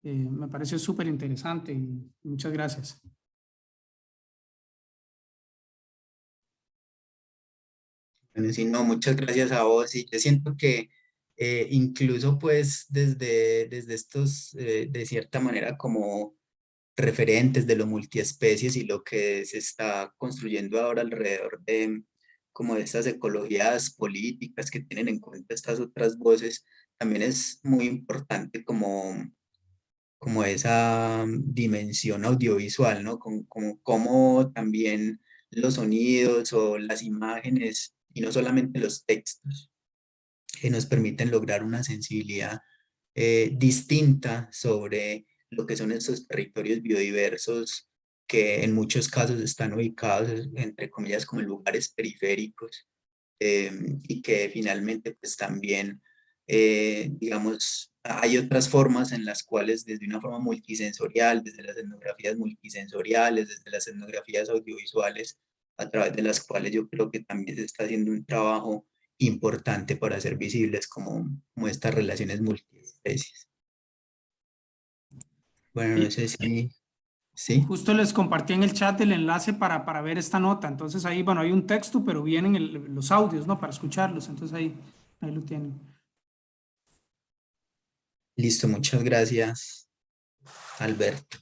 Speaker 2: eh, me pareció súper interesante y muchas gracias.
Speaker 1: Bueno, sí, no, muchas gracias a vos. Y yo siento que eh, incluso pues desde, desde estos, eh, de cierta manera, como referentes de lo multiespecies y lo que se está construyendo ahora alrededor de como de estas ecologías políticas que tienen en cuenta estas otras voces, también es muy importante como, como esa dimensión audiovisual, ¿no? Como, como, como también los sonidos o las imágenes y no solamente los textos, que nos permiten lograr una sensibilidad eh, distinta sobre lo que son estos territorios biodiversos que en muchos casos están ubicados, entre comillas, como en lugares periféricos em, y que finalmente pues también, eh, digamos, hay otras formas en las cuales desde una forma multisensorial, desde las etnografías multisensoriales, desde las etnografías audiovisuales, a través de las cuales yo creo que también se está haciendo un trabajo importante para hacer visibles como, como estas relaciones multiespecies. Bueno, no sé si... Sí,
Speaker 2: Justo les compartí en el chat el enlace para, para ver esta nota. Entonces ahí, bueno, hay un texto, pero vienen el- los audios, ¿no? Para escucharlos. Entonces ahí, ahí lo tienen.
Speaker 1: listo, muchas gracias, Alberto.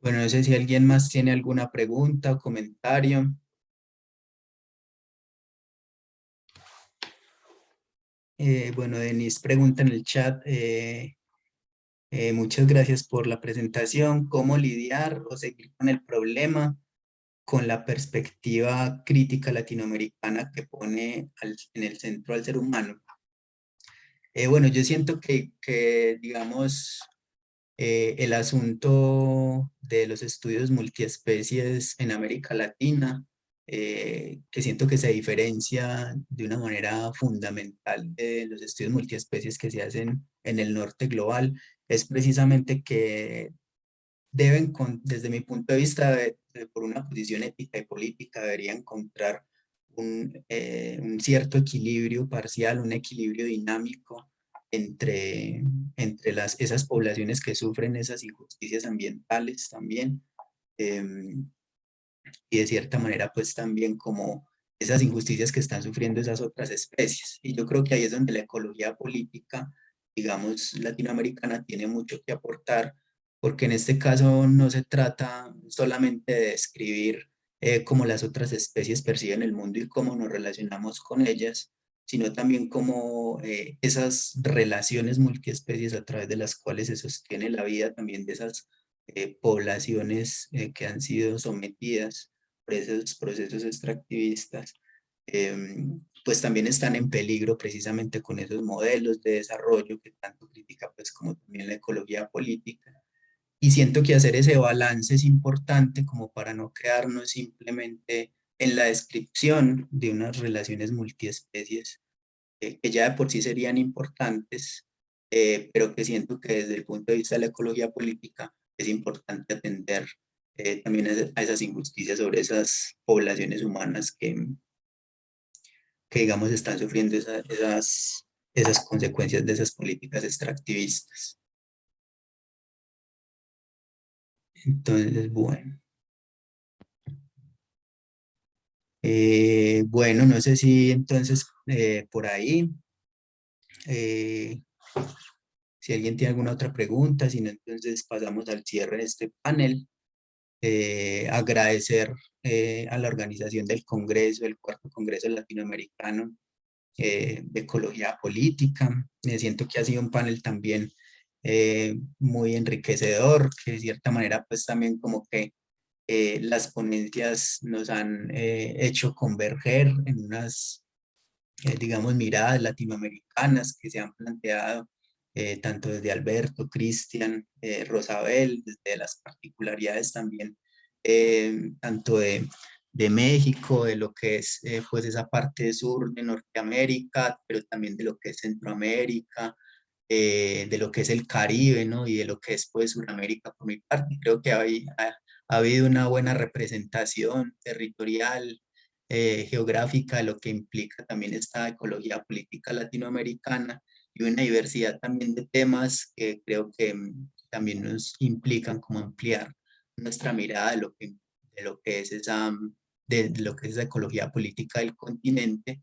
Speaker 1: Bueno, no sé si alguien más tiene alguna pregunta o comentario. Eh, bueno, Denise pregunta en el chat, eh, eh, muchas gracias por la presentación. ¿Cómo lidiar o seguir con el problema con la perspectiva crítica latinoamericana que pone en el centro al ser humano? Eh, bueno, yo siento que, digamos, eh, el asunto de los estudios multiespecies en América Latina, que siento que se diferencia de una manera fundamental de los estudios multiespecies que se hacen en el norte global, es precisamente que deben, con- desde mi punto de vista, por una posición ética y política, debería encontrar un, eh, un cierto equilibrio parcial, un equilibrio dinámico entre, entre las, esas poblaciones que sufren esas injusticias ambientales también, em, y de cierta manera pues también como esas injusticias que están sufriendo esas otras especies. Y yo creo que ahí es donde la ecología política, digamos, latinoamericana tiene mucho que aportar, porque en este caso no se trata solamente de describir eh, cómo las otras especies perciben el mundo y cómo nos relacionamos con ellas, sino también cómo eh, esas relaciones multiespecies a través de las cuales se sostiene la vida también de esas eh, poblaciones que han sido sometidas por esos procesos extractivistas, em, pues también están en peligro precisamente con esos modelos de desarrollo que tanto critica pues como también la ecología política. Y siento que hacer ese balance es importante como para no quedarnos simplemente en la descripción de unas relaciones multiespecies eh, que ya de por sí serían importantes, eh, pero que siento que desde el punto de vista de la ecología política es importante atender eh, también a esas injusticias sobre esas poblaciones humanas que, que digamos están sufriendo esa- esas, esas consecuencias de esas políticas extractivistas. Entonces, bueno. Eh, bueno, no sé si entonces eh, por ahí, eh, si alguien tiene alguna otra pregunta, si no, entonces pasamos al cierre de este panel. Eh, agradecer eh, a la organización del Congreso, el Cuarto Congreso Latinoamericano eh, de Ecología Política. Me siento que ha sido un panel también muy enriquecedor, que de cierta manera pues también como que las ponencias nos han hecho converger en unas, digamos, miradas latinoamericanas que se han planteado eh, tanto desde Alberto, Cristian, eh, Rosabel, desde las particularidades también, eh, tanto de, de México, de lo que es eh, pues esa parte sur de Norteamérica, pero también de lo que es Centroamérica, de lo que es el Caribe, ¿no? Y de lo que es pues Sudamérica por mi parte. Creo que hay, ha, ha habido una buena representación territorial, geográfica, de lo que implica también esta ecología política latinoamericana y una diversidad también de temas que creo que mm, también nos implican como ampliar nuestra mirada de lo que, de lo que es esa mm, de lo que es la ecología política del continente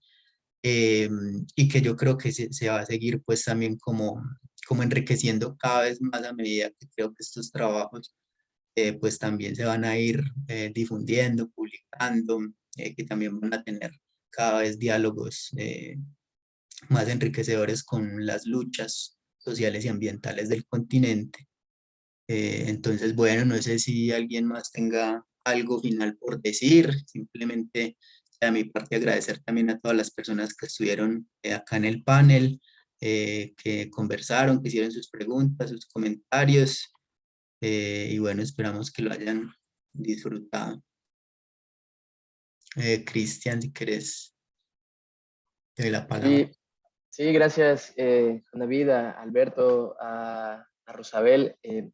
Speaker 1: eh, y que yo creo que se, se, va a seguir pues también como, como enriqueciendo cada vez más a medida que creo que estos trabajos eh, pues también se van a ir eh, difundiendo, publicando, eh, que también van a tener cada vez diálogos eh, más enriquecedores con las luchas sociales y ambientales del continente. Eh, entonces, bueno, no sé si alguien más tenga algo final por decir, simplemente de mi parte agradecer también a todas las personas que estuvieron eh, acá en el panel, eh, que conversaron, que hicieron sus preguntas, sus comentarios, eh, y bueno, esperamos que lo hayan disfrutado. Eh, Cristian, si querés, te doy la palabra.
Speaker 4: Sí, gracias, eh, David, a Alberto, a, a Rosabel. Eh,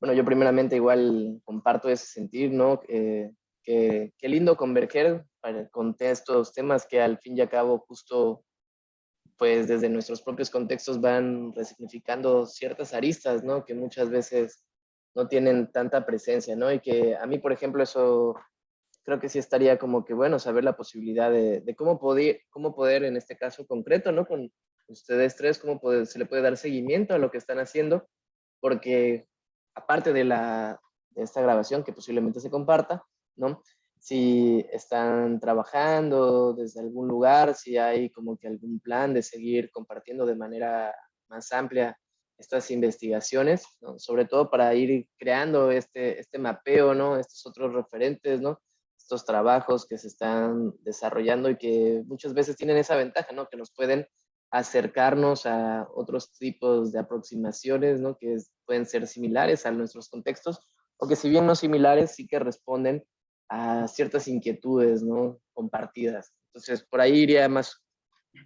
Speaker 4: bueno, yo primeramente igual comparto ese sentir, ¿no? Eh, que, qué lindo converger para, con estos temas que al fin y al cabo justo pues desde nuestros propios contextos van resignificando ciertas aristas, ¿no? Que muchas veces no tienen tanta presencia, ¿no? Y que a mí, por ejemplo, eso creo que sí estaría como que bueno saber la posibilidad de, cómo, poder, cómo poder, en este caso concreto, ¿no? Con ustedes tres, cómo se le puede dar seguimiento a lo que están haciendo, porque aparte de, la, de esta grabación que posiblemente se comparta, ¿no? Si están trabajando desde algún lugar, si hay como que algún plan de seguir compartiendo de manera más amplia estas investigaciones, sobre todo para ir creando este, este mapeo, ¿no? estos otros referentes, ¿no? Estos trabajos que se están desarrollando y que muchas veces tienen esa ventaja, ¿no? que nos pueden acercarnos a otros tipos de aproximaciones ¿no? que pueden ser similares a nuestros contextos o que si bien no similares, sí que responden a ciertas inquietudes ¿no? compartidas. Entonces, por ahí iría más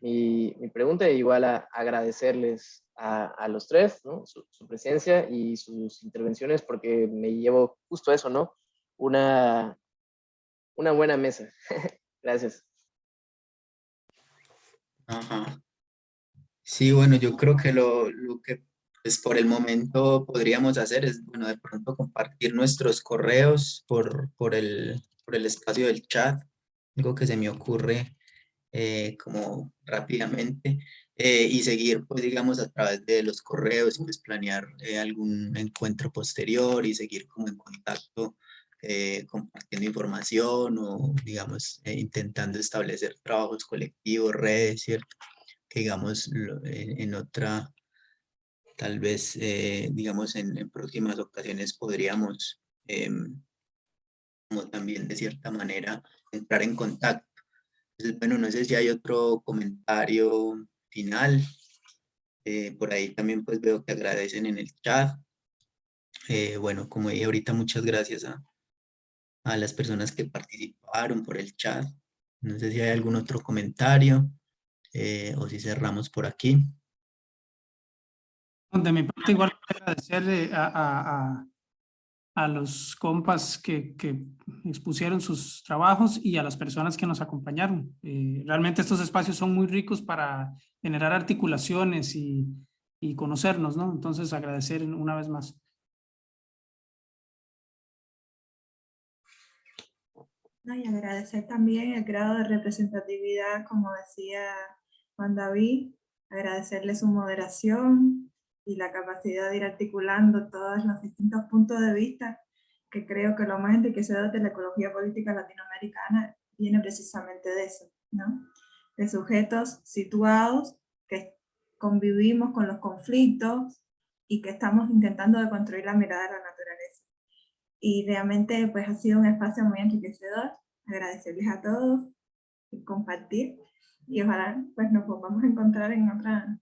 Speaker 4: mi, mi pregunta, e igual a, agradecerles a, los tres, ¿no? Su, presencia y sus intervenciones, porque me llevo justo eso, ¿no? Una, una buena mesa. Gracias.
Speaker 1: Ajá. Sí, bueno, yo creo que lo, lo que pues por el momento podríamos hacer es, bueno, de pronto compartir nuestros correos por, por, el, por el espacio del chat, algo que se me ocurre eh, como rápidamente. Eh, y seguir, pues digamos, a través de los correos, pues planear eh, algún encuentro posterior y seguir como en contacto, eh, compartiendo información o, digamos, intentando establecer trabajos colectivos, redes, ¿cierto? Que, digamos, en, otra, tal vez, digamos, en, en, próximas ocasiones podríamos, como también de cierta manera, entrar en contacto. Entonces, bueno, no sé si hay otro comentario final. Eh, por ahí también pues veo que agradecen en el chat. Eh, bueno, como dije ahorita, muchas gracias a, a las personas que participaron por el chat. No sé si hay algún otro comentario eh, o si cerramos por aquí.
Speaker 2: De mi parte, igual agradecerle a, a los compas que, que, expusieron sus trabajos y a las personas que nos acompañaron. Eh, realmente estos espacios son muy ricos para generar articulaciones y, y conocernos, ¿no? Entonces agradecer una vez más.
Speaker 3: Y agradecer también el grado de representatividad, como decía Juan David, agradecerle su moderación, y la capacidad de ir articulando todos los distintos puntos de vista, que creo que lo más enriquecedor de la ecología política latinoamericana viene precisamente de eso, ¿no? de sujetos situados que convivimos con los conflictos y que estamos intentando de construir la mirada de la naturaleza. Y realmente pues ha sido un espacio muy enriquecedor, agradecerles a todos y compartir, y ojalá pues nos podamos encontrar en otra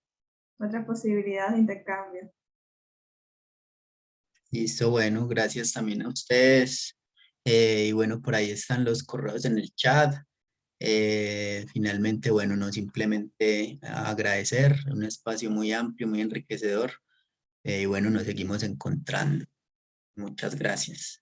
Speaker 3: otras posibilidades de intercambio.
Speaker 1: Listo, bueno, gracias también a ustedes. Eh, y bueno, por ahí están los correos en el chat. Eh, finalmente, bueno, no simplemente agradecer, un espacio muy amplio, muy enriquecedor. Eh, y bueno, nos seguimos encontrando. Muchas gracias.